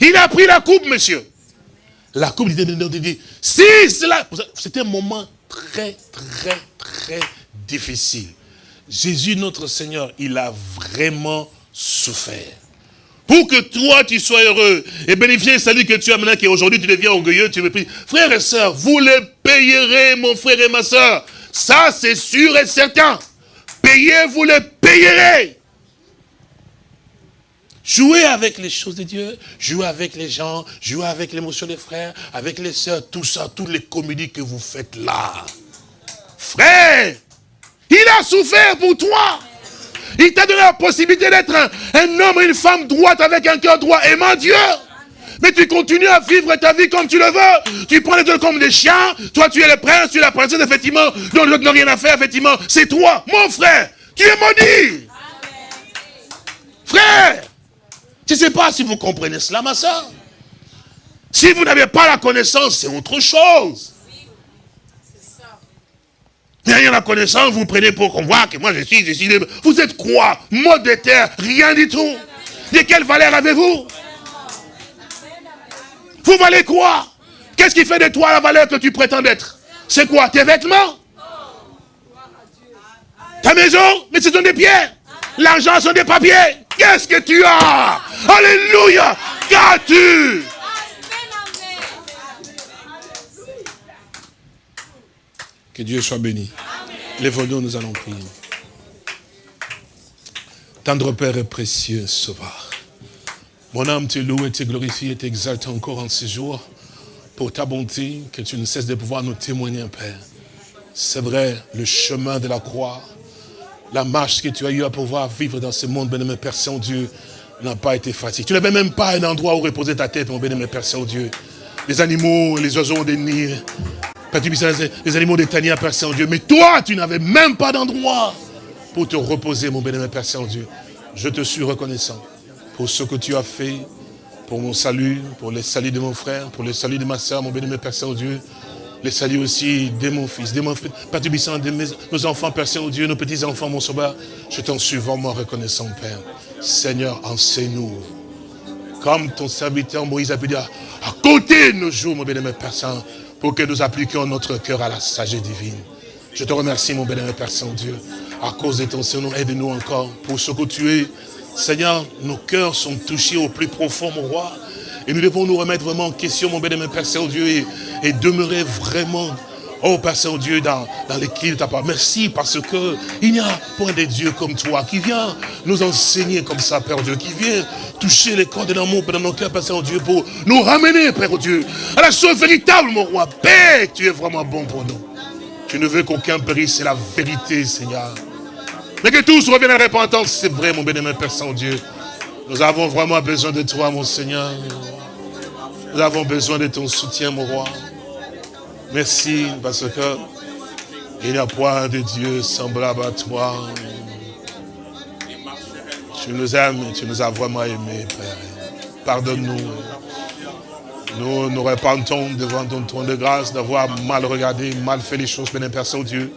Il a pris la coupe, monsieur. La coupe dit, si cela, c'était un moment très, très, très difficile. Jésus, notre Seigneur, il a vraiment souffert. Pour que toi, tu sois heureux et bénéficier salut que tu as maintenant, qu'aujourd'hui tu deviens orgueilleux, tu me pries. Frères et sœurs, vous le payerez, mon frère et ma sœur. Ça, c'est sûr et certain. Payez, vous le payerez. Jouer avec les choses de Dieu, jouer avec les gens, jouer avec l'émotion des frères, avec les sœurs, tout ça, toutes les comédies que vous faites là. Frère, il a souffert pour toi. Il t'a donné la possibilité d'être un, homme et une femme droite avec un cœur droit, aimant Dieu. Mais tu continues à vivre ta vie comme tu le veux. Tu prends les autres comme des chiens. Toi, tu es le prince, tu es la princesse, effectivement. Donc l'autre n'a rien à faire, effectivement. C'est toi, mon frère. Tu es maudit. Frère, je ne sais pas si vous comprenez cela, ma soeur. Si vous n'avez pas la connaissance, c'est autre chose. Rien la connaissance, vous prenez pour qu'on voit que moi je suis, je Vous êtes quoi? Mode de terre, rien du tout. De quelle valeur avez-vous? Vous valez quoi? Qu'est-ce qui fait de toi la valeur que tu prétends être C'est quoi? Tes vêtements? Ta maison? Mais ce sont des pierres. L'argent sont des papiers. Qu'est-ce que tu as? Alléluia! Qu'as-tu? Que Dieu soit béni. Les nous allons prier. Tendre Père et précieux Sauveur. Mon âme te loue et te glorifie et t'exalte encore en ces jours pour ta bonté que tu ne cesses de pouvoir nous témoigner, Père. C'est vrai, le chemin de la croix, la marche que tu as eu à pouvoir vivre dans ce monde, bien-aimé Père Saint-Dieu, n'a pas été facile. Tu n'avais même pas un endroit où reposer ta tête, mon bien-aimé Père Saint-Dieu. Les animaux, les oiseaux des nids, les animaux des taniers, Père Saint-Dieu. Mais toi, tu n'avais même pas d'endroit pour te reposer, mon bien-aimé Père Saint-Dieu. Je te suis reconnaissant pour ce que tu as fait, pour mon salut, pour le salut de mon frère, pour le salut de ma soeur, mon bien-aimé Père Saint-Dieu. Les salut aussi de mon fils, de mon fils, Père de mes, nos enfants, Père Saint-Dieu, nos petits-enfants, mon sauveur. Je t'en suis vraiment reconnaissant, Père. Seigneur, enseigne-nous. Comme ton serviteur Moïse a pu dire, à côté de nos jours, mon bien-aimé Père Saint, pour que nous appliquions notre cœur à la sagesse divine. Je te remercie, mon bien-aimé Père Saint-Dieu, à cause de ton Seigneur, aide-nous encore pour ce que tu es. Seigneur, nos cœurs sont touchés au plus profond, mon roi. Et nous devons nous remettre vraiment en question, mon bien-aimé Père Saint-Dieu, et demeurer vraiment Oh Père Saint-Dieu, dans, dans de ta part. Merci parce que il n'y a point de Dieu comme toi qui vient nous enseigner comme ça, Père Dieu, qui vient toucher les corps de l'amour dans nos cœurs, Père Saint-Dieu, pour nous ramener, Père Dieu, à la chose véritable, mon roi. Père, tu es vraiment bon pour nous. Tu ne veux qu'aucun périsse, c'est la vérité, Seigneur. Mais que tous reviennent à la c'est vrai, mon bénémoine Père Saint-Dieu. Nous avons vraiment besoin de toi, mon Seigneur. Nous avons besoin de ton soutien, mon roi. Merci parce que il n'y a point de Dieu semblable à toi. Tu nous aimes, tu nous as vraiment aimés, Père. Pardonne-nous. Nous nous repentons devant ton trône de grâce d'avoir mal regardé, mal fait les choses, béni Père Saint-Dieu.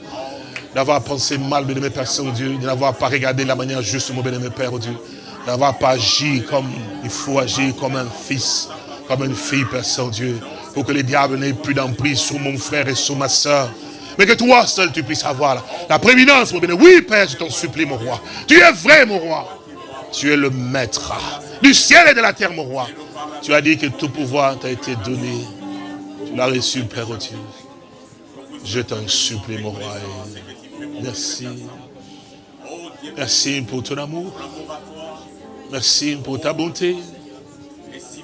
D'avoir pensé mal, béni Père Saint-Dieu. De n'avoir pas regardé la manière juste, mon béni Père Dieu. D'avoir pas agi comme il faut agir, comme un fils, comme une fille, Père Saint-Dieu pour que les diables n'aient plus d'emprise sur mon frère et sur ma soeur. Mais que toi seul tu puisses avoir la, prééminence, mon bien. Oui, Père, je t'en supplie, mon roi. Tu es vrai, mon roi. Tu es le maître du ciel et de la terre, mon roi. Tu as dit que tout pouvoir t'a été donné. Tu l'as reçu, Père Dieu. Je t'en supplie, mon roi. Merci. Merci pour ton amour. Merci pour ta bonté.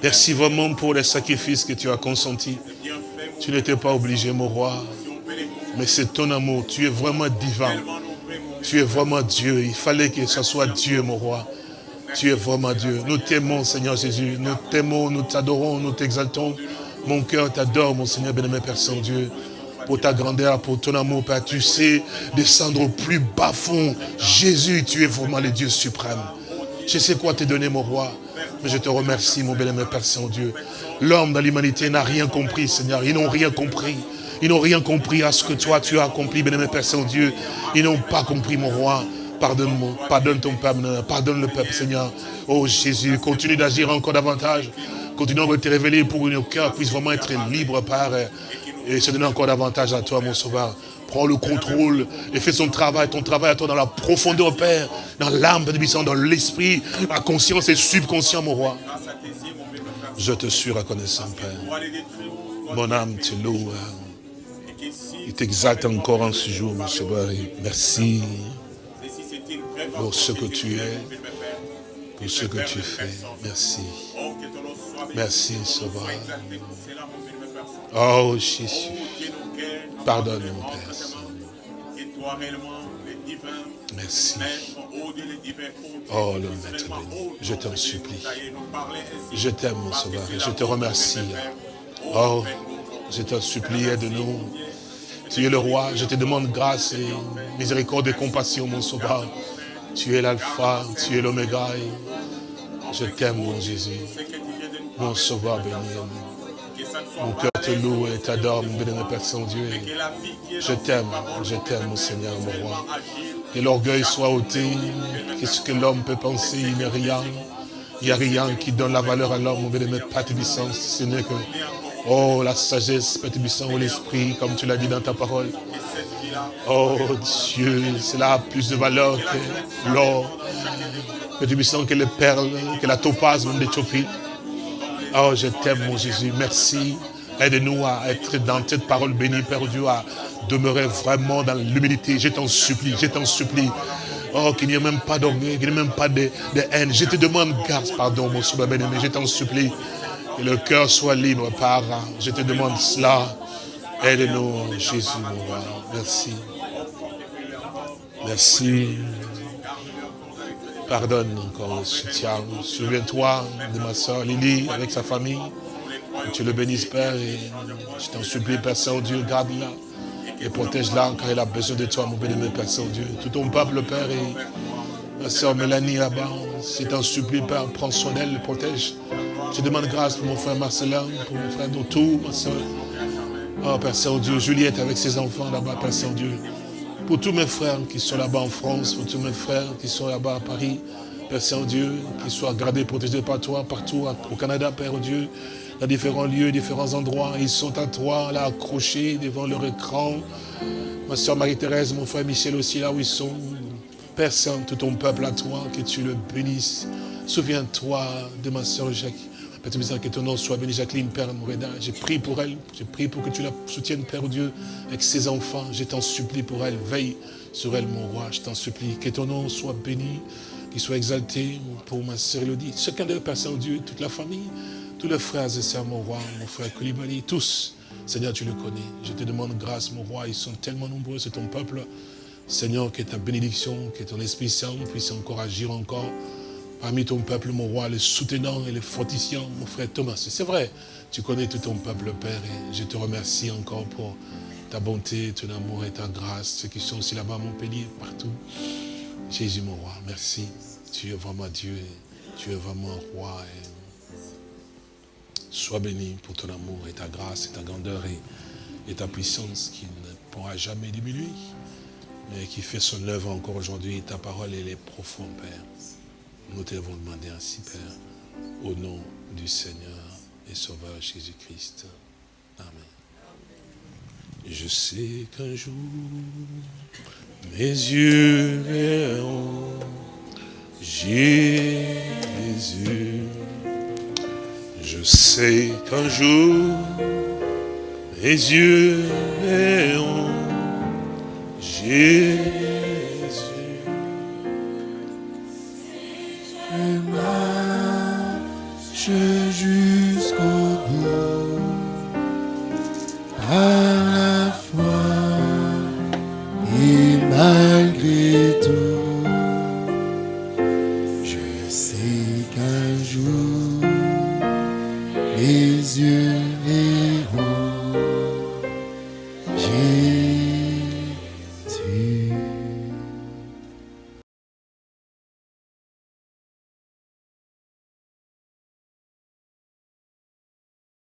Merci vraiment pour les sacrifices que tu as consentis. Tu n'étais pas obligé, mon roi. Mais c'est ton amour. Tu es vraiment divin. Tu es vraiment Dieu. Il fallait que ce soit Dieu, mon roi. Tu es vraiment Dieu. Nous t'aimons, Seigneur Jésus. Nous t'aimons, nous t'adorons, nous t'exaltons. Mon cœur t'adore, mon Seigneur bien-aimé Père Saint-Dieu. Pour ta grandeur, pour ton amour, Père. Tu sais descendre au plus bas fond. Jésus, tu es vraiment le Dieu suprême. Je sais quoi te donner, mon roi. Mais je te remercie, mon bel-aimé Père Saint-Dieu. L'homme dans l'humanité n'a rien compris, Seigneur. Ils n'ont rien compris. Ils n'ont rien compris à ce que toi, tu as accompli, bien-aimé Père Saint-Dieu. Ils n'ont pas compris, mon roi. Pardonne-moi, pardonne ton peuple, pardonne le peuple, Seigneur. Oh Jésus, continue d'agir encore davantage. Continue de te révéler pour que nos cœurs puissent vraiment être libres, Père. Et se donner encore davantage à toi, mon sauveur. Prends le contrôle et fais son travail, ton travail à toi dans la profondeur, Père, dans l'âme, dans l'esprit, la conscience et subconscient, mon roi. Je te suis reconnaissant, Père. Mon âme te loue. Il t'exalte encore en ce jour, mon sauveur. Merci pour ce que tu es, pour ce que tu fais. Merci. Merci, Sauveur. Oh, Jésus. Pardonne, mon Père. Merci. Oh, le Maître béni, je t'en supplie. Je t'aime, mon Sauveur, je te remercie. Oh, je t'en supplie, aide-nous. Tu es le roi, je te demande grâce et miséricorde et compassion, mon Sauveur. Tu es l'alpha, tu es l'oméga. Je t'aime, mon Jésus. Mon Sauveur béni. Mon cœur te loue et t'adore, mon béni, Père Saint-Dieu. Je t'aime, je t'aime, mon Seigneur, mon roi. Que l'orgueil soit ôté. Qu'est-ce que l'homme peut penser Il n'est rien. Il n'y a rien qui donne la valeur à l'homme, mon bénémoine, Père Ce n'est que, oh, la sagesse, Père ou l'esprit, comme tu l'as dit dans ta parole. Oh Dieu, cela a plus de valeur que l'or. Père que les perles, que la topaze même d'Éthiopie. Oh, je t'aime, mon Jésus. Merci. Aide-nous à être dans cette parole bénie, Père Dieu, à demeurer vraiment dans l'humilité. Je t'en supplie, je t'en supplie. Oh, qu'il n'y ait même pas d'orgueil, qu'il n'y ait même pas de, haine. Je te demande grâce, pardon, mon Seigneur bien-aimé. Je t'en supplie. Que le cœur soit libre, Père. Je te demande cela. Aide-nous, Jésus, mon roi. Merci. Merci. Pardonne encore le soutien. Souviens-toi de ma soeur Lily avec sa famille. Tu le bénisses, Père. Et je t'en supplie, Père Saint-Dieu, garde-la et protège-la car elle a besoin de toi, mon béni, Père Saint-Dieu. Tout ton peuple, Père, et ma soeur Mélanie là-bas, si t'en supplie, Père, prends soin d'elle, le protège. Je demande grâce pour mon frère Marcelin, pour mon frère Dotou, ma soeur. Oh, Père Saint-Dieu, Juliette avec ses enfants là-bas, Père Saint-Dieu. Pour tous mes frères qui sont là-bas en France, pour tous mes frères qui sont là-bas à Paris, Père Saint-Dieu, qu'ils soient gardés, protégés par toi, partout au Canada, Père Dieu dans différents lieux, différents endroits. Ils sont à toi, là, accrochés devant leur écran. Ma soeur Marie-Thérèse, mon frère Michel aussi, là où ils sont. Père Saint, tout ton peuple à toi, que tu le bénisses. Souviens-toi de ma soeur Jacques. Que ton nom soit béni, Jacqueline, Père Moureda. J'ai prié pour elle, j'ai prié pour que tu la soutiennes, Père Dieu, avec ses enfants. Je t'en supplie pour elle, veille sur elle, mon roi, je t'en supplie. Que ton nom soit béni, qu'il soit exalté pour ma soeur Elodie. Chacun d'eux, Père Saint-Dieu, toute la famille tous les frères et sœurs, mon roi, mon frère Koulibaly, tous, Seigneur, tu le connais. Je te demande grâce, mon roi, ils sont tellement nombreux, c'est ton peuple. Seigneur, que ta bénédiction, que ton Esprit Saint puisse encore agir encore parmi ton peuple, mon roi, le soutenant et le fortifiant, mon frère Thomas. C'est vrai, tu connais tout ton peuple, Père, et je te remercie encore pour ta bonté, ton amour et ta grâce, ceux qui sont aussi là-bas à Montpellier, partout. Jésus, mon roi, merci. Tu es vraiment Dieu, tu es vraiment roi. Sois béni pour ton amour et ta grâce et ta grandeur et, ta puissance qui ne pourra jamais diminuer, mais qui fait son œuvre encore aujourd'hui. Ta parole, elle est profonde, Père. Nous t'avons demandé ainsi, Père, au nom du Seigneur et Sauveur Jésus-Christ. Amen. Je sais qu'un jour, mes yeux verront Jésus je sais qu'un jour, mes yeux verront Jésus. Jusqu'au bout. Par